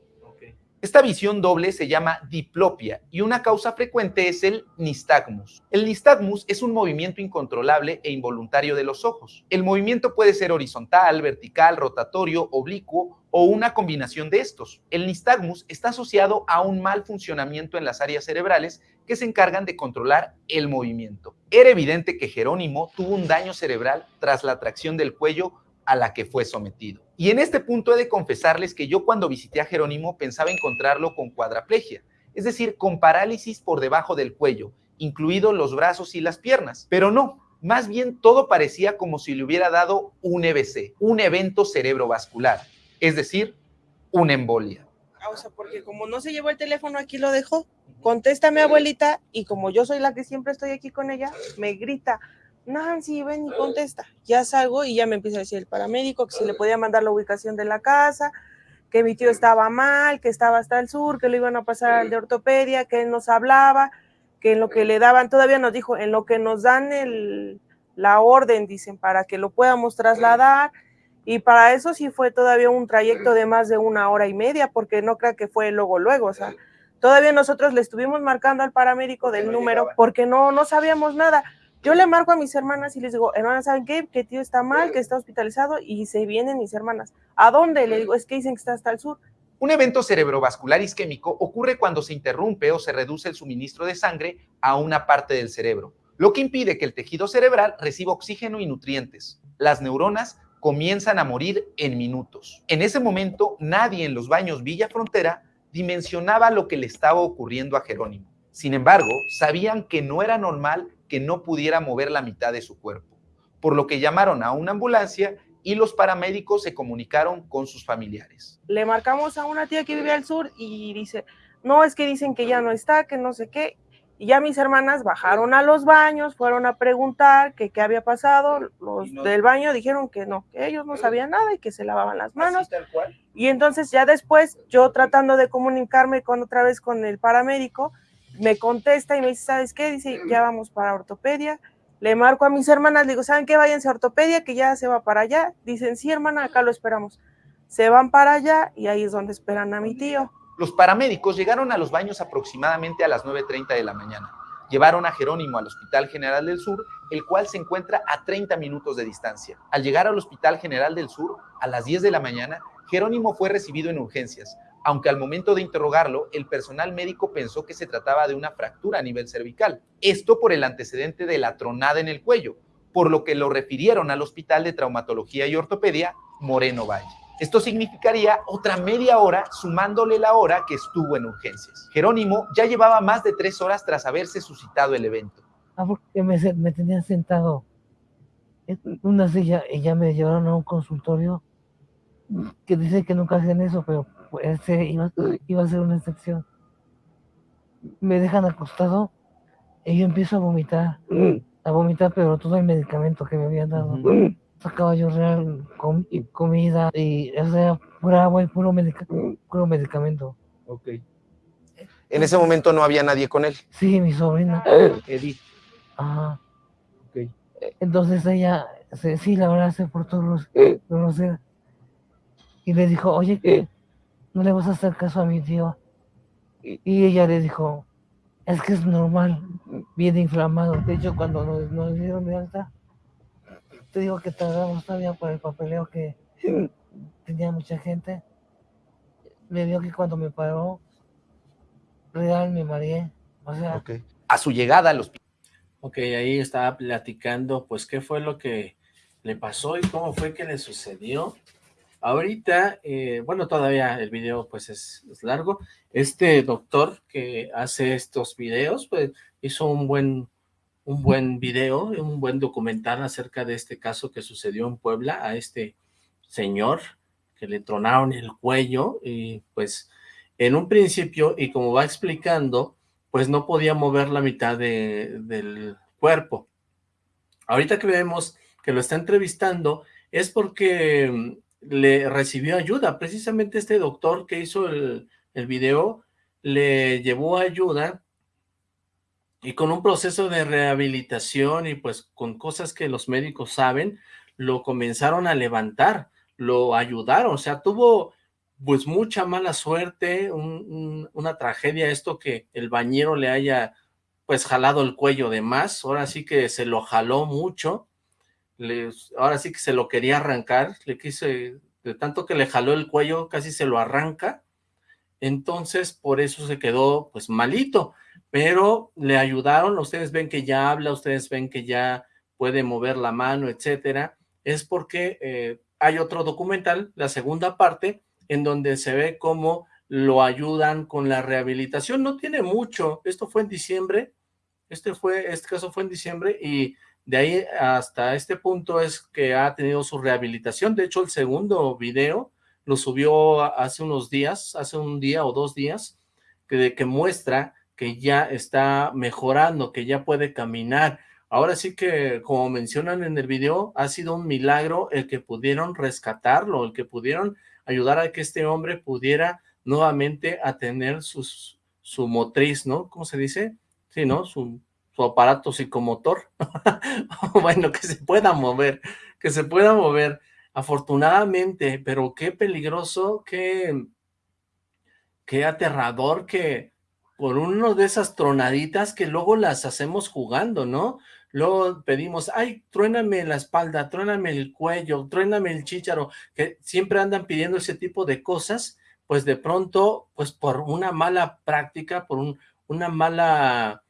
Esta visión doble se llama diplopia y una causa frecuente es el nistagmus. El nistagmus es un movimiento incontrolable e involuntario de los ojos. El movimiento puede ser horizontal, vertical, rotatorio, oblicuo o una combinación de estos. El nistagmus está asociado a un mal funcionamiento en las áreas cerebrales que se encargan de controlar el movimiento. Era evidente que Jerónimo tuvo un daño cerebral tras la tracción del cuello a la que fue sometido. Y en este punto he de confesarles que yo cuando visité a Jerónimo pensaba encontrarlo con cuadraplegia, es decir, con parálisis por debajo del cuello, incluidos los brazos y las piernas. Pero no, más bien todo parecía como si le hubiera dado un EBC, un evento cerebrovascular, es decir, una embolia. O sea, porque como no se llevó el teléfono, aquí lo dejó. Contesta mi abuelita y como yo soy la que siempre estoy aquí con ella, me grita, Nancy, ven y contesta. Ya salgo y ya me empieza a decir el paramédico que si le podía mandar la ubicación de la casa, que mi tío estaba mal, que estaba hasta el sur, que lo iban a pasar al de ortopedia, que él nos hablaba, que en lo que le daban, todavía nos dijo, en lo que nos dan el, la orden, dicen, para que lo podamos trasladar. Y para eso sí fue todavía un trayecto de más de una hora y media, porque no creo que fue luego, luego, o sea, todavía nosotros le estuvimos marcando al paramédico del número porque no, no sabíamos nada. Yo le marco a mis hermanas y les digo, hermanas, ¿saben qué? Que tío está mal, que está hospitalizado y se vienen mis hermanas. ¿A dónde? Le digo, es que dicen que está hasta el sur. Un evento cerebrovascular isquémico ocurre cuando se interrumpe o se reduce el suministro de sangre a una parte del cerebro, lo que impide que el tejido cerebral reciba oxígeno y nutrientes. Las neuronas comienzan a morir en minutos. En ese momento, nadie en los baños Villa Frontera dimensionaba lo que le estaba ocurriendo a Jerónimo. Sin embargo, sabían que no era normal que no pudiera mover la mitad de su cuerpo, por lo que llamaron a una ambulancia y los paramédicos se comunicaron con sus familiares. Le marcamos a una tía que vive al sur y dice, no, es que dicen que ya no está, que no sé qué. Y ya mis hermanas bajaron a los baños, fueron a preguntar que qué había pasado. Los del baño dijeron que no, que ellos no sabían nada y que se lavaban las manos. Y entonces ya después, yo tratando de comunicarme con otra vez con el paramédico, me contesta y me dice, ¿sabes qué? Dice, ya vamos para ortopedia. Le marco a mis hermanas, le digo, ¿saben qué? Váyanse a ortopedia, que ya se va para allá. Dicen, sí, hermana, acá lo esperamos. Se van para allá y ahí es donde esperan a mi tío. Los paramédicos llegaron a los baños aproximadamente a las 9.30 de la mañana. Llevaron a Jerónimo al Hospital General del Sur, el cual se encuentra a 30 minutos de distancia. Al llegar al Hospital General del Sur, a las 10 de la mañana, Jerónimo fue recibido en urgencias, aunque al momento de interrogarlo, el personal médico pensó que se trataba de una fractura a nivel cervical. Esto por el antecedente de la tronada en el cuello, por lo que lo refirieron al Hospital de Traumatología y Ortopedia Moreno Valle. Esto significaría otra media hora sumándole la hora que estuvo en urgencias. Jerónimo ya llevaba más de tres horas tras haberse suscitado el evento. Ah, porque me, me tenían sentado en una silla y ya me llevaron a un consultorio que dice que nunca hacen eso, pero iba, iba a ser una excepción. Me dejan acostado y yo empiezo a vomitar, a vomitar, pero todo el medicamento que me habían dado. Sacaba yo real comida y, o sea, pura agua y puro, puro medicamento. Ok. En ese momento no había nadie con él. Sí, mi sobrina. Edith. Ajá. Ok. Entonces ella, sí, la verdad se portó grosera. Y le dijo, oye, ¿qué? No le vas a hacer caso a mi tío. Y, ella le dijo, es que es normal, viene inflamado. De hecho, cuando nos, nos dieron de alta, te digo que tardamos todavía por el papeleo que tenía mucha gente. Me vio que cuando me paró, real me mareé. O sea, a su llegada al hospital. Ok, ahí estaba platicando, pues, qué fue lo que le pasó y cómo fue que le sucedió. Ahorita, eh, bueno, todavía el video pues es, largo. Este doctor que hace estos videos, pues hizo un buen, un buen video, un buen documental acerca de este caso que sucedió en Puebla a este señor que le tronaron el cuello y pues en un principio, y como va explicando, pues no podía mover la mitad de, del cuerpo. Ahorita que vemos que lo está entrevistando es porque le recibió ayuda. Precisamente este doctor que hizo el, el video le llevó ayuda y con un proceso de rehabilitación y pues con cosas que los médicos saben, lo comenzaron a levantar, lo ayudaron, o sea, tuvo pues mucha mala suerte, un- un- una tragedia esto que el bañero le haya pues jalado el cuello de más, ahora sí que se lo jaló mucho, ahora sí que se lo quería arrancar, le quise, de tanto que le jaló el cuello, casi se lo arranca, entonces por eso se quedó pues malito, pero le ayudaron, ustedes ven que ya habla, ustedes ven que ya puede mover la mano, etcétera, es porque eh, hay otro documental, la segunda parte, en donde se ve cómo lo ayudan con la rehabilitación, no tiene mucho, esto fue en diciembre, este fue, este caso fue en diciembre y de ahí hasta este punto es que ha tenido su rehabilitación, de hecho el segundo video lo subió hace unos días, hace un día o dos días, que, muestra que ya está mejorando, que ya puede caminar. Ahora sí que, como mencionan en el video, ha sido un milagro el que pudieron rescatarlo, el que pudieron ayudar a que este hombre pudiera nuevamente a tener sus, su motriz, ¿no? ¿Cómo se dice? Sí, ¿no? Su, su aparato psicomotor. bueno, que se pueda mover, que se pueda mover. Afortunadamente, pero qué peligroso, qué, qué aterrador que por uno de esas tronaditas que luego las hacemos jugando, ¿no? Luego pedimos, ay, truéname la espalda, truéname el cuello, truéname el chícharo, que siempre andan pidiendo ese tipo de cosas, pues de pronto, pues por una mala práctica, por un, una mala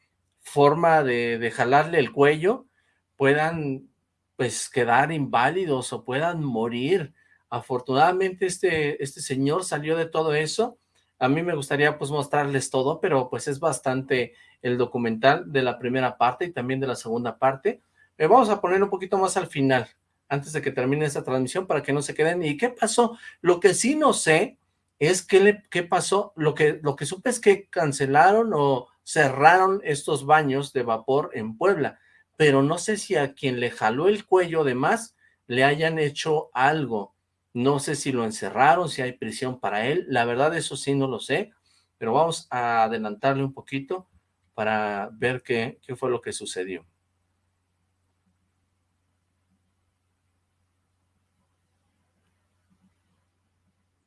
forma de, de jalarle el cuello, puedan pues quedar inválidos o puedan morir. Afortunadamente este, este señor salió de todo eso. A mí me gustaría pues mostrarles todo, pero pues es bastante el documental de la primera parte y también de la segunda parte. Eh, vamos a poner un poquito más al final, antes de que termine esta transmisión, para que no se queden. ¿Y qué pasó? Lo que sí no sé es qué, le, qué pasó. Lo que, lo que supe es que cancelaron o cerraron estos baños de vapor en Puebla, pero no sé si a quien le jaló el cuello de más le hayan hecho algo. No sé si lo encerraron, si hay prisión para él. La verdad, eso sí no lo sé, pero vamos a adelantarle un poquito para ver qué, qué fue lo que sucedió.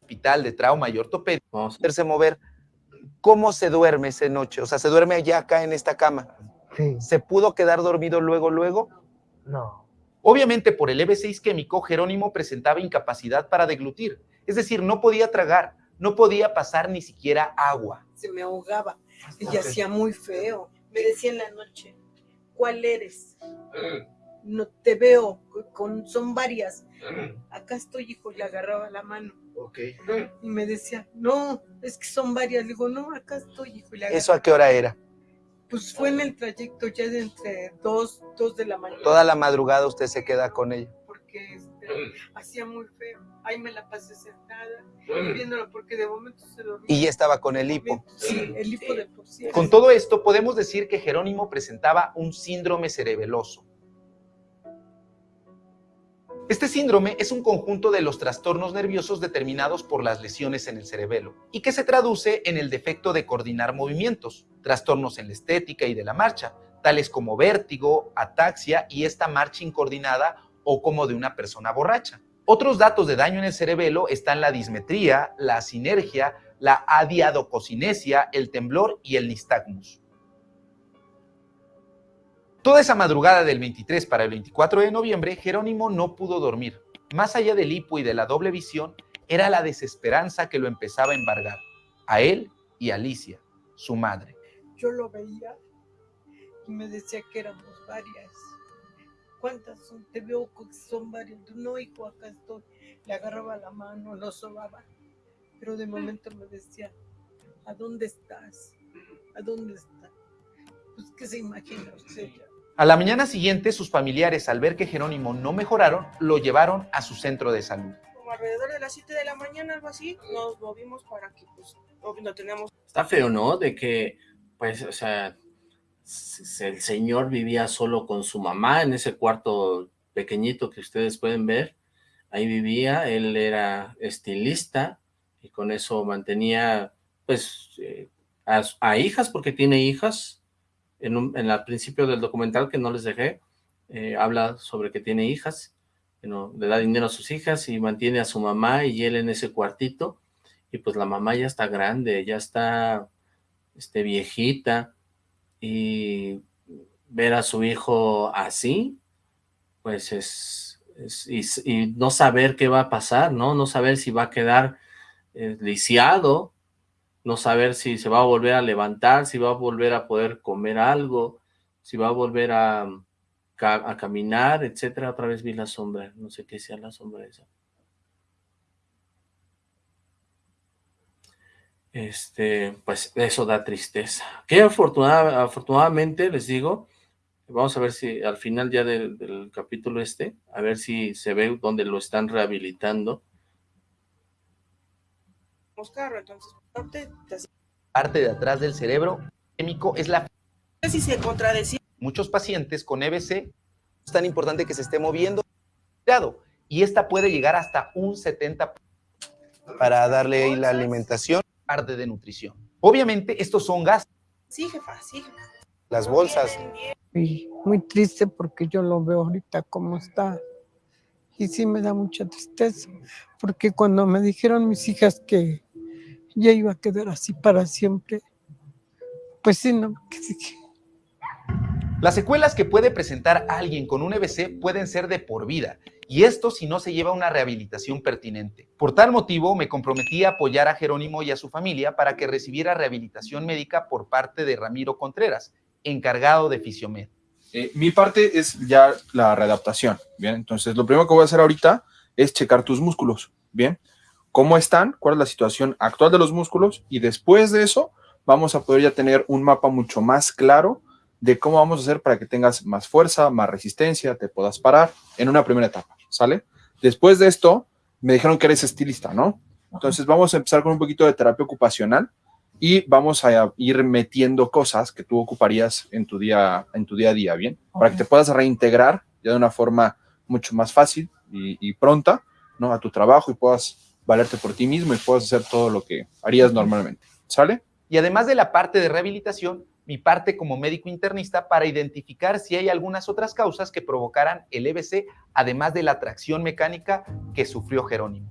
hospital de trauma y ortopedia, poderse mover. ¿Cómo se duerme esa noche? O sea, ¿se duerme allá acá en esta cama? Sí. ¿Se pudo quedar dormido luego, luego? No. Obviamente por el EB6 químico, Jerónimo presentaba incapacidad para deglutir, es decir, no podía tragar, no podía pasar ni siquiera agua. Se me ahogaba y hacía muy feo. Me decía en la noche, ¿cuál eres? No te veo, con, son varias. Acá estoy, hijo, le agarraba la mano. Ok. Y me decía, no, es que son varias. Le digo, no, acá estoy, hijo, y le agarraba. ¿Eso a qué hora era? Pues fue en el trayecto ya de entre dos, dos de la mañana. Toda la madrugada usted se queda con ella. Porque este, hacía muy feo. Ahí me la pasé sentada, viéndolo porque de momento se dormía. Y ya estaba con el hipo. Sí, el hipo de por sí. Con todo esto, podemos decir que Jerónimo presentaba un síndrome cerebeloso. Este síndrome es un conjunto de los trastornos nerviosos determinados por las lesiones en el cerebelo y que se traduce en el defecto de coordinar movimientos, trastornos en la estética y de la marcha, tales como vértigo, ataxia y esta marcha incoordinada o como de una persona borracha. Otros datos de daño en el cerebelo están la dismetría, la sinergia, la adiadococinesia, el temblor y el nistagmus. Toda esa madrugada del 23 para el 24 de noviembre, Jerónimo no pudo dormir. Más allá del hipo y de la doble visión, era la desesperanza que lo empezaba a embargar, a él y a Alicia, su madre. Yo lo veía y me decía que éramos varias. ¿Cuántas son? Te veo que son varias. No, hijo, acá estoy. Le agarraba la mano, lo sobaba. Pero de momento me decía, ¿a dónde estás? ¿A dónde estás? Pues, ¿qué se imagina usted? A la mañana siguiente, sus familiares, al ver que Jerónimo no mejoraron, lo llevaron a su centro de salud. Como alrededor de las 7 de la mañana, algo así, nos movimos para que, pues, no, no teníamos... Está feo, ¿no? De que, pues, o sea, el señor vivía solo con su mamá en ese cuarto pequeñito que ustedes pueden ver. Ahí vivía, él era estilista y con eso mantenía, pues, eh, a, a hijas, porque tiene hijas. En, el principio del documental que no les dejé, eh, habla sobre que tiene hijas, le da dinero a sus hijas y mantiene a su mamá y él en ese cuartito. y pues la mamá ya está grande, ya está este, viejita, y ver a su hijo así, pues es, y, no saber qué va a pasar, ¿no? No saber si va a quedar eh, lisiado, no saber si se va a volver a levantar, si va a volver a poder comer algo, si va a volver a, a caminar, etcétera. Otra vez vi la sombra, no sé qué sea la sombra esa. Este, pues eso da tristeza. Que afortunada, afortunadamente, les digo, vamos a ver si al final ya del, del capítulo este, a ver si se ve donde lo están rehabilitando. Carro, entonces, parte, parte de atrás del cerebro químico es la... Si se contradecía. Muchos pacientes con EBC es tan importante que se esté moviendo y esta puede llegar hasta un 70% para darle ahí la alimentación. Parte de nutrición. Obviamente estos son gastos. Sí, jefa, sí, jefa. Las bolsas. Y muy triste porque yo lo veo ahorita como está. Y sí me da mucha tristeza, porque cuando me dijeron mis hijas que ya iba a quedar así para siempre, pues sí, no. Las secuelas que puede presentar alguien con un EBC pueden ser de por vida, y esto si no se lleva una rehabilitación pertinente. Por tal motivo, me comprometí a apoyar a Jerónimo y a su familia para que recibiera rehabilitación médica por parte de Ramiro Contreras, encargado de Fisiomed. Eh, mi parte es ya la readaptación, ¿bien? Entonces, lo primero que voy a hacer ahorita es checar tus músculos, ¿bien? ¿Cómo están? ¿Cuál es la situación actual de los músculos? Y después de eso, vamos a poder ya tener un mapa mucho más claro de cómo vamos a hacer para que tengas más fuerza, más resistencia, te puedas parar en una primera etapa, ¿sale? Después de esto, me dijeron que eres estilista, ¿no? Entonces, vamos a empezar con un poquito de terapia ocupacional y vamos a ir metiendo cosas que tú ocuparías en tu día, en tu día a día, ¿bien? Para que te puedas reintegrar ya de una forma mucho más fácil y, y, pronta, ¿no? A tu trabajo y puedas valerte por ti mismo y puedas hacer todo lo que harías normalmente, ¿sale? Y además de la parte de rehabilitación, mi parte como médico internista para identificar si hay algunas otras causas que provocaran el EBC, además de la tracción mecánica que sufrió Jerónimo.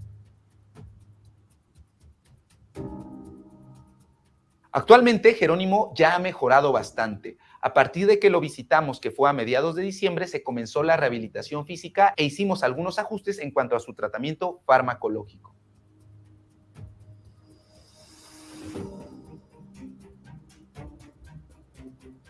Actualmente Jerónimo ya ha mejorado bastante. A partir de que lo visitamos, que fue a mediados de diciembre, se comenzó la rehabilitación física e hicimos algunos ajustes en cuanto a su tratamiento farmacológico.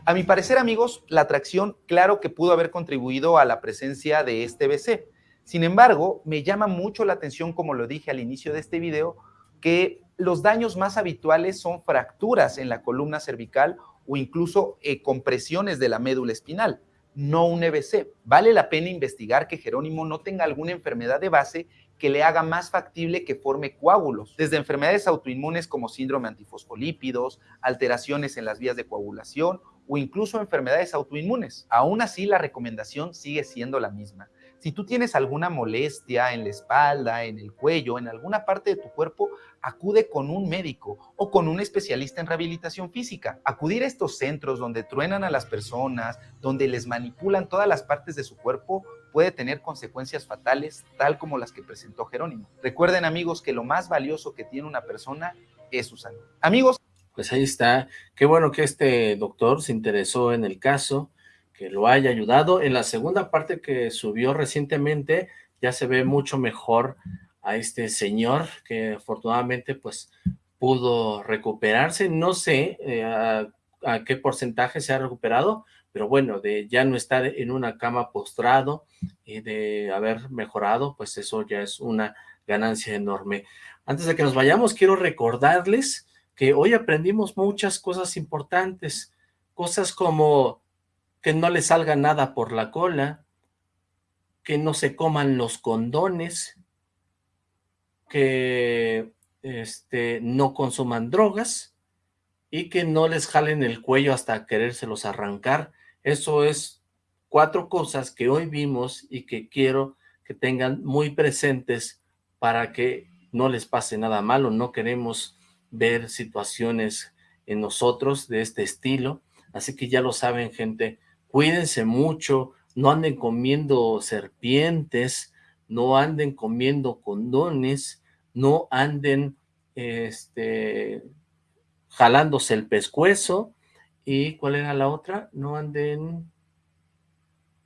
A mi parecer, amigos, la tracción claro que pudo haber contribuido a la presencia de este BC. Sin embargo, me llama mucho la atención, como lo dije al inicio de este video, que los daños más habituales son fracturas en la columna cervical o incluso eh, compresiones de la médula espinal, no un EBC. Vale la pena investigar que Jerónimo no tenga alguna enfermedad de base que le haga más factible que forme coágulos, desde enfermedades autoinmunes como síndrome antifosfolípidos, alteraciones en las vías de coagulación o incluso enfermedades autoinmunes. Aún así, la recomendación sigue siendo la misma. Si tú tienes alguna molestia en la espalda, en el cuello, en alguna parte de tu cuerpo, acude con un médico o con un especialista en rehabilitación física. Acudir a estos centros donde truenan a las personas, donde les manipulan todas las partes de su cuerpo, puede tener consecuencias fatales, tal como las que presentó Jerónimo. Recuerden, amigos, que lo más valioso que tiene una persona es su salud. Amigos, pues ahí está. Qué bueno que este doctor se interesó en el caso, que lo haya ayudado. En la segunda parte que subió recientemente, ya se ve mucho mejor a este señor, que afortunadamente pues pudo recuperarse. No sé eh, a, a, qué porcentaje se ha recuperado, pero bueno, de ya no estar en una cama postrado y de haber mejorado, pues eso ya es una ganancia enorme. Antes de que nos vayamos, quiero recordarles que hoy aprendimos muchas cosas importantes, cosas como que no le salga nada por la cola, que no se coman los condones, que este, no consuman drogas y que no les jalen el cuello hasta querérselos arrancar. Eso es cuatro cosas que hoy vimos y que quiero que tengan muy presentes para que no les pase nada malo. No queremos ver situaciones en nosotros de este estilo. Así que ya lo saben, gente, cuídense mucho, no anden comiendo serpientes, no anden comiendo condones, no anden este, jalándose el pescuezo, y ¿cuál era la otra? No anden,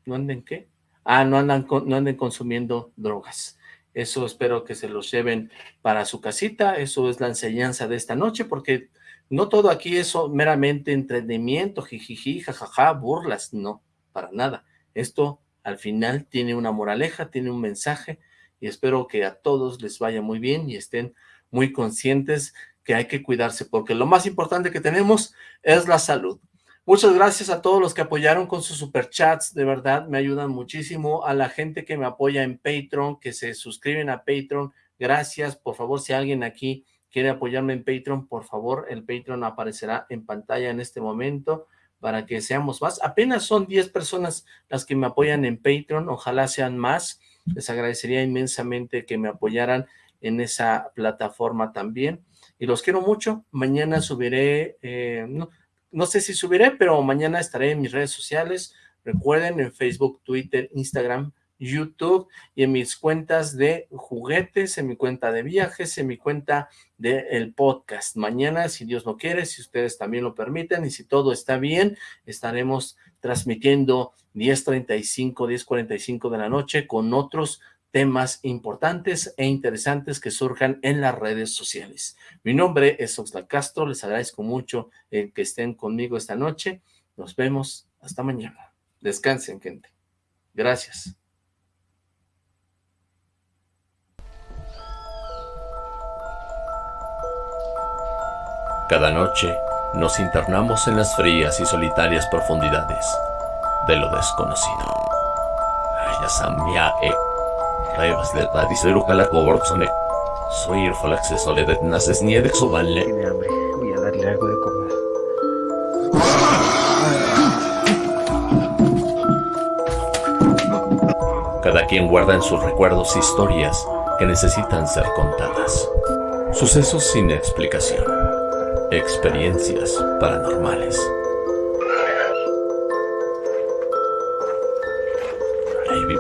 ¿no anden qué? Ah, no andan, no anden consumiendo drogas. Eso espero que se los lleven para su casita, eso es la enseñanza de esta noche, porque no todo aquí es meramente entretenimiento, jijiji, jajaja, burlas, no, para nada. Esto al final tiene una moraleja, tiene un mensaje, y espero que a todos les vaya muy bien y estén muy conscientes que hay que cuidarse, porque lo más importante que tenemos es la salud. Muchas gracias a todos los que apoyaron con sus superchats, de verdad, me ayudan muchísimo. A la gente que me apoya en Patreon, que se suscriben a Patreon, gracias. Por favor, si alguien aquí quiere apoyarme en Patreon, por favor, el Patreon aparecerá en pantalla en este momento para que seamos más. Apenas son 10 personas las que me apoyan en Patreon, ojalá sean más. Les agradecería inmensamente que me apoyaran en esa plataforma también. Y los quiero mucho. Mañana subiré, eh, no sé si subiré, pero mañana estaré en mis redes sociales. Recuerden, en Facebook, Twitter, Instagram, YouTube y en mis cuentas de juguetes, en mi cuenta de viajes, en mi cuenta del el podcast. Mañana, si Dios lo quiere, si ustedes también lo permiten y si todo está bien, estaremos transmitiendo 10.35, 10.45 de la noche con otros temas importantes e interesantes que surjan en las redes sociales. Mi nombre es Oxlack Castro, les agradezco mucho el que estén conmigo esta noche. Nos vemos hasta mañana. Descansen, gente. Gracias. Cada noche nos internamos en las frías y solitarias profundidades de lo desconocido. Revas de Radicero Calacoborzone. Soy el acceso de Naces Niede Exovalle. Tiene hambre, voy a darle algo de comer. Cada quien guarda en sus recuerdos historias que necesitan ser contadas. Sucesos sin explicación. Experiencias paranormales.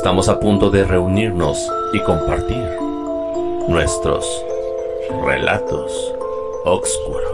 Estamos a punto de reunirnos y compartir nuestros relatos oscuros.